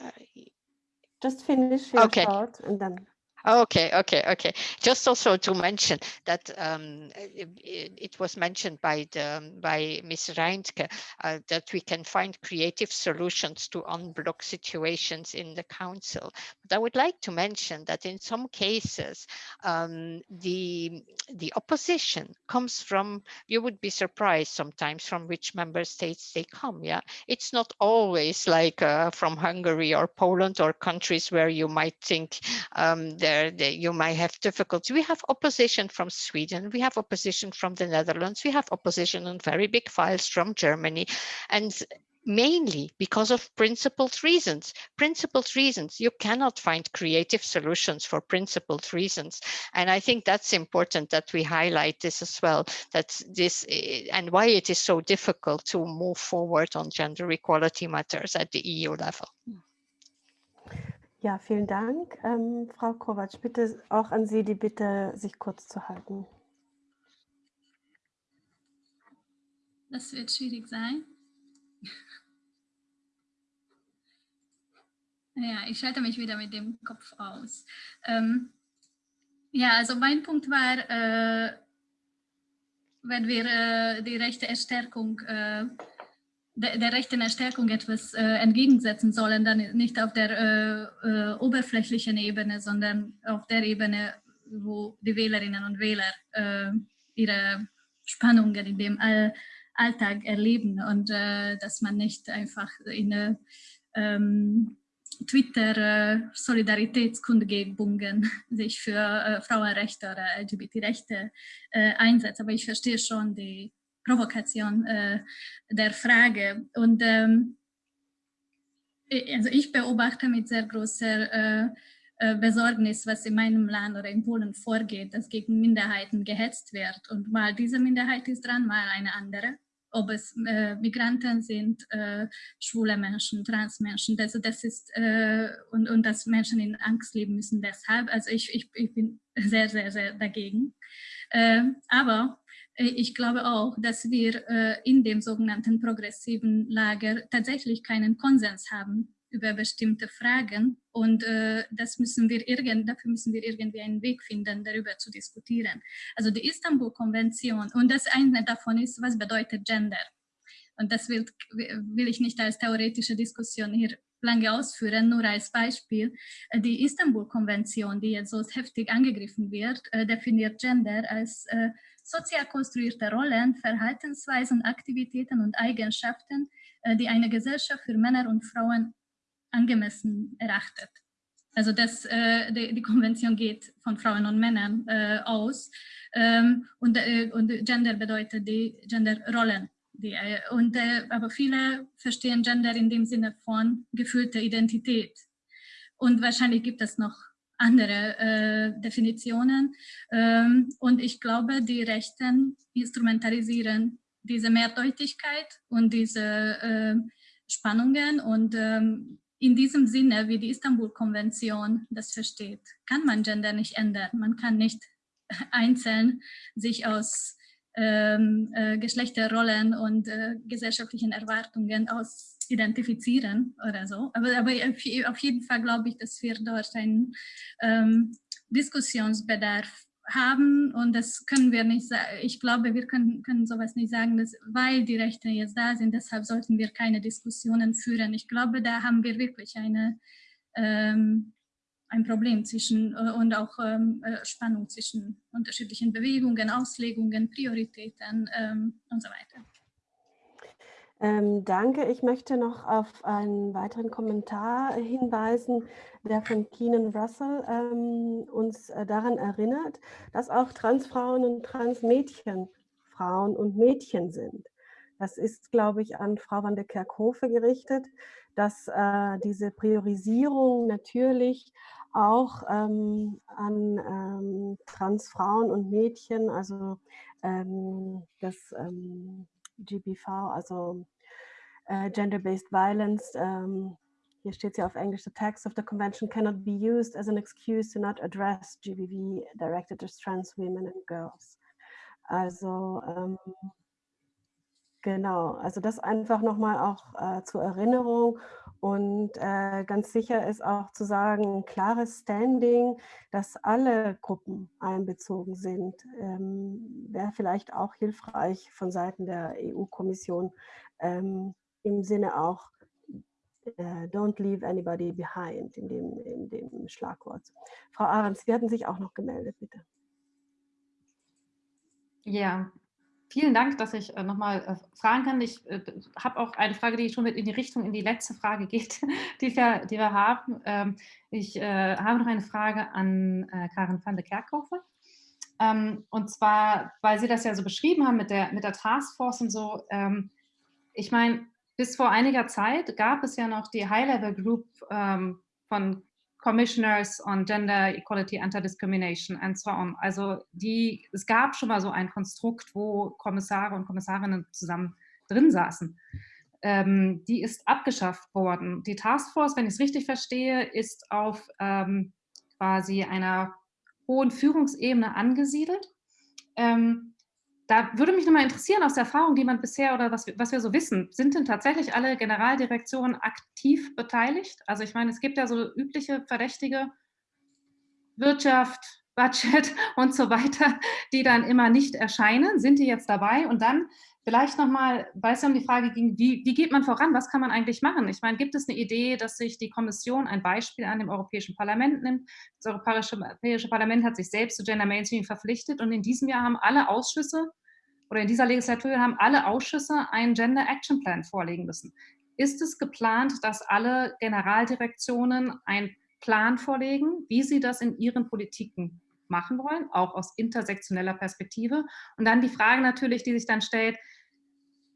Just finish your Okay. thought and then. Okay, okay, okay. Just also to mention that um, it, it was mentioned by the by Ms. Reintke uh, that we can find creative solutions to unblock situations in the council. But I would like to mention that in some cases, um, the the opposition comes from. You would be surprised sometimes from which member states they come. Yeah, it's not always like uh, from Hungary or Poland or countries where you might think um, there you might have difficulty. We have opposition from Sweden, we have opposition from the Netherlands, we have opposition on very big files from Germany, and mainly because of principled reasons. Principled reasons, you cannot find creative solutions for principled reasons. And I think that's important that we highlight this as well, that this eh, and why it is so difficult to move forward on gender equality matters at the EU level. Ja, vielen Dank. Ähm, Frau Kovac, bitte auch an Sie die Bitte, sich kurz zu halten. Das wird schwierig sein. Ja, ich schalte mich wieder mit dem Kopf aus. Ähm, ja, also mein Punkt war, äh, wenn wir äh, die rechte Erstärkung, äh, der, der rechten Erstärkung etwas äh, entgegensetzen sollen, dann nicht auf der äh, äh, oberflächlichen Ebene, sondern auf der Ebene, wo die Wählerinnen und Wähler äh, ihre Spannungen in dem All Alltag erleben und äh, dass man nicht einfach in äh, ähm, Twitter äh, sich für Frauenrechte oder LGBT-Rechte einsetzt. Aber ich verstehe schon die Provokation äh, der Frage. Und ähm, i- also ich beobachte mit sehr großer äh, äh, Besorgnis, was in meinem Land oder in Polen vorgeht, dass gegen Minderheiten gehetzt wird. Und mal diese Minderheit ist dran, mal eine andere. Ob es äh, Migranten sind, äh, schwule Menschen, Transmenschen, also das ist, äh, und, und dass Menschen in Angst leben müssen deshalb. Also ich, ich, ich bin sehr, sehr, sehr dagegen. Äh, aber äh, ich glaube auch, dass wir äh, in dem sogenannten progressiven Lager tatsächlich keinen Konsens haben über bestimmte Fragen und äh, das müssen wir irgend, dafür müssen wir irgendwie einen Weg finden, darüber zu diskutieren. Also die Istanbul-Konvention und das eine davon ist, was bedeutet Gender? Und das will, will ich nicht als theoretische Diskussion hier lange ausführen, nur als Beispiel. Äh, Die Istanbul-Konvention, die jetzt so heftig angegriffen wird, äh, definiert Gender als äh, sozial konstruierte Rollen, Verhaltensweisen, Aktivitäten und Eigenschaften, die eine Gesellschaft für Männer und Frauen angemessen erachtet. Also das, äh, die, Konvention geht von Frauen und Männern äh, aus ähm, und, äh, Gender bedeutet die Genderrollen. Die, äh, und, äh, aber viele verstehen Gender in dem Sinne von gefühlter Identität. Und wahrscheinlich gibt es noch andere äh, Definitionen. Ähm, und ich glaube, die Rechten instrumentalisieren diese Mehrdeutigkeit und diese Spannungen und ähm, in diesem Sinne, wie die Istanbul-Konvention das versteht, kann man Gender nicht ändern. Man kann nicht einzeln sich aus ähm, äh, Geschlechterrollen und äh, gesellschaftlichen Erwartungen aus identifizieren oder so. Aber, aber auf jeden Fall glaube ich, dass wir dort einen ähm, Diskussionsbedarf haben und das können wir nicht sagen. Ich glaube, wir können, können sowas nicht sagen, dass, weil die Rechte jetzt da sind, deshalb sollten wir keine Diskussionen führen. Ich glaube, da haben wir wirklich eine, ähm, ein Problem zwischen äh, und auch ähm, äh, Spannung zwischen unterschiedlichen Bewegungen, Auslegungen, Prioritäten ähm, und so weiter. Ähm, danke. Ich möchte noch auf einen weiteren Kommentar hinweisen, der von Keenan Russell ähm, uns äh, daran erinnert, dass auch Transfrauen und Transmädchen Frauen und Mädchen sind. Das ist, glaube ich, an Frau van der Kerkhofe gerichtet, dass äh, diese Priorisierung natürlich auch ähm, an ähm, Transfrauen und Mädchen, also ähm, das ähm, GBV, also uh, gender-based violence. Um, hier steht ja auf Englisch, the text of the convention cannot be used as an excuse to not address GBV directed at trans women and girls. Also ähm, genau, also das einfach nochmal auch äh, zur Erinnerung und äh, ganz sicher ist auch zu sagen, ein klares Standing, dass alle Gruppen einbezogen sind, ähm, wäre vielleicht auch hilfreich von Seiten der EU-Kommission ähm, im Sinne auch äh, Don't leave anybody behind in dem, in dem Schlagwort. Frau Ahrens, Sie hatten sich auch noch gemeldet, bitte. Ja, vielen Dank, dass ich äh, nochmal äh, fragen kann. Ich äh, habe auch eine Frage, die schon mit in die Richtung, in die letzte Frage geht, die wir, die wir haben. Ähm, ich äh, habe noch eine Frage an äh, Karin van der Kerkhofe. Ähm, und zwar, weil Sie das ja so beschrieben haben mit der, mit der Taskforce und so. Ähm, ich meine, bis vor einiger Zeit gab es ja noch die High-Level Group ähm, von Commissioners on Gender Equality, Anti-Discrimination and so on. Also die, es gab schon mal so ein Konstrukt, wo Kommissare und Kommissarinnen zusammen drin saßen. Ähm, die ist abgeschafft worden. Die Taskforce, wenn ich es richtig verstehe, ist auf ähm, quasi einer hohen Führungsebene angesiedelt. Ähm, da würde mich nochmal interessieren, aus der Erfahrung, die man bisher oder was, was wir so wissen, sind denn tatsächlich alle Generaldirektionen aktiv beteiligt? Also ich meine, es gibt ja so übliche Verdächtige, Wirtschaft, Budget und so weiter, die dann immer nicht erscheinen. Sind die jetzt dabei? Und dann vielleicht nochmal, weil es ja um die Frage ging, wie, wie geht man voran? Was kann man eigentlich machen? Ich meine, gibt es eine Idee, dass sich die Kommission ein Beispiel an dem Europäischen Parlament nimmt? Das Europäische Parlament hat sich selbst zu Gender Mainstream verpflichtet und in diesem Jahr haben alle Ausschüsse oder in dieser Legislatur haben alle Ausschüsse einen Gender Action Plan vorlegen müssen. Ist es geplant, dass alle Generaldirektionen einen Plan vorlegen, wie sie das in ihren Politiken machen wollen, auch aus intersektioneller Perspektive? Und dann die Frage natürlich, die sich dann stellt,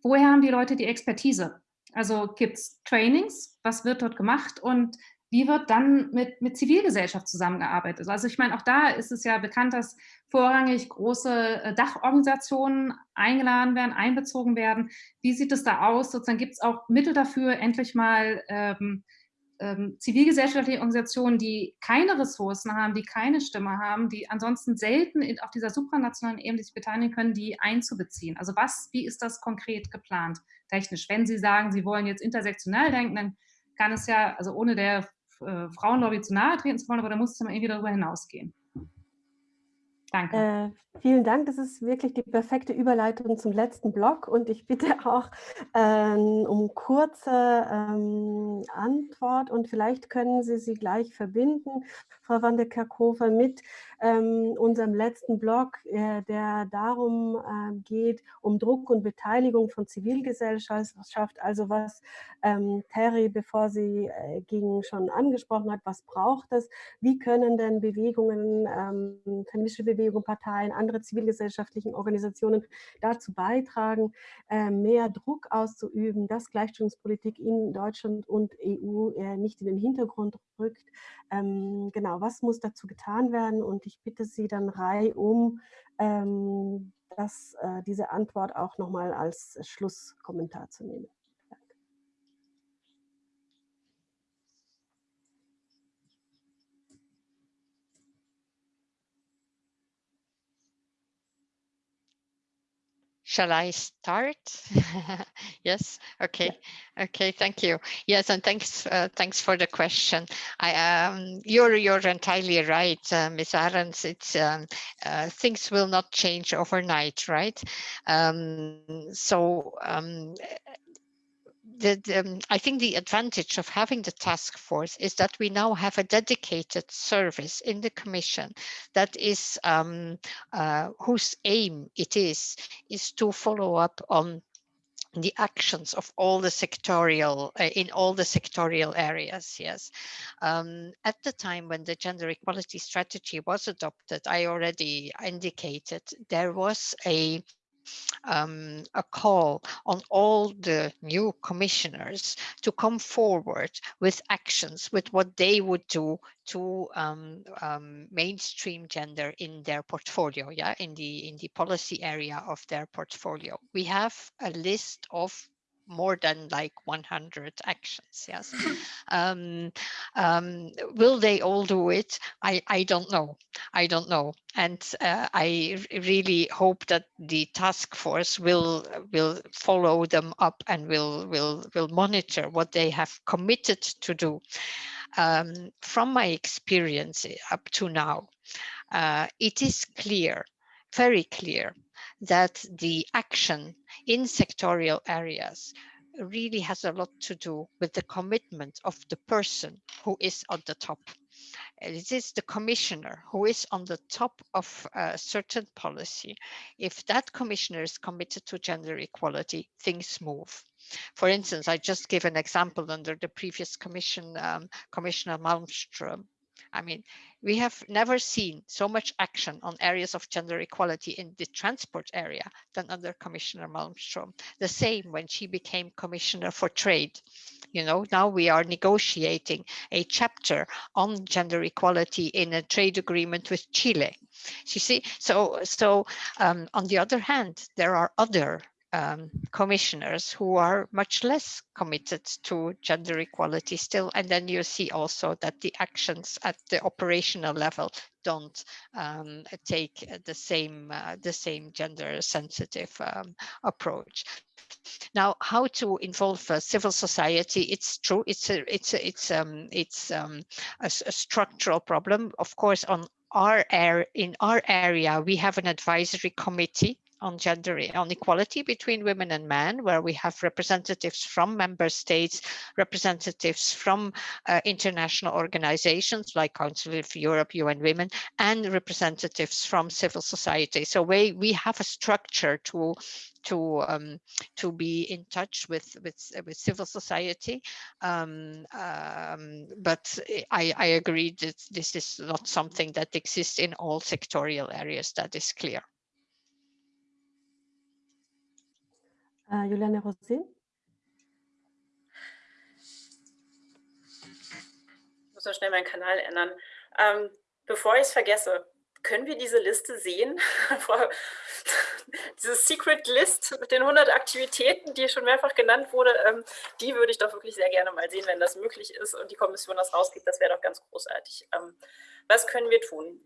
woher haben die Leute die Expertise? Also gibt es Trainings, was wird dort gemacht und wie wird dann mit, mit Zivilgesellschaft zusammengearbeitet? Also ich meine, auch da ist es ja bekannt, dass vorrangig große äh, Dachorganisationen eingeladen werden, einbezogen werden. Wie sieht es da aus? Sozusagen gibt es auch Mittel dafür, endlich mal ähm, ähm, zivilgesellschaftliche Organisationen, die keine Ressourcen haben, die keine Stimme haben, die ansonsten selten in, auf dieser supranationalen Ebene sich beteiligen können, die einzubeziehen. Also was, wie ist das konkret geplant, technisch? Wenn Sie sagen, Sie wollen jetzt intersektional denken, dann kann es ja, also ohne der äh, Frauenlobby zu nahe treten zu wollen, aber da muss es dann irgendwie darüber hinausgehen. Danke. Äh, vielen Dank. Das ist wirklich die perfekte Überleitung zum letzten Blog und ich bitte auch ähm, um kurze ähm, Antwort und vielleicht können Sie sie gleich verbinden, Frau van der Kerkhofer, mit ähm, unserem letzten Blog, äh, der darum äh, geht, um Druck und Beteiligung von Zivilgesellschaft, also was ähm, Terry, bevor sie äh, ging, schon angesprochen hat, was braucht es, wie können denn Bewegungen, ähm, feministische Bewegungen, Parteien, andere zivilgesellschaftlichen Organisationen dazu beitragen, äh, mehr Druck auszuüben, dass Gleichstellungspolitik in Deutschland und EU äh, nicht in den Hintergrund rückt. Ähm, genau, was muss dazu getan werden? Und ich bitte Sie dann reihum, ähm, das, äh, diese Antwort auch nochmal als Schlusskommentar zu nehmen. Shall I start? yes. Okay. Okay. Thank you. Yes, and thanks. Uh, thanks for the question. I um, you're you're entirely right, uh, Ms. Ahrens. It's um, uh, things will not change overnight, right? Um, so um, the, um, I think the advantage of having the task force is that we now have a dedicated service in the Commission that is um, uh, whose aim it is is to follow up on the actions of all the sectorial uh, in all the sectorial areas yes. Um, at the time when the gender equality strategy was adopted i already indicated there was a um, a call on all the new commissioners to come forward with actions, with what they would do to um, um, mainstream gender in their portfolio, yeah, in the in the policy area of their portfolio. We have a list of more than like 100 actions yes. Um, um, will they all do it? I i don't know. I don't know. And uh, i really hope that the task force will will follow them up and will will will monitor what they have committed to do. Um, from my experience up to now uh, it is clear very clear that the action in sectorial areas really has a lot to do with the commitment of the person who is at the top. It is the commissioner who is on the top of a certain policy. If that commissioner is committed to gender equality, things move. For instance, I just give an example under the previous commission, um, Commissioner Malmström I mean, we have never seen so much action on areas of gender equality in the transport area than under Commissioner Malmström. The same when she became Commissioner for Trade. You know, now we are negotiating a chapter on gender equality in a trade agreement with Chile. You see, so so um, on the other hand, there are other um, commissioners who are much less committed to gender equality still. And then you see also that the actions at the operational level don't um, take the same uh, the same gender sensitive um, approach. Now, how to involve uh, civil society? It's true. It's a it's a, it's um it's um a, a structural problem. Of course, on our air in our area, we have an advisory committee on gender on equality between women and men, where we have representatives from member states, representatives from uh, international organizations like Council of Europe, UN Women, and representatives from civil society. So we, we have a structure to to um, to be in touch with with with civil society. Um, um, but I, I agree that this is not something that exists in all sectorial areas. That is clear. Uh, Juliane Rosé. Ich muss nur schnell meinen Kanal ändern. Ähm, bevor ich es vergesse, können wir diese Liste sehen? diese Secret List mit den 100 Aktivitäten, die schon mehrfach genannt wurde, ähm, die würde ich doch wirklich sehr gerne mal sehen, wenn das möglich ist und die Kommission das rausgibt. Das wäre doch ganz großartig. Ähm, was können wir tun?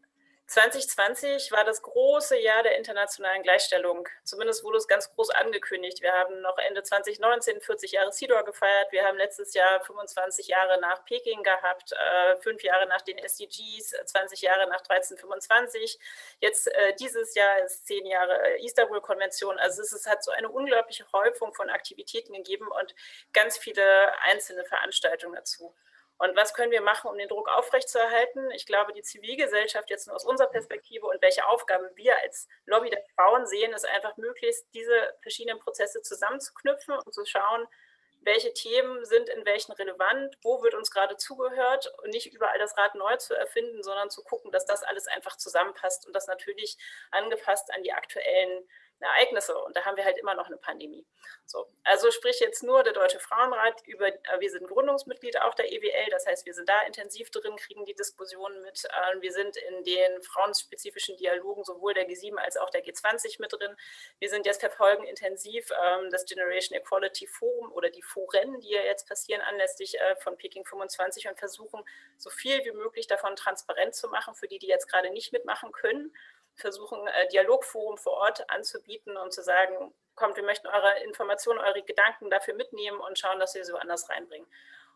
2020 war das große Jahr der internationalen Gleichstellung. Zumindest wurde es ganz groß angekündigt. Wir haben noch Ende 2019 40 Jahre CEDAW gefeiert. Wir haben letztes Jahr 25 Jahre nach Peking gehabt, äh, fünf Jahre nach den SDGs, 20 Jahre nach 1325. Jetzt äh, dieses Jahr ist zehn Jahre äh, Istanbul-Konvention. Also es, es hat so eine unglaubliche Häufung von Aktivitäten gegeben und ganz viele einzelne Veranstaltungen dazu. Und was können wir machen, um den Druck aufrechtzuerhalten? Ich glaube, die Zivilgesellschaft jetzt nur aus unserer Perspektive und welche Aufgaben wir als Lobby der Frauen sehen, ist einfach möglichst, diese verschiedenen Prozesse zusammenzuknüpfen und zu schauen, welche Themen sind in welchen relevant, wo wird uns gerade zugehört und nicht überall das Rad neu zu erfinden, sondern zu gucken, dass das alles einfach zusammenpasst und das natürlich angepasst an die aktuellen Ereignisse und da haben wir halt immer noch eine Pandemie. So, also sprich jetzt nur der Deutsche Frauenrat über, äh, wir sind Gründungsmitglied auch der EWL, das heißt, wir sind da intensiv drin, kriegen die Diskussionen mit. Äh, wir sind in den frauenspezifischen Dialogen sowohl der G7 als auch der G20 mit drin. Wir sind jetzt verfolgen intensiv ähm, das Generation Equality Forum oder die Foren, die ja jetzt passieren anlässlich äh, von Peking 25 und versuchen, so viel wie möglich davon transparent zu machen für die, die jetzt gerade nicht mitmachen können versuchen, äh, Dialogforum vor Ort anzubieten und zu sagen, kommt, wir möchten eure Informationen, eure Gedanken dafür mitnehmen und schauen, dass wir sie woanders reinbringen.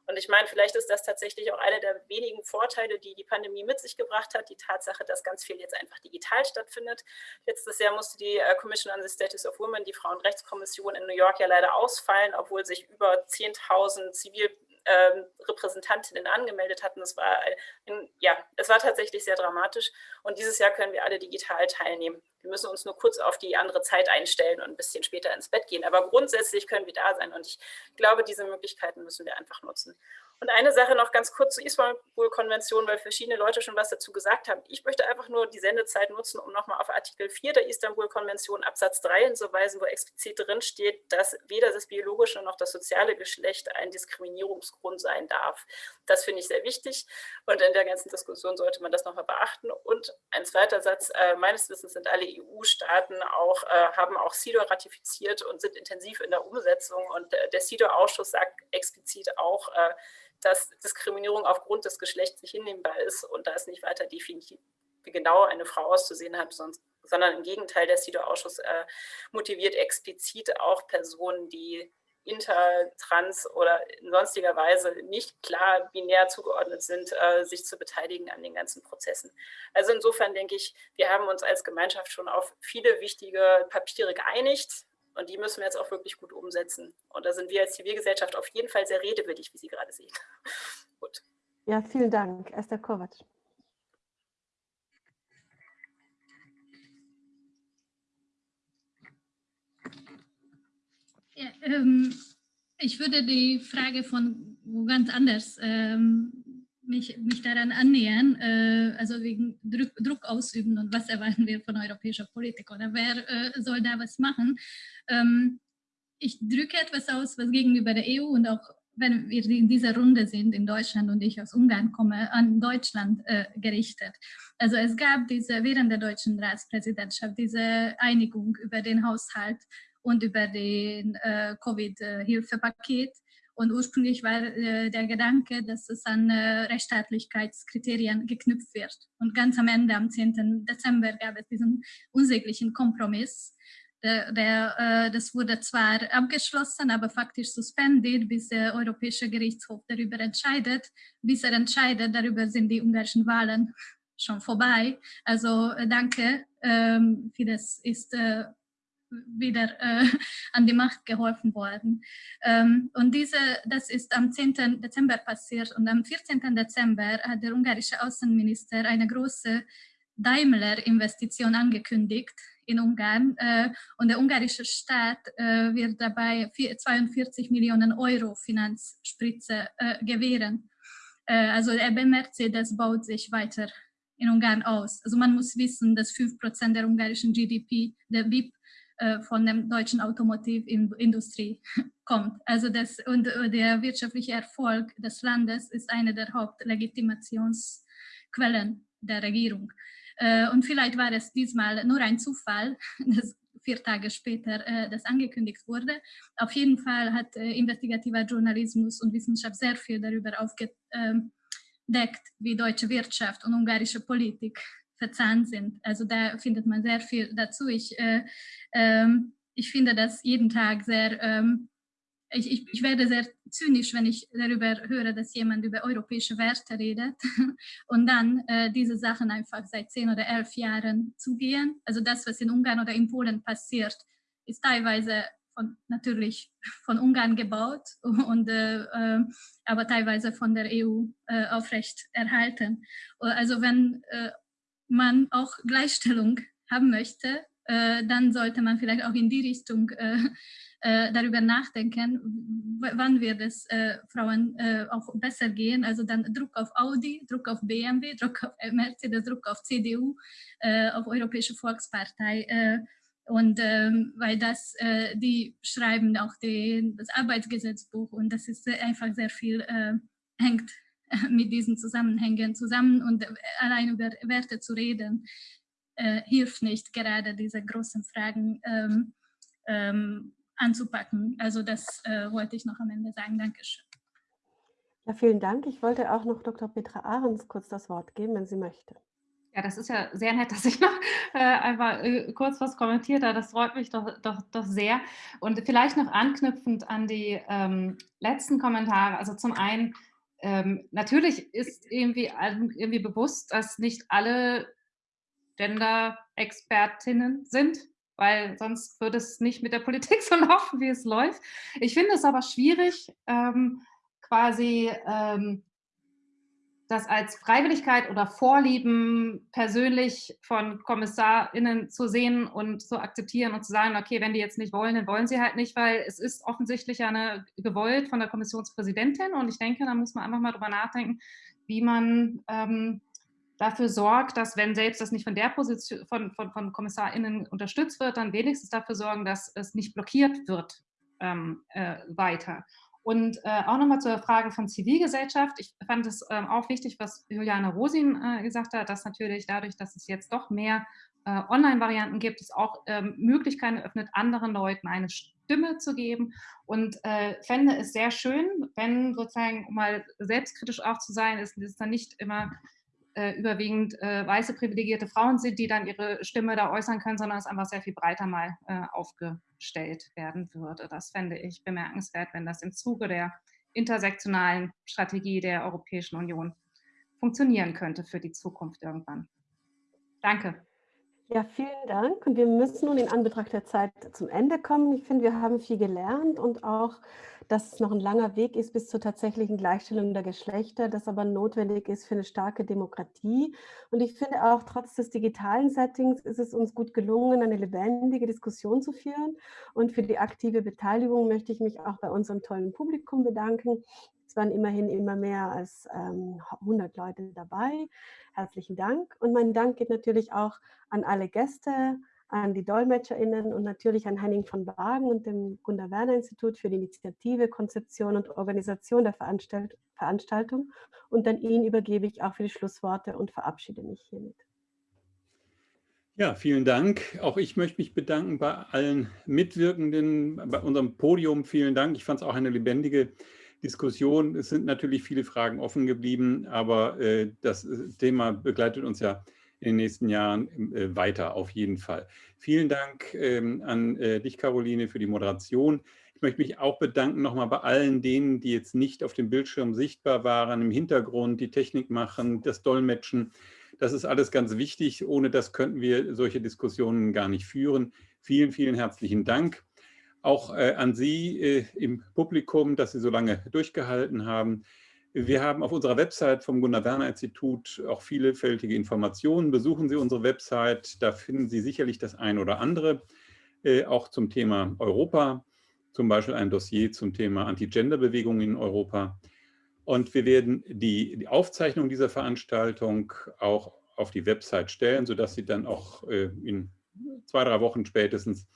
Und ich meine, vielleicht ist das tatsächlich auch einer der wenigen Vorteile, die die Pandemie mit sich gebracht hat, die Tatsache, dass ganz viel jetzt einfach digital stattfindet. Letztes Jahr musste die äh, Commission on the Status of Women, die Frauenrechtskommission in New York ja leider ausfallen, obwohl sich über 10.000 Zivil ähm, Repräsentantinnen angemeldet hatten. Es war, ein, ja, es war tatsächlich sehr dramatisch. Und dieses Jahr können wir alle digital teilnehmen. Wir müssen uns nur kurz auf die andere Zeit einstellen und ein bisschen später ins Bett gehen. Aber grundsätzlich können wir da sein. Und ich glaube, diese Möglichkeiten müssen wir einfach nutzen. Und eine Sache noch ganz kurz zur Istanbul-Konvention, weil verschiedene Leute schon was dazu gesagt haben. Ich möchte einfach nur die Sendezeit nutzen, um nochmal auf Artikel 4 der Istanbul-Konvention Absatz 3 hinzuweisen, wo explizit drin steht, dass weder das biologische noch das soziale Geschlecht ein Diskriminierungsgrund sein darf. Das finde ich sehr wichtig und in der ganzen Diskussion sollte man das nochmal beachten. Und ein zweiter Satz, äh, meines Wissens sind alle EU-Staaten auch, äh, haben auch CEDAW ratifiziert und sind intensiv in der Umsetzung und äh, der CEDAW-Ausschuss sagt explizit auch, äh, dass Diskriminierung aufgrund des Geschlechts nicht hinnehmbar ist und da es nicht weiter definiert, wie genau eine Frau auszusehen hat, sonst, sondern im Gegenteil, der CEDAW-Ausschuss äh, motiviert explizit auch Personen, die inter, trans oder in sonstiger Weise nicht klar binär zugeordnet sind, äh, sich zu beteiligen an den ganzen Prozessen. Also insofern denke ich, wir haben uns als Gemeinschaft schon auf viele wichtige Papiere geeinigt. Und die müssen wir jetzt auch wirklich gut umsetzen. Und da sind wir als Zivilgesellschaft auf jeden Fall sehr redewillig, wie Sie gerade sehen. gut. Ja, vielen Dank. Esther Kovac. Ja, ähm, ich würde die Frage von wo ganz anders ähm, mich, mich daran annähern, äh, also wegen Druck, Druck, ausüben und was erwarten wir von europäischer Politik oder wer äh, soll da was machen. Ähm, ich drücke etwas aus, was gegenüber der EU und auch wenn wir in dieser Runde sind in Deutschland und ich aus Ungarn komme, an Deutschland äh, gerichtet. Also es gab diese während der deutschen Ratspräsidentschaft diese Einigung über den Haushalt und über den äh, Covid-Hilfepaket und ursprünglich war äh, der Gedanke, dass es an äh, Rechtsstaatlichkeitskriterien geknüpft wird. Und ganz am Ende, am 10. Dezember, gab es diesen unsäglichen Kompromiss. Der, der, äh, das wurde zwar abgeschlossen, aber faktisch suspendiert, bis der Europäische Gerichtshof darüber entscheidet. Bis er entscheidet, darüber sind die ungarischen Wahlen schon vorbei. Also äh, danke, ähm, Fidesz ist äh, wieder äh, an die Macht geholfen worden. Ähm, und diese, das ist am 10. Dezember passiert und am 14. Dezember hat der ungarische Außenminister eine große Daimler-Investition angekündigt in Ungarn äh, und der ungarische Staat äh, wird dabei 42 Millionen Euro Finanzspritze äh, gewähren. Äh, also der Mercedes baut sich weiter in Ungarn aus. Also man muss wissen, dass 5% der ungarischen GDP, der BIP, von der deutschen Automotivindustrie kommt. Also das, und äh, der wirtschaftliche Erfolg des Landes ist eine der Hauptlegitimationsquellen der Regierung. Äh, und vielleicht war es diesmal nur ein Zufall, dass vier Tage später das angekündigt wurde. Auf jeden Fall hat investigativer Journalismus und Wissenschaft sehr viel darüber aufgedeckt, wie deutsche Wirtschaft und ungarische Politik verzahnt sind. Also da findet man sehr viel dazu. Ich, äh, ähm, ich finde das jeden Tag sehr, ähm, ich, ich, ich, werde sehr zynisch, wenn ich darüber höre, dass jemand über europäische Werte redet und dann äh, diese Sachen einfach seit zehn oder elf Jahren zugehen. Also das, was in Ungarn oder in Polen passiert, ist teilweise von, natürlich von Ungarn gebaut, und, äh, äh, aber teilweise von der EU äh, aufrecht erhalten. Also wenn äh, man auch Gleichstellung haben möchte, äh, dann sollte man vielleicht auch in die Richtung äh, darüber nachdenken, wann wird es Frauen auch besser gehen. Also dann Druck auf Audi, Druck auf BMW, Druck auf Mercedes, Druck auf CDU, auf Europäische Volkspartei und ähm, weil das, äh, die schreiben auch die, das Arbeitsgesetzbuch und das ist einfach sehr viel, äh, hängt mit diesen Zusammenhängen zusammen und allein über Werte zu reden, äh, hilft nicht, gerade diese großen Fragen ähm, ähm, anzupacken. Also das äh, wollte ich noch am Ende sagen. Dankeschön. Ja, vielen Dank. Ich wollte auch noch Dr. Petra Ahrens kurz das Wort geben, wenn sie möchte. Ja, das ist ja sehr nett, dass ich noch äh, einfach äh, kurz was kommentiert habe. Das freut mich doch, doch, doch sehr. Und vielleicht noch anknüpfend an die ähm, letzten Kommentare. Also zum einen, ähm, natürlich ist irgendwie, irgendwie bewusst, dass nicht alle Gender-Expertinnen sind, weil sonst würde es nicht mit der Politik so laufen, wie es läuft. Ich finde es aber schwierig, ähm, quasi ähm, das als Freiwilligkeit oder Vorlieben persönlich von KommissarInnen zu sehen und zu akzeptieren und zu sagen, okay, wenn die jetzt nicht wollen, dann wollen sie halt nicht, weil es ist offensichtlich eine gewollt von der Kommissionspräsidentin und ich denke, da muss man einfach mal drüber nachdenken, wie man ähm, dafür sorgt, dass wenn selbst das nicht von der Position von, von, von KommissarInnen unterstützt wird, dann wenigstens dafür sorgen, dass es nicht blockiert wird ähm, äh, weiter. Und äh, auch nochmal zur Frage von Zivilgesellschaft. Ich fand es ähm, auch wichtig, was Juliane Rosin äh, gesagt hat, dass natürlich dadurch, dass es jetzt doch mehr äh, Online-Varianten gibt, es auch ähm, Möglichkeiten eröffnet, anderen Leuten eine Stimme zu geben. Und äh, fände es sehr schön, wenn sozusagen, um mal selbstkritisch auch zu sein, ist es dann nicht immer äh, überwiegend äh, weiße privilegierte Frauen sind, die dann ihre Stimme da äußern können, sondern es einfach sehr viel breiter mal äh, aufgestellt werden würde. Das fände ich bemerkenswert, wenn das im Zuge der intersektionalen Strategie der Europäischen Union funktionieren könnte für die Zukunft irgendwann. Danke. Ja, vielen Dank. Und wir müssen nun in Anbetracht der Zeit zum Ende kommen. Ich finde, wir haben viel gelernt und auch, dass es noch ein langer Weg ist bis zur tatsächlichen Gleichstellung der Geschlechter, das aber notwendig ist für eine starke Demokratie. Und ich finde auch, trotz des digitalen Settings ist es uns gut gelungen, eine lebendige Diskussion zu führen. Und für die aktive Beteiligung möchte ich mich auch bei unserem tollen Publikum bedanken. Es waren immerhin immer mehr als ähm, 100 Leute dabei. Herzlichen Dank. Und mein Dank geht natürlich auch an alle Gäste, an die DolmetscherInnen und natürlich an Henning von Wagen und dem Gunda Werner Institut für die Initiative, Konzeption und Organisation der Veranstalt Veranstaltung. Und an ihn übergebe ich auch für die Schlussworte und verabschiede mich hiermit. Ja, vielen Dank. Auch ich möchte mich bedanken bei allen Mitwirkenden, bei unserem Podium. Vielen Dank. Ich fand es auch eine lebendige Diskussion. Es sind natürlich viele Fragen offen geblieben, aber äh, das äh, Thema begleitet uns ja in den nächsten Jahren äh, weiter, auf jeden Fall. Vielen Dank ähm, an äh, dich, Caroline, für die Moderation. Ich möchte mich auch bedanken nochmal bei allen denen, die jetzt nicht auf dem Bildschirm sichtbar waren, im Hintergrund, die Technik machen, das Dolmetschen. Das ist alles ganz wichtig. Ohne das könnten wir solche Diskussionen gar nicht führen. Vielen, vielen herzlichen Dank. Auch äh, an Sie äh, im Publikum, dass Sie so lange durchgehalten haben. Wir haben auf unserer Website vom Gunnar-Werner-Institut auch vielfältige Informationen. Besuchen Sie unsere Website, da finden Sie sicherlich das ein oder andere, äh, auch zum Thema Europa, zum Beispiel ein Dossier zum Thema Anti-Gender-Bewegungen in Europa. Und wir werden die, die, Aufzeichnung dieser Veranstaltung auch auf die Website stellen, sodass Sie dann auch äh, in zwei, drei Wochen spätestens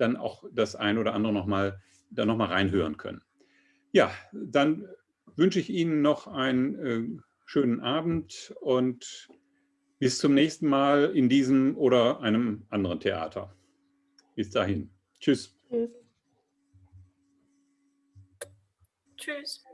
dann auch das ein oder andere nochmal da noch mal reinhören können. Ja, dann wünsche ich Ihnen noch einen äh, schönen Abend und bis zum nächsten Mal in diesem oder einem anderen Theater. Bis dahin. Tschüss. Tschüss. Tschüss.